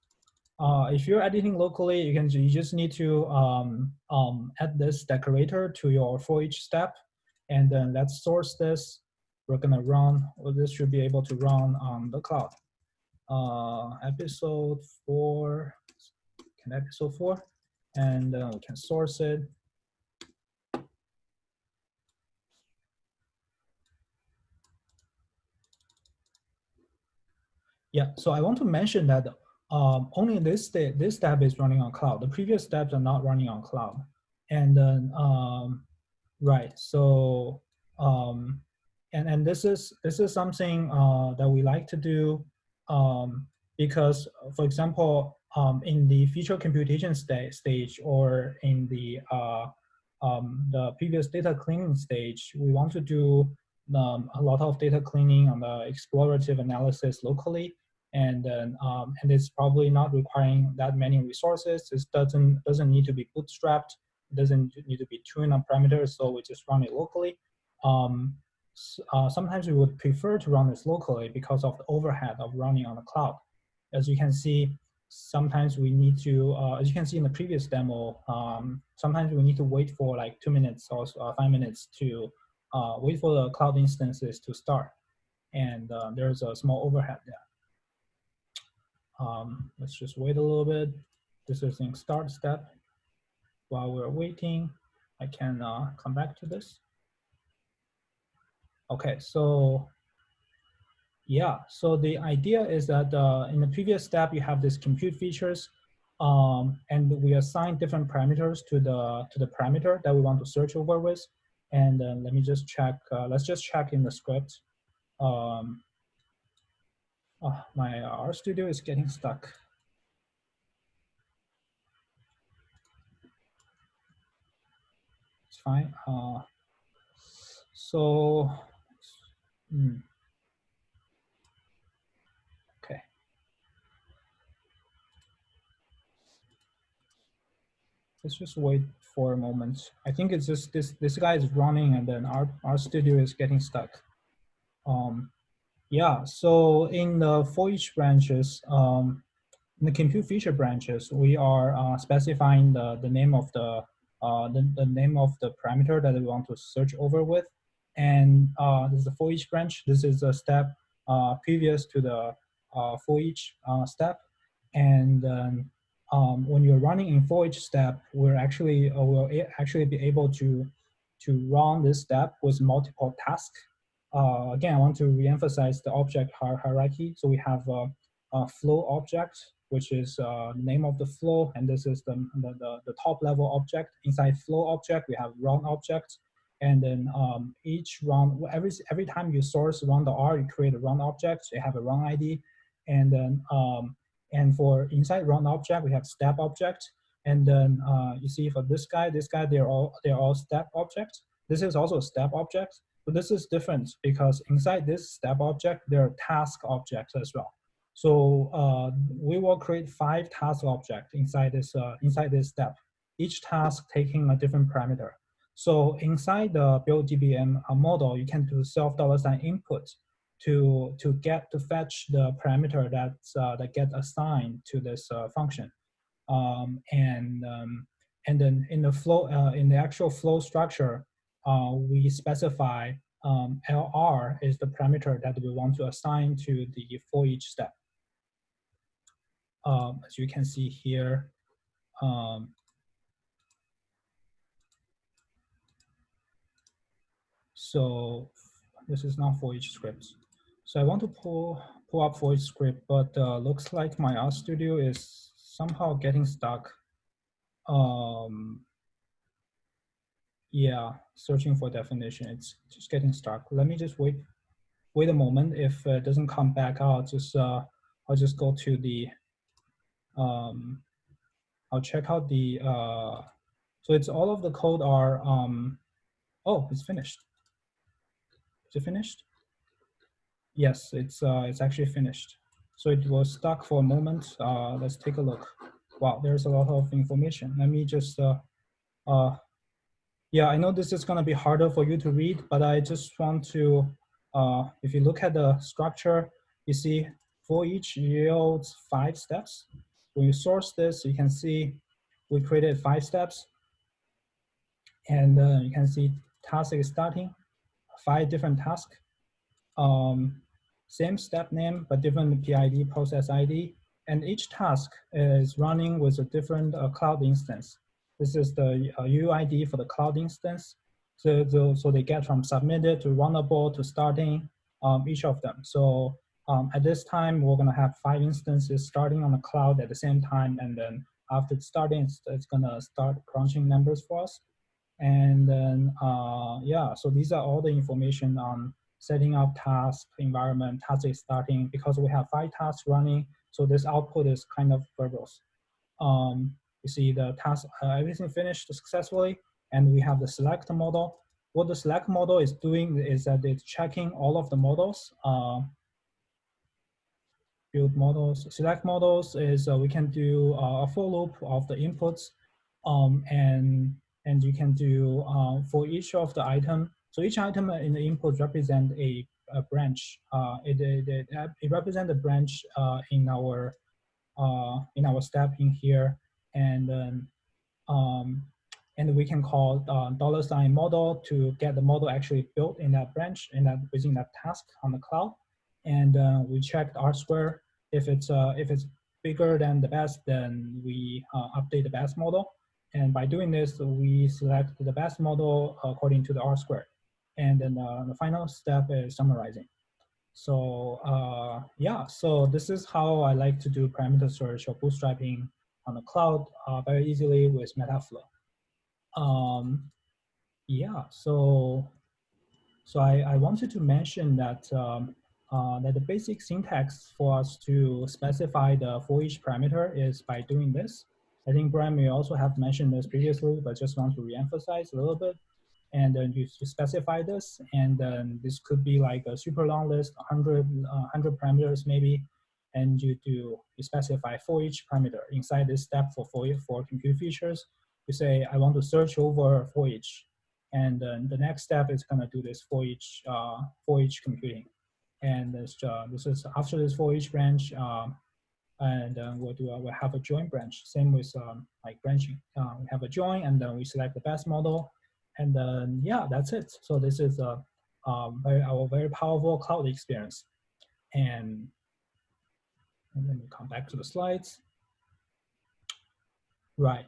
Uh, if you're editing locally, you can you just need to um, um, add this decorator to your for each step, and then let's source this we're gonna run, well, this should be able to run on the cloud. Uh, episode four, can episode four, and then we can source it. Yeah, so I want to mention that um, only this step, this step is running on cloud. The previous steps are not running on cloud. And then, um, right, so um, and and this is this is something uh, that we like to do um, because, for example, um, in the feature computation sta stage or in the uh, um, the previous data cleaning stage, we want to do um, a lot of data cleaning on the explorative analysis locally, and then um, and it's probably not requiring that many resources. It doesn't doesn't need to be bootstrapped. Doesn't need to be tuned on parameters, so we just run it locally. Um, uh, sometimes we would prefer to run this locally because of the overhead of running on the cloud. As you can see, sometimes we need to, uh, as you can see in the previous demo, um, sometimes we need to wait for like two minutes or uh, five minutes to uh, wait for the cloud instances to start. And uh, there's a small overhead there. Um, let's just wait a little bit. This is in start step. While we're waiting, I can uh, come back to this. Okay, so Yeah, so the idea is that uh, in the previous step, you have this compute features um, and we assign different parameters to the, to the parameter that we want to search over with. And uh, let me just check, uh, let's just check in the script. Um, oh, my RStudio is getting stuck. It's fine. Uh, so, hmm. okay. Let's just wait for a moment. I think it's just this, this guy is running and then our, RStudio is getting stuck. Um, yeah, so in the for each branches, um, in the compute feature branches, we are uh, specifying the, the name of the, uh, the, the name of the parameter that we want to search over with. And uh, this is the for each branch. This is a step uh, previous to the uh, for each uh, step. And um, um, when you're running in for each step, we're actually uh, will actually be able to to run this step with multiple tasks. Again, I want to reemphasize the object hierarchy. So we have a, a flow object, which is uh, the name of the flow, and this is the, the, the, top level object. Inside flow object, we have run object, and then um, each run, every, every time you source run the R, you create a run object, you have a run ID, and then um, and for inside run object, we have step object. And then uh, you see for this guy, this guy, they're all, they're all step objects. This is also a step object. But this is different because inside this step object, there are task objects as well. So uh, we will create five task objects inside this, uh, inside this step, each task taking a different parameter. So inside the build GBM uh, model, you can do self dollar sign input to to get to fetch the parameter that's uh, that get assigned to this uh, function, um, and um, and then in the flow uh, in the actual flow structure, we specify um, LR is the parameter that we want to assign to the for each step. Um, as you can see here. Um, so this is not for each script. So I want to pull, pull up voice script, but uh, looks like my RStudio is somehow getting stuck. Um, yeah, searching for definition, it's just getting stuck. Let me just wait, wait a moment. If it doesn't come back out, just uh, I'll just go to the, um, I'll check out the, uh, so it's all of the code are, um, oh, it's finished. Is it finished? Yes, it's uh, it's actually finished. So it was stuck for a moment. Uh, let's take a look. Wow, there's a lot of information. Let me just, uh, uh, yeah, I know this is gonna be harder for you to read, but I just want to, uh, if you look at the structure, you see for each yields five steps. When you source this, you can see we created five steps. And uh, you can see task is starting, five different tasks. Um, same step name, but different PID, process ID. And each task is running with a different uh, cloud instance. This is the uh, UID for the cloud instance. So, so, so they get from submitted to runnable to starting, um, each of them. So um, at this time, we're gonna have five instances starting on the cloud at the same time. And then after starting, it's, it's gonna start crunching numbers for us. And then, uh, yeah, so these are all the information on setting up task environment, task is starting, because we have five tasks running, so this output is kind of verbose. Um, you see the task, uh, everything finished successfully, and we have the select model. What the select model is doing is that it's checking all of the models, uh, build models. Select models is uh, we can do uh, a for loop of the inputs, um, and and you can do uh, for each of the item so each item in the input represent a, a branch. Uh, it, it, it represents a branch uh, in our uh, in our step in here, and um, um, and we can call dollar sign model to get the model actually built in that branch in that within that task on the cloud, and uh, we check the R square. If it's uh, if it's bigger than the best, then we update the best model. And by doing this, we select the best model according to the R square. And then uh, the final step is summarizing. So uh, yeah, so this is how I like to do parameter search or bootstrapping on the cloud uh, very easily with Metaflow. Um, yeah, so so I, I wanted to mention that um, uh, that the basic syntax for us to specify the for each parameter is by doing this. I think Brian may also have mentioned this previously, but just want to reemphasize a little bit. And then you specify this, and then this could be like a super long list, 100, uh, 100 parameters maybe, and you do you specify for each parameter inside this step for for, for compute features. You say I want to search over for each, and then the next step is gonna do this for each uh, for each computing. And this, uh, this is after this for each branch, um, and then we'll do we'll have a join branch. Same with um, like branching. Uh, we have a join, and then we select the best model, and then yeah, that's it. So this is a um, very our very powerful cloud experience. And, and then we come back to the slides. Right.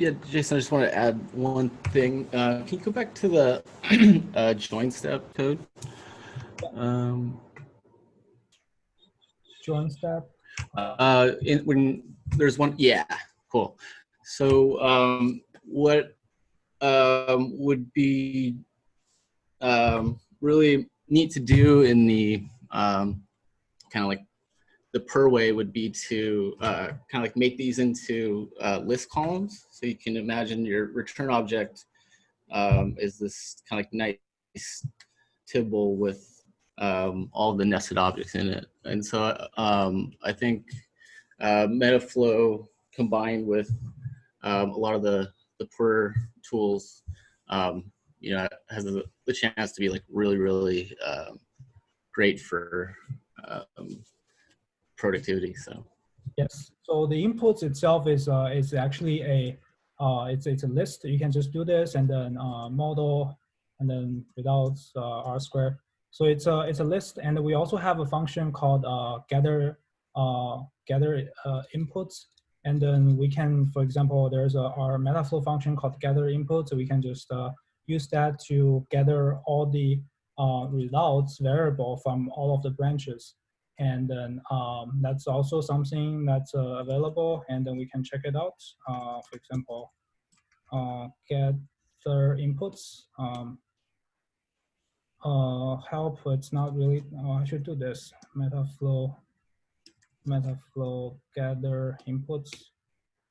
Yeah, Jason, I just want to add one thing. Uh, can you go back to the uh, join step code? Um, join step. Uh, in, when there's one, yeah, cool. So um, what um, would be um, really neat to do in the um, kind of like the purrr way would be to uh, kind of like make these into uh, list columns. So you can imagine your return object um, is this kind of like nice tibble with um, all the nested objects in it. And so um, I think uh, Metaflow combined with um, a lot of the, the purrr tools, um, you know, has the, the, chance to be like really, really um, great for um, productivity. So yes. So the inputs itself is uh, is actually a uh, it's it's a list. You can just do this and then uh, model and then without uh, R square. So it's a it's a list, and we also have a function called uh, gather uh, gather uh, inputs. And then we can, for example, there's a, our Metaflow function called gather input. So we can just uh, use that to gather all the uh, results variable from all of the branches. And then um, that's also something that's uh, available and then we can check it out. Uh, for example, uh, their inputs, um, uh, help, it's not really, oh, I should do this, Metaflow, Metaflow gather inputs.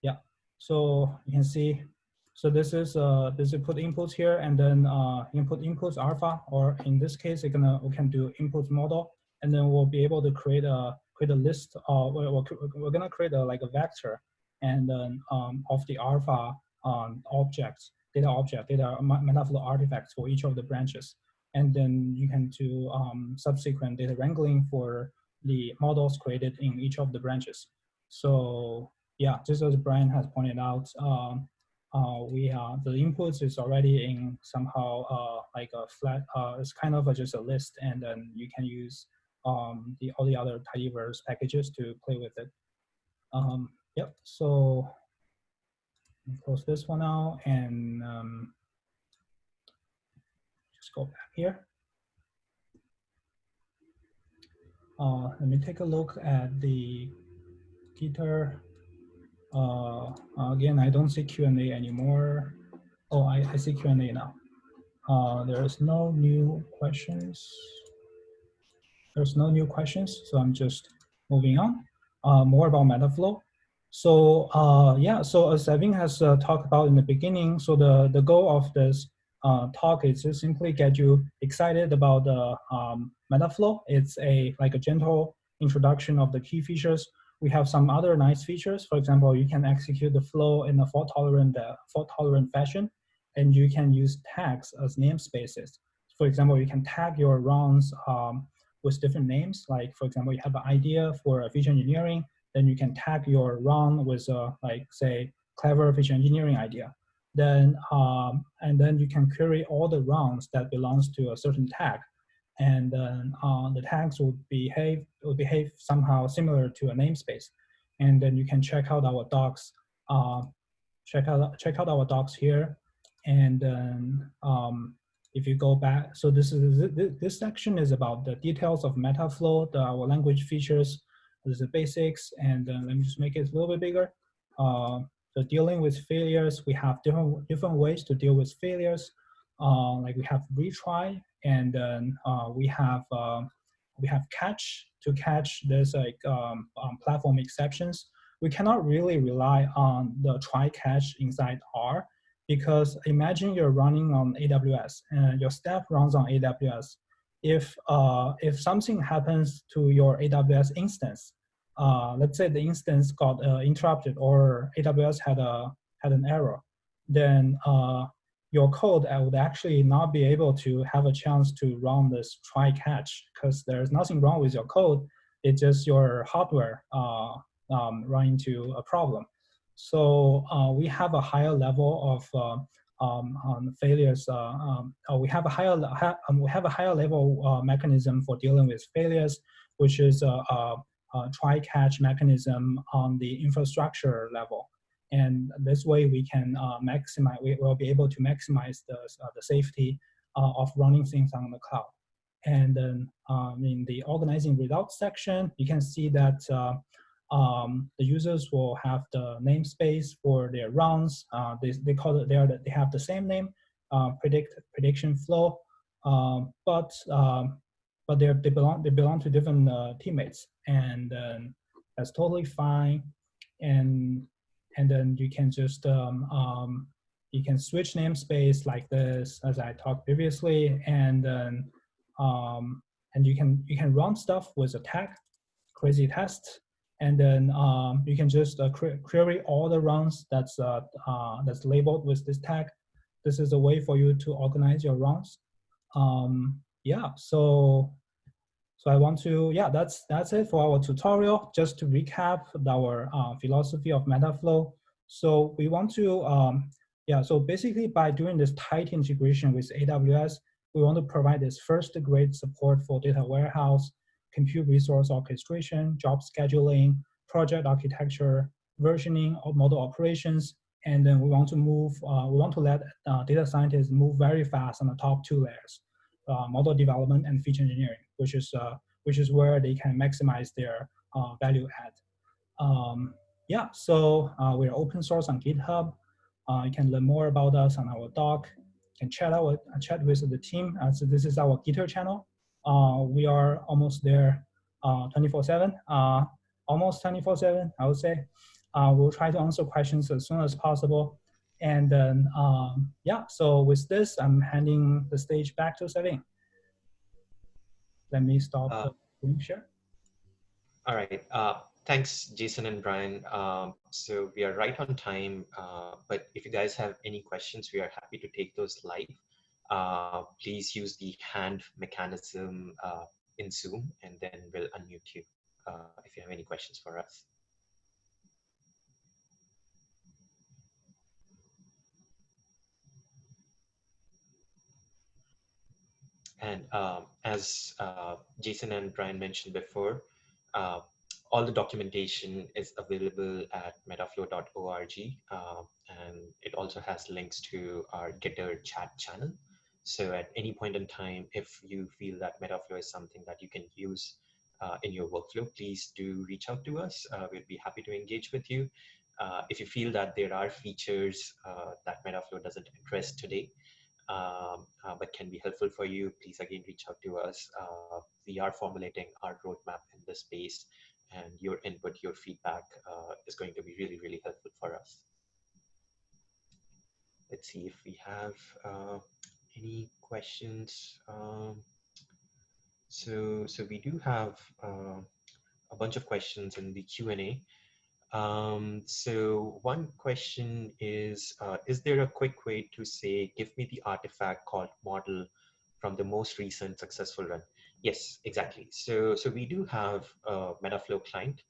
Yeah, so you can see, so this is, uh, this is put inputs here and then uh, input inputs alpha, or in this case, we're gonna, we can do input model and then we'll be able to create a create a list of we're, we're gonna create a like a vector and then um, of the alpha um, objects data object data metaflow artifacts for each of the branches. And then you can do um, subsequent data wrangling for the models created in each of the branches. So yeah just as brian has pointed out um, uh, we uh, the inputs is already in somehow uh, like a flat uh, it's kind of a, just a list and then you can use um, the all the other tidyverse packages to play with it. Um, yep. So close this one out and um, just go back here. Uh, let me take a look at the Gitter. Uh, again, I don't see Q&A anymore. Oh, I, I see Q&A now. Uh, there's no new questions. There's no new questions, so I'm just moving on. Uh, more about Metaflow. So uh, yeah, so as Evan has uh, talked about in the beginning, so the, the goal of this uh, talk is to simply get you excited about the um, Metaflow. It's a like a gentle introduction of the key features. We have some other nice features. For example, you can execute the flow in a fault tolerant, uh, fault tolerant fashion, and you can use tags as namespaces. For example, you can tag your runs um, with different names. Like for example, you have an idea for a feature engineering, then you can tag your run with a, like say, clever feature engineering idea. Then, um, and then you can query all the runs that belongs to a certain tag. And then uh, the tags will behave, will behave somehow similar to a namespace. And then you can check out our docs, uh, check out, check out our docs here. And then um, if you go back, so this is this section is about the details of Metaflow, the R language features, the basics, and uh, let me just make it a little bit bigger. Uh, so dealing with failures, we have different different ways to deal with failures. Uh, like we have retry, and then uh, we have uh, we have catch to catch this like um, um, platform exceptions. We cannot really rely on the try catch inside R because imagine you're running on AWS and your staff runs on AWS. If, uh, if something happens to your AWS instance, uh, let's say the instance got uh, interrupted or AWS had, a, had an error, then uh, your code would actually not be able to have a chance to run this try catch because there's nothing wrong with your code. It's just your hardware uh, um, run into a problem. So uh, we have a higher level of uh, um, um, failures. Uh, um, uh, we have a higher ha um, we have a higher level uh, mechanism for dealing with failures, which is a, try-catch mechanism on the infrastructure level. And this way we can maximize. We will be able to maximize the the safety of running things on the cloud. And then um, in the organizing results section, you can see that um, the users will have the namespace for their runs. Uh, they, they call it, they, are they have the same name, uh, predict prediction flow, um, but um, but they they belong they belong to different uh, teammates, and that's totally fine. And and then you can just um, um, you can switch namespace like this, as I talked previously, and then um, and you can you can run stuff with a tag, crazy test, and then um, you can just uh, query all the runs that's uh, uh, that's labeled with this tag. This is a way for you to organize your runs. Um, yeah, so so I want to yeah that's that's it for our tutorial. Just to recap our uh, philosophy of Metaflow. So we want to um, yeah so basically by doing this tight integration with AWS, we want to provide this first grade support for data warehouse compute resource orchestration, job scheduling, project architecture, versioning of model operations, and then we want to move, uh, we want to let uh, data scientists move very fast on the top two layers, uh, model development and feature engineering, which is, uh, which is where they can maximize their uh, value add. Um, yeah, so uh, we're open source on GitHub. you can learn more about us on our doc. You can chat, out, chat with the team. so this is our Gitter channel. Uh, we are almost there 24-7, uh, uh, almost 24-7, I would say. we'll try to answer questions as soon as possible. And then, um, yeah, so with this, I'm handing the stage back to Savin. Let me stop uh, the screen share. All right. Uh, thanks, Jason and Brian. Um, so we are right on time, uh, but if you guys have any questions, we are happy to take those live uh, please use the hand mechanism uh, in Zoom and then we'll unmute you uh, if you have any questions for us. And um, as uh, Jason and Brian mentioned before, all the documentation is available at metaflow.org uh, and it also has links to our Gitter chat channel. So at any point in time, if you feel that Metaflow is something that you can use uh, in your workflow, please do reach out to us. Uh, we'd be happy to engage with you. Uh, if you feel that there are features uh, that Metaflow doesn't address today, um, uh, but can be helpful for you, please again reach out to us. Uh, we are formulating our roadmap in this space and your input, your feedback is going to be really, really helpful for us. Let's see if we have any questions? Um, so, so we do have uh, a bunch of questions in the Q&A. Um, so one question is, uh, is there a quick way to say, give me the artifact called model from the most recent successful run? Yes, exactly. So, so we do have a Metaflow client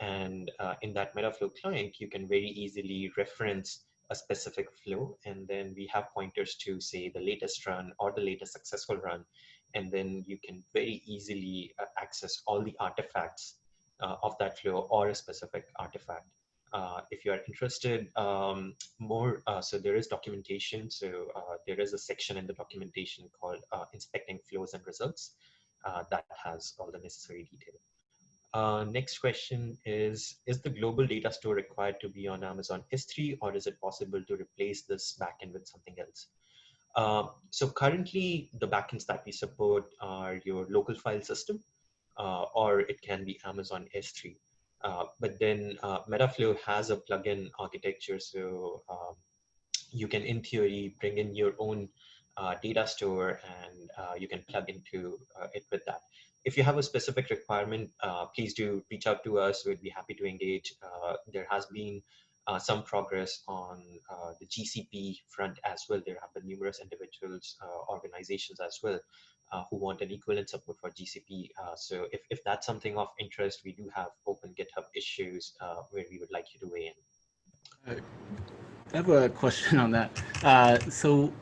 and uh, in that Metaflow client, you can very easily reference a specific flow and then we have pointers to say the latest run or the latest successful run and then you can very easily uh, access all the artifacts uh, of that flow or a specific artifact Uh, if you are interested um, more, uh, so there is documentation. So uh, there is a section in the documentation called uh, inspecting flows and results that has all the necessary detail. Uh, next question is, is the global data store required to be on Amazon S3 or is it possible to replace this backend with something else? Uh, so currently the backends that we support are your local file system uh, or it can be Amazon S3. Uh, but then uh, Metaflow has a plugin architecture. So um, you can in theory bring in your own uh, data store and you can plug into it with that if you have a specific requirement, uh, please do reach out to us. We'd be happy to engage. Uh, there has been uh, some progress on uh, the GCP front as well. There have been numerous individuals, uh, organizations as well, uh, who want an equivalent support for GCP. so if, if that's something of interest, we do have open GitHub issues where we would like you to weigh in. I have a question on that. so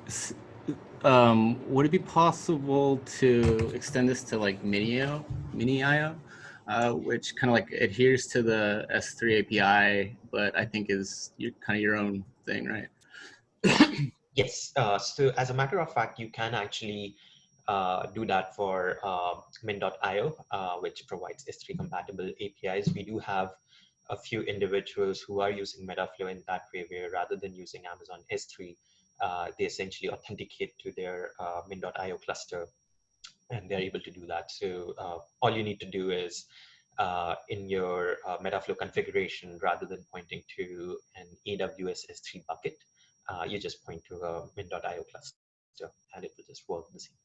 um, would it be possible to extend this to like Minio, Mini.io, uh, which kind of like adheres to the S3 API, but I think is kind of your own thing, right? yes. Uh, so as a matter of fact, you can actually uh, do that for uh, min.io, uh, which provides S3 compatible APIs. We do have a few individuals who are using Metaflow in that way, where rather than using Amazon S3, uh, they essentially authenticate to their uh, min.io cluster and they're able to do that. So uh, all you need to do is uh, in your uh, Metaflow configuration, rather than pointing to an AWS S3 bucket, uh, you just point to a min.io cluster and it will just work the same.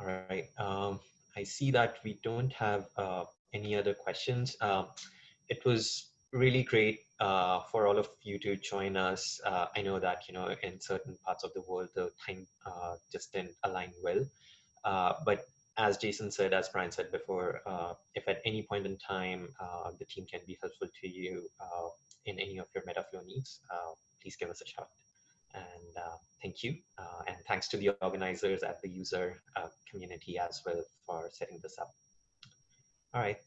All right, um, I see that we don't have any other questions. Um, it was really great uh, for all of you to join us. Uh, I know that, you know, in certain parts of the world, the time uh, just didn't align well. Uh, but as Jason said, as Brian said before, uh, if at any point in time uh, the team can be helpful to you in any of your Metaflow needs, please give us a shout. And thank you. and thanks to the organizers at the useR community as well for setting this up. All right.